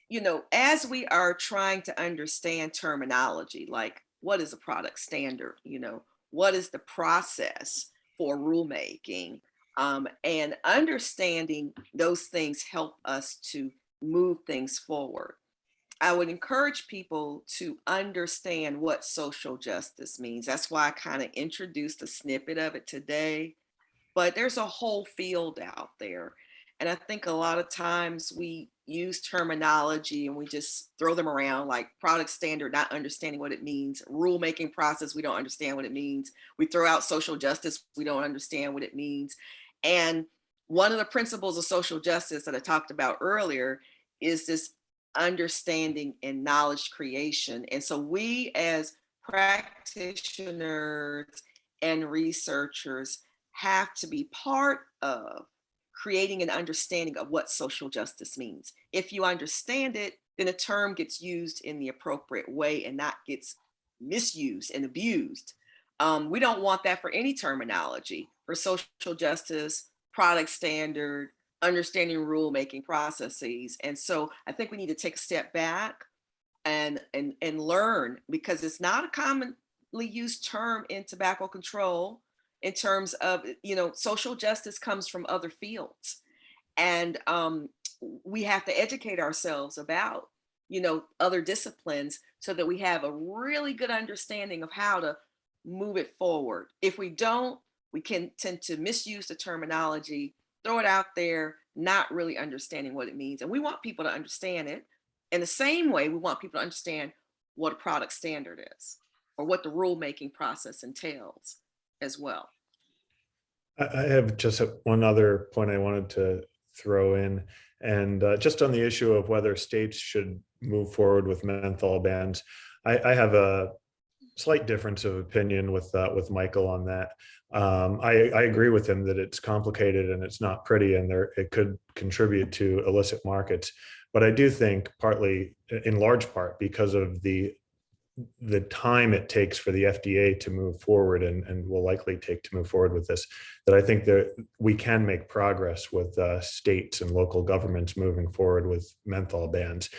you know, as we are trying to understand terminology, like what is a product standard, you know, what is the process for rulemaking, um, and understanding those things help us to move things forward. I would encourage people to understand what social justice means. That's why I kind of introduced a snippet of it today. But there's a whole field out there. And I think a lot of times we use terminology and we just throw them around like product standard, not understanding what it means, rulemaking process, we don't understand what it means. We throw out social justice, we don't understand what it means. And one of the principles of social justice that I talked about earlier is this understanding and knowledge creation. And so we as practitioners and researchers have to be part of creating an understanding of what social justice means. If you understand it, then a term gets used in the appropriate way and not gets misused and abused. Um, we don't want that for any terminology for social justice, product standard, understanding rulemaking processes. And so I think we need to take a step back and, and, and learn because it's not a commonly used term in tobacco control in terms of, you know, social justice comes from other fields. And um, we have to educate ourselves about, you know, other disciplines so that we have a really good understanding of how to move it forward. If we don't, we can tend to misuse the terminology, throw it out there, not really understanding what it means. And we want people to understand it. In the same way, we want people to understand what a product standard is or what the rulemaking process entails as well. I have just one other point I wanted to throw in. And uh, just on the issue of whether states should move forward with menthol bans, I, I have a slight difference of opinion with, uh, with Michael on that. Um, I, I agree with him that it's complicated and it's not pretty and there, it could contribute to illicit markets. But I do think partly, in large part, because of the the time it takes for the FDA to move forward and, and will likely take to move forward with this, that I think that we can make progress with uh, states and local governments moving forward with menthol bans.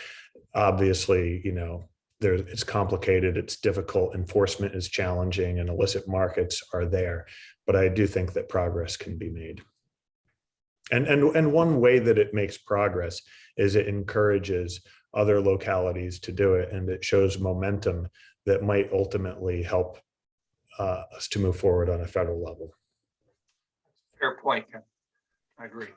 Obviously, you know, there, it's complicated, it's difficult, enforcement is challenging and illicit markets are there. But I do think that progress can be made. And, and, and one way that it makes progress is it encourages other localities to do it and it shows momentum that might ultimately help uh, us to move forward on a federal level. Fair point. Ken. I agree.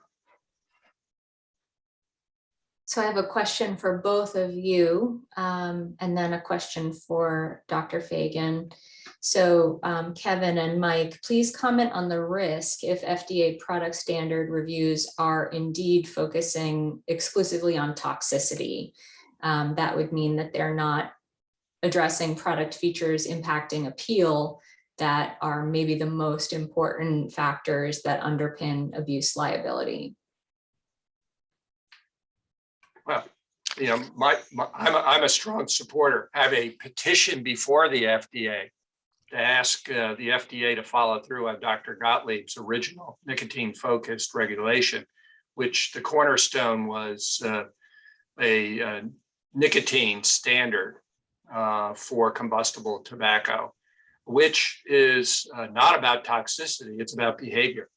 So I have a question for both of you, um, and then a question for Dr. Fagan. So um, Kevin and Mike, please comment on the risk if FDA product standard reviews are indeed focusing exclusively on toxicity. Um, That would mean that they're not addressing product features impacting appeal that are maybe the most important factors that underpin abuse liability. Well, you know, my, my, I'm, a, I'm a strong supporter, have a petition before the FDA to ask uh, the FDA to follow through on Dr. Gottlieb's original nicotine focused regulation, which the cornerstone was uh, a uh, nicotine standard uh, for combustible tobacco, which is uh, not about toxicity, it's about behavior.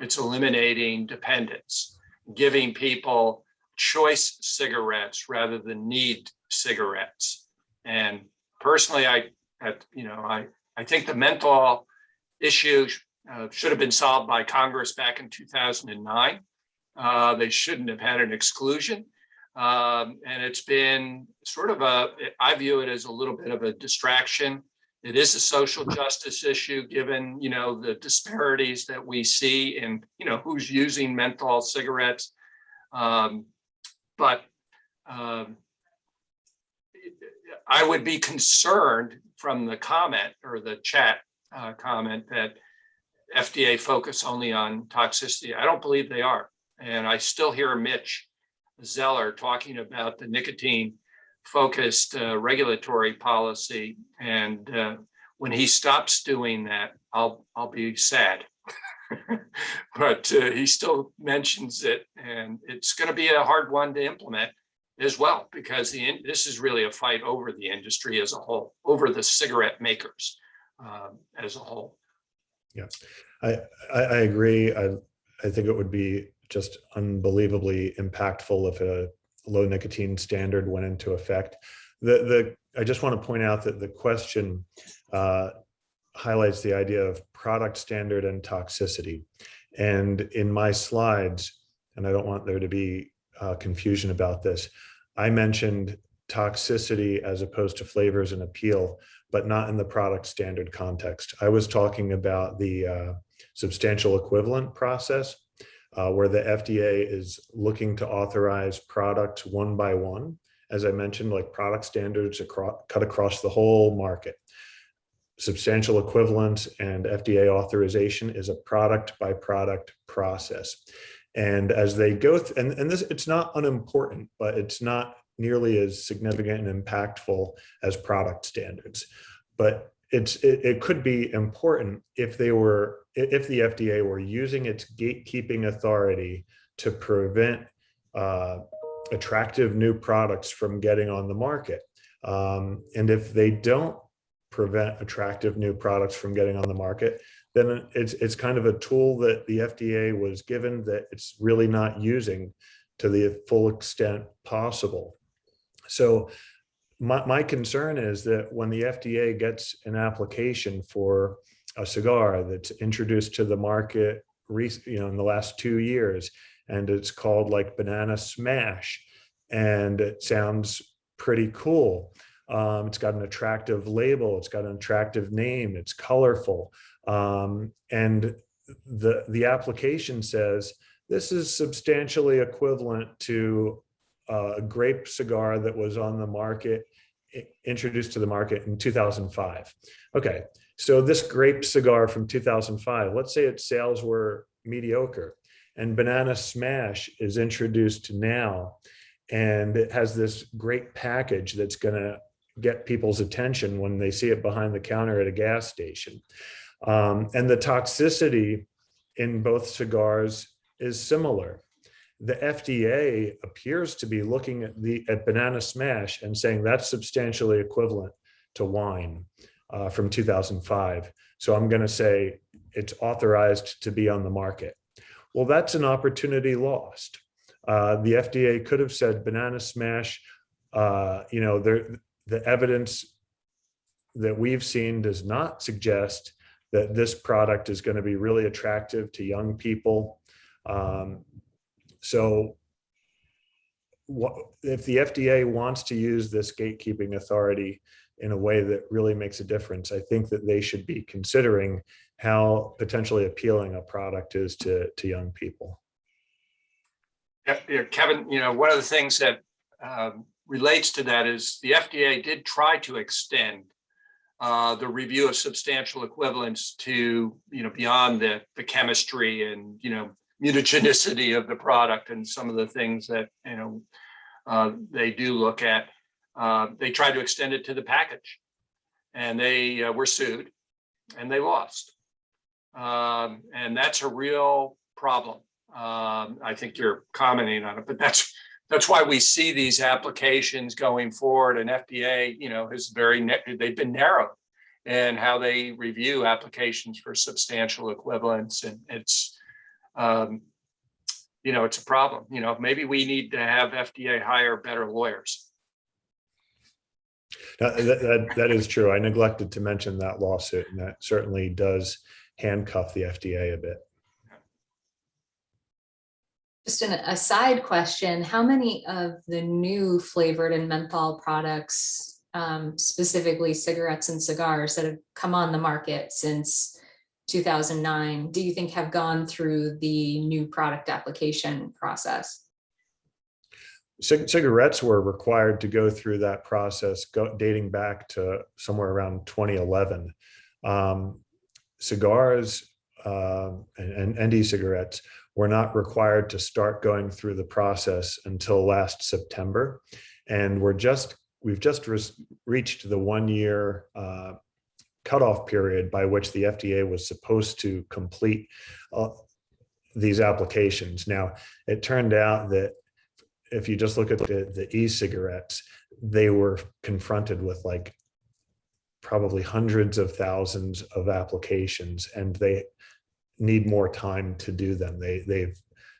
It's eliminating dependence, giving people choice cigarettes rather than need cigarettes. And personally, I, at, you know, I, I think the menthol issue uh, should have been solved by Congress back in 2009. Uh, they shouldn't have had an exclusion. Um, and it's been sort of a, I view it as a little bit of a distraction. It is a social justice issue, given, you know, the disparities that we see in, you know, who's using menthol cigarettes. Um, but um, I would be concerned from the comment or the chat uh, comment that FDA focus only on toxicity. I don't believe they are. And I still hear Mitch Zeller talking about the nicotine focused uh, regulatory policy. And uh, when he stops doing that, I'll, I'll be sad. (laughs) but uh, he still mentions it and it's going to be a hard one to implement as well because the this is really a fight over the industry as a whole over the cigarette makers um, as a whole I, I, I agree. I, I think it would be just unbelievably impactful if a low nicotine standard went into effect. The, the, I just want to point out that the question uh, highlights the idea of product standard and toxicity. And in my slides, and I don't want there to be uh, confusion about this, I mentioned toxicity as opposed to flavors and appeal, but not in the product standard context. I was talking about the uh, substantial equivalent process, uh, where the FDA is looking to authorize products one by one. As I mentioned, like product standards across, cut across the whole market. Substantial equivalence and FDA authorization is a product by product process. And as they go, th- and, and this, it's not unimportant, but it's not nearly as significant and impactful as product standards. But it's it, it could be important if they were if the FDA were using its gatekeeping authority to prevent uh, attractive new products from getting on the market. Um, and if they don't prevent attractive new products from getting on the market, then it's it's kind of a tool that the FDA was given that it's really not using to the full extent possible. So my, my concern is that when the FDA gets an application for a cigar that's introduced to the market, you know, in the last two years, and it's called like Banana Smash, and it sounds pretty cool. Um, it's got an attractive label. It's got an attractive name. It's colorful, um, and the the application says this is substantially equivalent to uh, a grape cigar that was on the market, introduced to the market in 2005. Okay, so this grape cigar from 2005, let's say its sales were mediocre, and Banana Smash is introduced now, and it has this great package that's going to get people's attention when they see it behind the counter at a gas station. Um, and the toxicity in both cigars is similar the FDA appears to be looking at the at Banana Smash and saying that's substantially equivalent to wine uh, from 2005. So I'm going to say it's authorized to be on the market. Well, that's an opportunity lost. Uh, the FDA could have said Banana Smash. Uh, you know, there the evidence that we've seen does not suggest that this product is going to be really attractive to young people. Um, so what, if the FDA wants to use this gatekeeping authority in a way that really makes a difference, I think that they should be considering how potentially appealing a product is to, to young people. Yeah, Kevin, you know, one of the things that um, relates to that is the FDA did try to extend uh, the review of substantial equivalence to, you know, beyond the, the chemistry and, you know, mutagenicity of the product and some of the things that, you know, uh, they do look at, uh, they tried to extend it to the package. And they uh, were sued and they lost. Um, and that's a real problem. Um, I think you're commenting on it, but that's, that's why we see these applications going forward and FDA, you know, has very, they've been narrowed in how they review applications for substantial equivalence and it's, um, you know, it's a problem, you know, maybe we need to have FDA hire better lawyers. That- that- that is true. I neglected to mention that lawsuit and that certainly does handcuff the FDA a bit. Just an aside question, how many of the new flavored and menthol products, um, specifically cigarettes and cigars that have come on the market since two thousand nine, do you think have gone through the new product application process? Cig- Cigarettes were required to go through that process go- dating back to somewhere around 2011. Um, Cigars uh, and, and e-cigarettes were not required to start going through the process until last September. And we're just, we've just res- reached the one-year uh, cutoff period by which the FDA was supposed to complete uh, these applications. Now, it turned out that if you just look at the, the e-cigarettes, they were confronted with like probably hundreds of thousands of applications and they need more time to do them. They, they've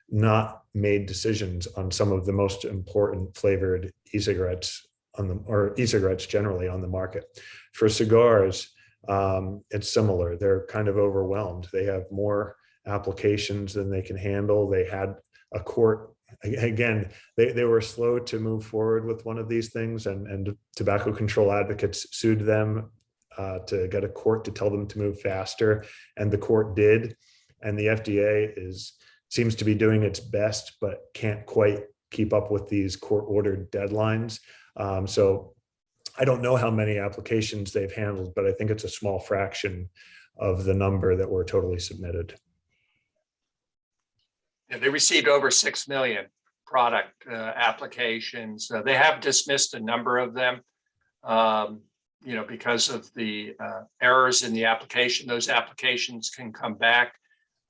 not made decisions on some of the most important flavored e-cigarettes on the, or e-cigarettes generally on the market. For cigars, um, it's similar. They're kind of overwhelmed. They have more applications than they can handle. They had a court again, they, they were slow to move forward with one of these things and, and tobacco control advocates sued them uh, to get a court to tell them to move faster. And the court did. And the FDA is, seems to be doing its best, but can't quite keep up with these court ordered deadlines. Um, so I don't know how many applications they've handled, but I think it's a small fraction of the number that were totally submitted. Yeah, they received over six million product uh, applications. Uh, They have dismissed a number of them. um, You know, because of the uh, errors in the application, those applications can come back.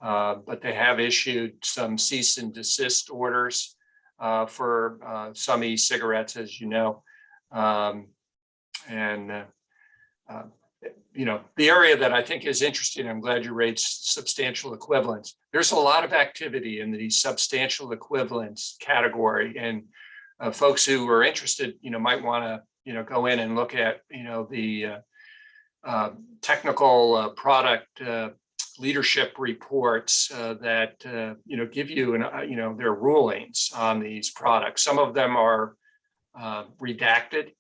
uh, But they have issued some cease and desist orders uh, for uh, some e-cigarettes, as you know. Um, And uh, uh, you know, the area that I think is interesting, I'm glad you raised substantial equivalence. There's a lot of activity in the substantial equivalence category and folks who are interested, you know, might want to, you know, go in and look at, you know, the uh, uh, technical uh, product uh, leadership reports that, you know, give you, an, you know, their rulings on these products. Some of them are redacted.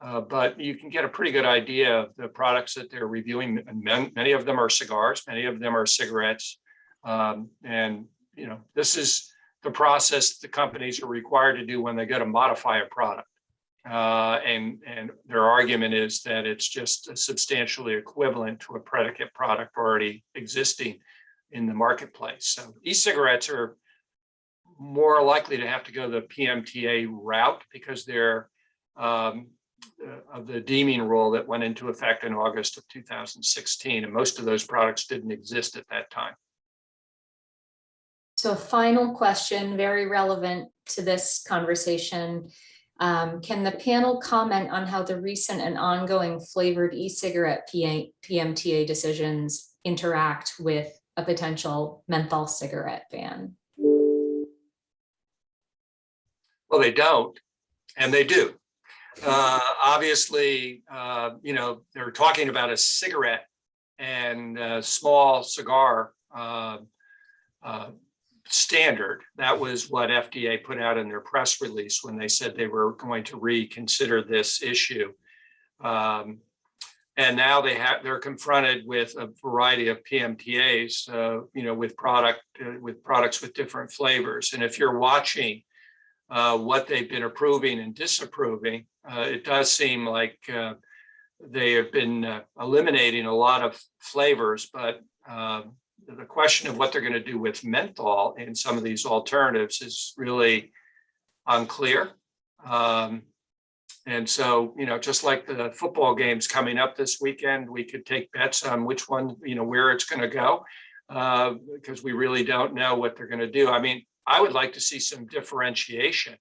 But you can get a pretty good idea of the products that they're reviewing. Many of them are cigars, many of them are cigarettes. Um, and, you know, this is the process the companies are required to do when they go to modify a product. Uh, and, and their argument is that it's just substantially equivalent to a predicate product already existing in the marketplace. So e-cigarettes are more likely to have to go the PMTA route because they're um, uh, of the deeming rule that went into effect in August of 2016, and most of those products didn't exist at that time. So final question, very relevant to this conversation. Um, Can the panel comment on how the recent and ongoing flavored e-cigarette PMTA decisions interact with a potential menthol cigarette ban? Well, they don't, and they do. Uh, obviously, uh, you know, they're talking about a cigarette and a small cigar uh, uh, standard. That was what FDA put out in their press release when they said they were going to reconsider this issue. Um, and now they have, they're confronted with a variety of PMTAs, uh, you know, with product, uh, with products with different flavors. And if you're watching uh, what they've been approving and disapproving, uh, it does seem like uh, they have been uh, eliminating a lot of flavors, but um, the question of what they're going to do with menthol in some of these alternatives is really unclear. Um, and so, you know, just like the football games coming up this weekend, we could take bets on which one, you know, where it's going to go. Uh, because we really don't know what they're going to do. I mean, I would like to see some differentiation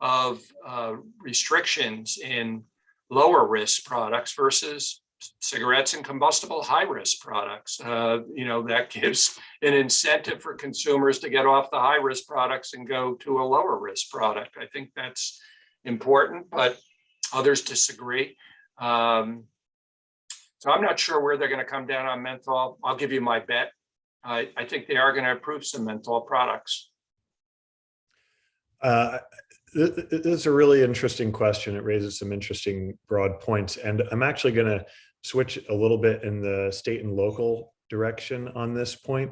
of uh, restrictions in lower risk products versus cigarettes and combustible high risk products. Uh, you know, that (laughs) gives an incentive for consumers to get off the high risk products and go to a lower risk product. I think that's important, but others disagree. Um, so I'm not sure where they're going to come down on menthol. I'll give you my bet. I, I think they are going to approve some menthol products. Uh, th- th- This is a really interesting question. It raises some interesting broad points. And I'm actually going to switch a little bit in the state and local direction on this point.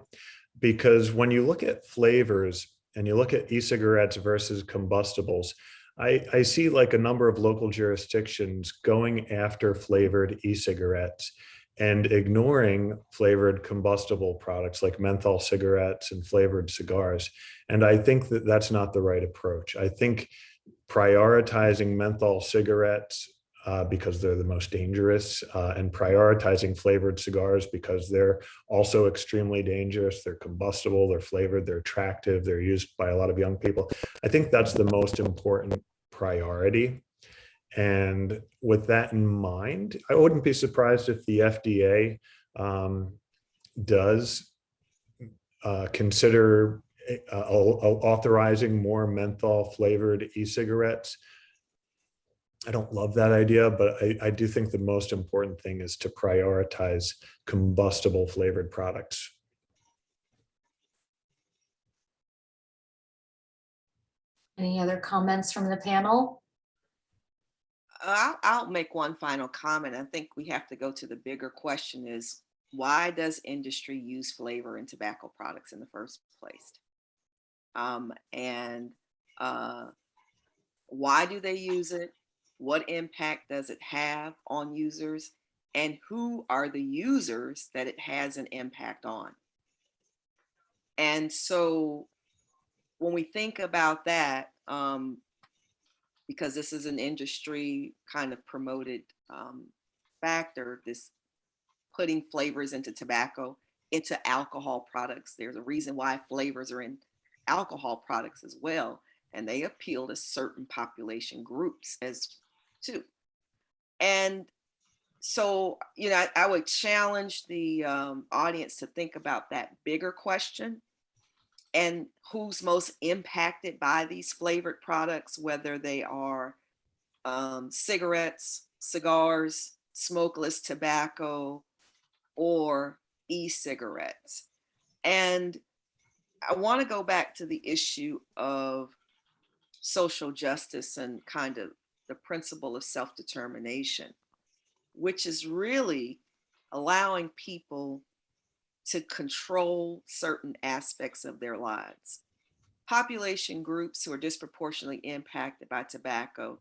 Because when you look at flavors and you look at e-cigarettes versus combustibles, I, I see like a number of local jurisdictions going after flavored e-cigarettes and ignoring flavored combustible products like menthol cigarettes and flavored cigars. And I think that that's not the right approach. I think prioritizing menthol cigarettes uh, because they're the most dangerous uh, and prioritizing flavored cigars because they're also extremely dangerous. They're combustible, they're flavored, they're attractive, they're used by a lot of young people. I think that's the most important priority. And with that in mind, I wouldn't be surprised if the FDA um, does uh, consider uh, authorizing more menthol flavored e-cigarettes. I don't love that idea, but I, I do think the most important thing is to prioritize combustible flavored products. Any other comments from the panel? I'll, I'll make one final comment. I think we have to go to the bigger question is why does industry use flavor in tobacco products in the first place? Um, and uh, why do they use it? What impact does it have on users? And who are the users that it has an impact on? And so when we think about that, um, because this is an industry kind of promoted um, factor, this putting flavors into tobacco, into alcohol products. There's a reason why flavors are in alcohol products as well. And they appeal to certain population groups as too. And so, you know, I, I would challenge the um, audience to think about that bigger question and who's most impacted by these flavored products, whether they are um, cigarettes, cigars, smokeless tobacco, or e-cigarettes. And I want to go back to the issue of social justice and kind of the principle of self-determination, which is really allowing people to control certain aspects of their lives. Population groups who are disproportionately impacted by tobacco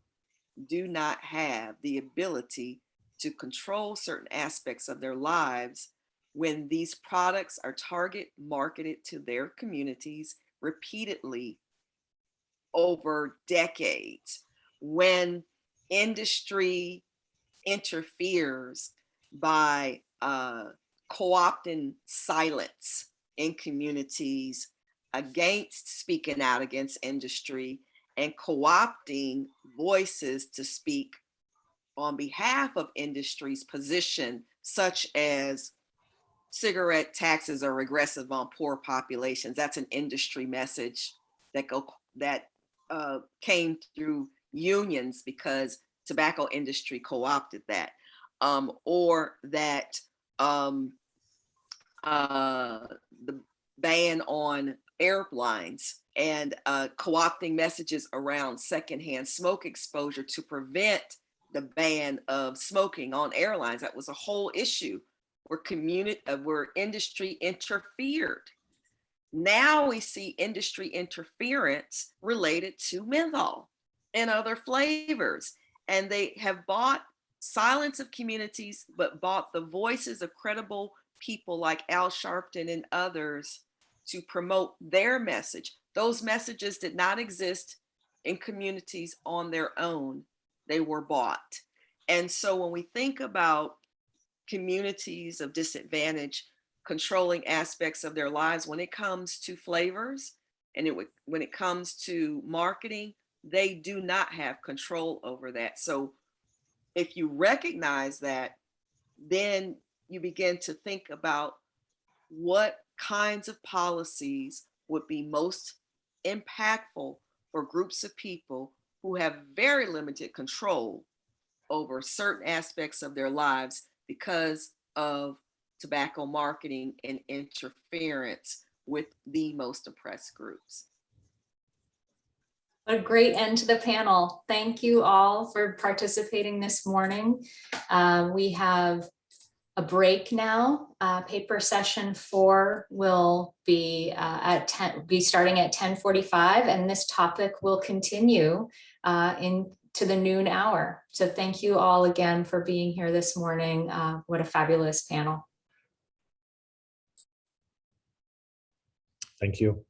do not have the ability to control certain aspects of their lives when these products are target marketed to their communities repeatedly over decades, when industry interferes by uh, co-opting silence in communities against speaking out against industry and co-opting voices to speak on behalf of industry's position, such as cigarette taxes are regressive on poor populations. That's an industry message that go that uh, came through unions because tobacco industry co-opted that, um, or that um, uh, the ban on airlines and uh, co-opting messages around secondhand smoke exposure to prevent the ban of smoking on airlines. That was a whole issue where community, uh, where industry interfered. Now we see industry interference related to menthol and other flavors. And they have bought silence of communities, but bought the voices of credible people like Al Sharpton and others to promote their message. Those messages did not exist in communities on their own, they were bought. And so when we think about communities of disadvantage controlling aspects of their lives, when it comes to flavors and it when it comes to marketing, they do not have control over that. So if you recognize that, then you begin to think about what kinds of policies would be most impactful for groups of people who have very limited control over certain aspects of their lives because of tobacco marketing and interference with the most oppressed groups. What a great end to the panel. Thank you all for participating this morning. Uh, We have a break now. Uh, Paper session four will be uh, at 10, be starting at 10:45, and this topic will continue uh, into the noon hour. So thank you all again for being here this morning. Uh, What a fabulous panel. Thank you.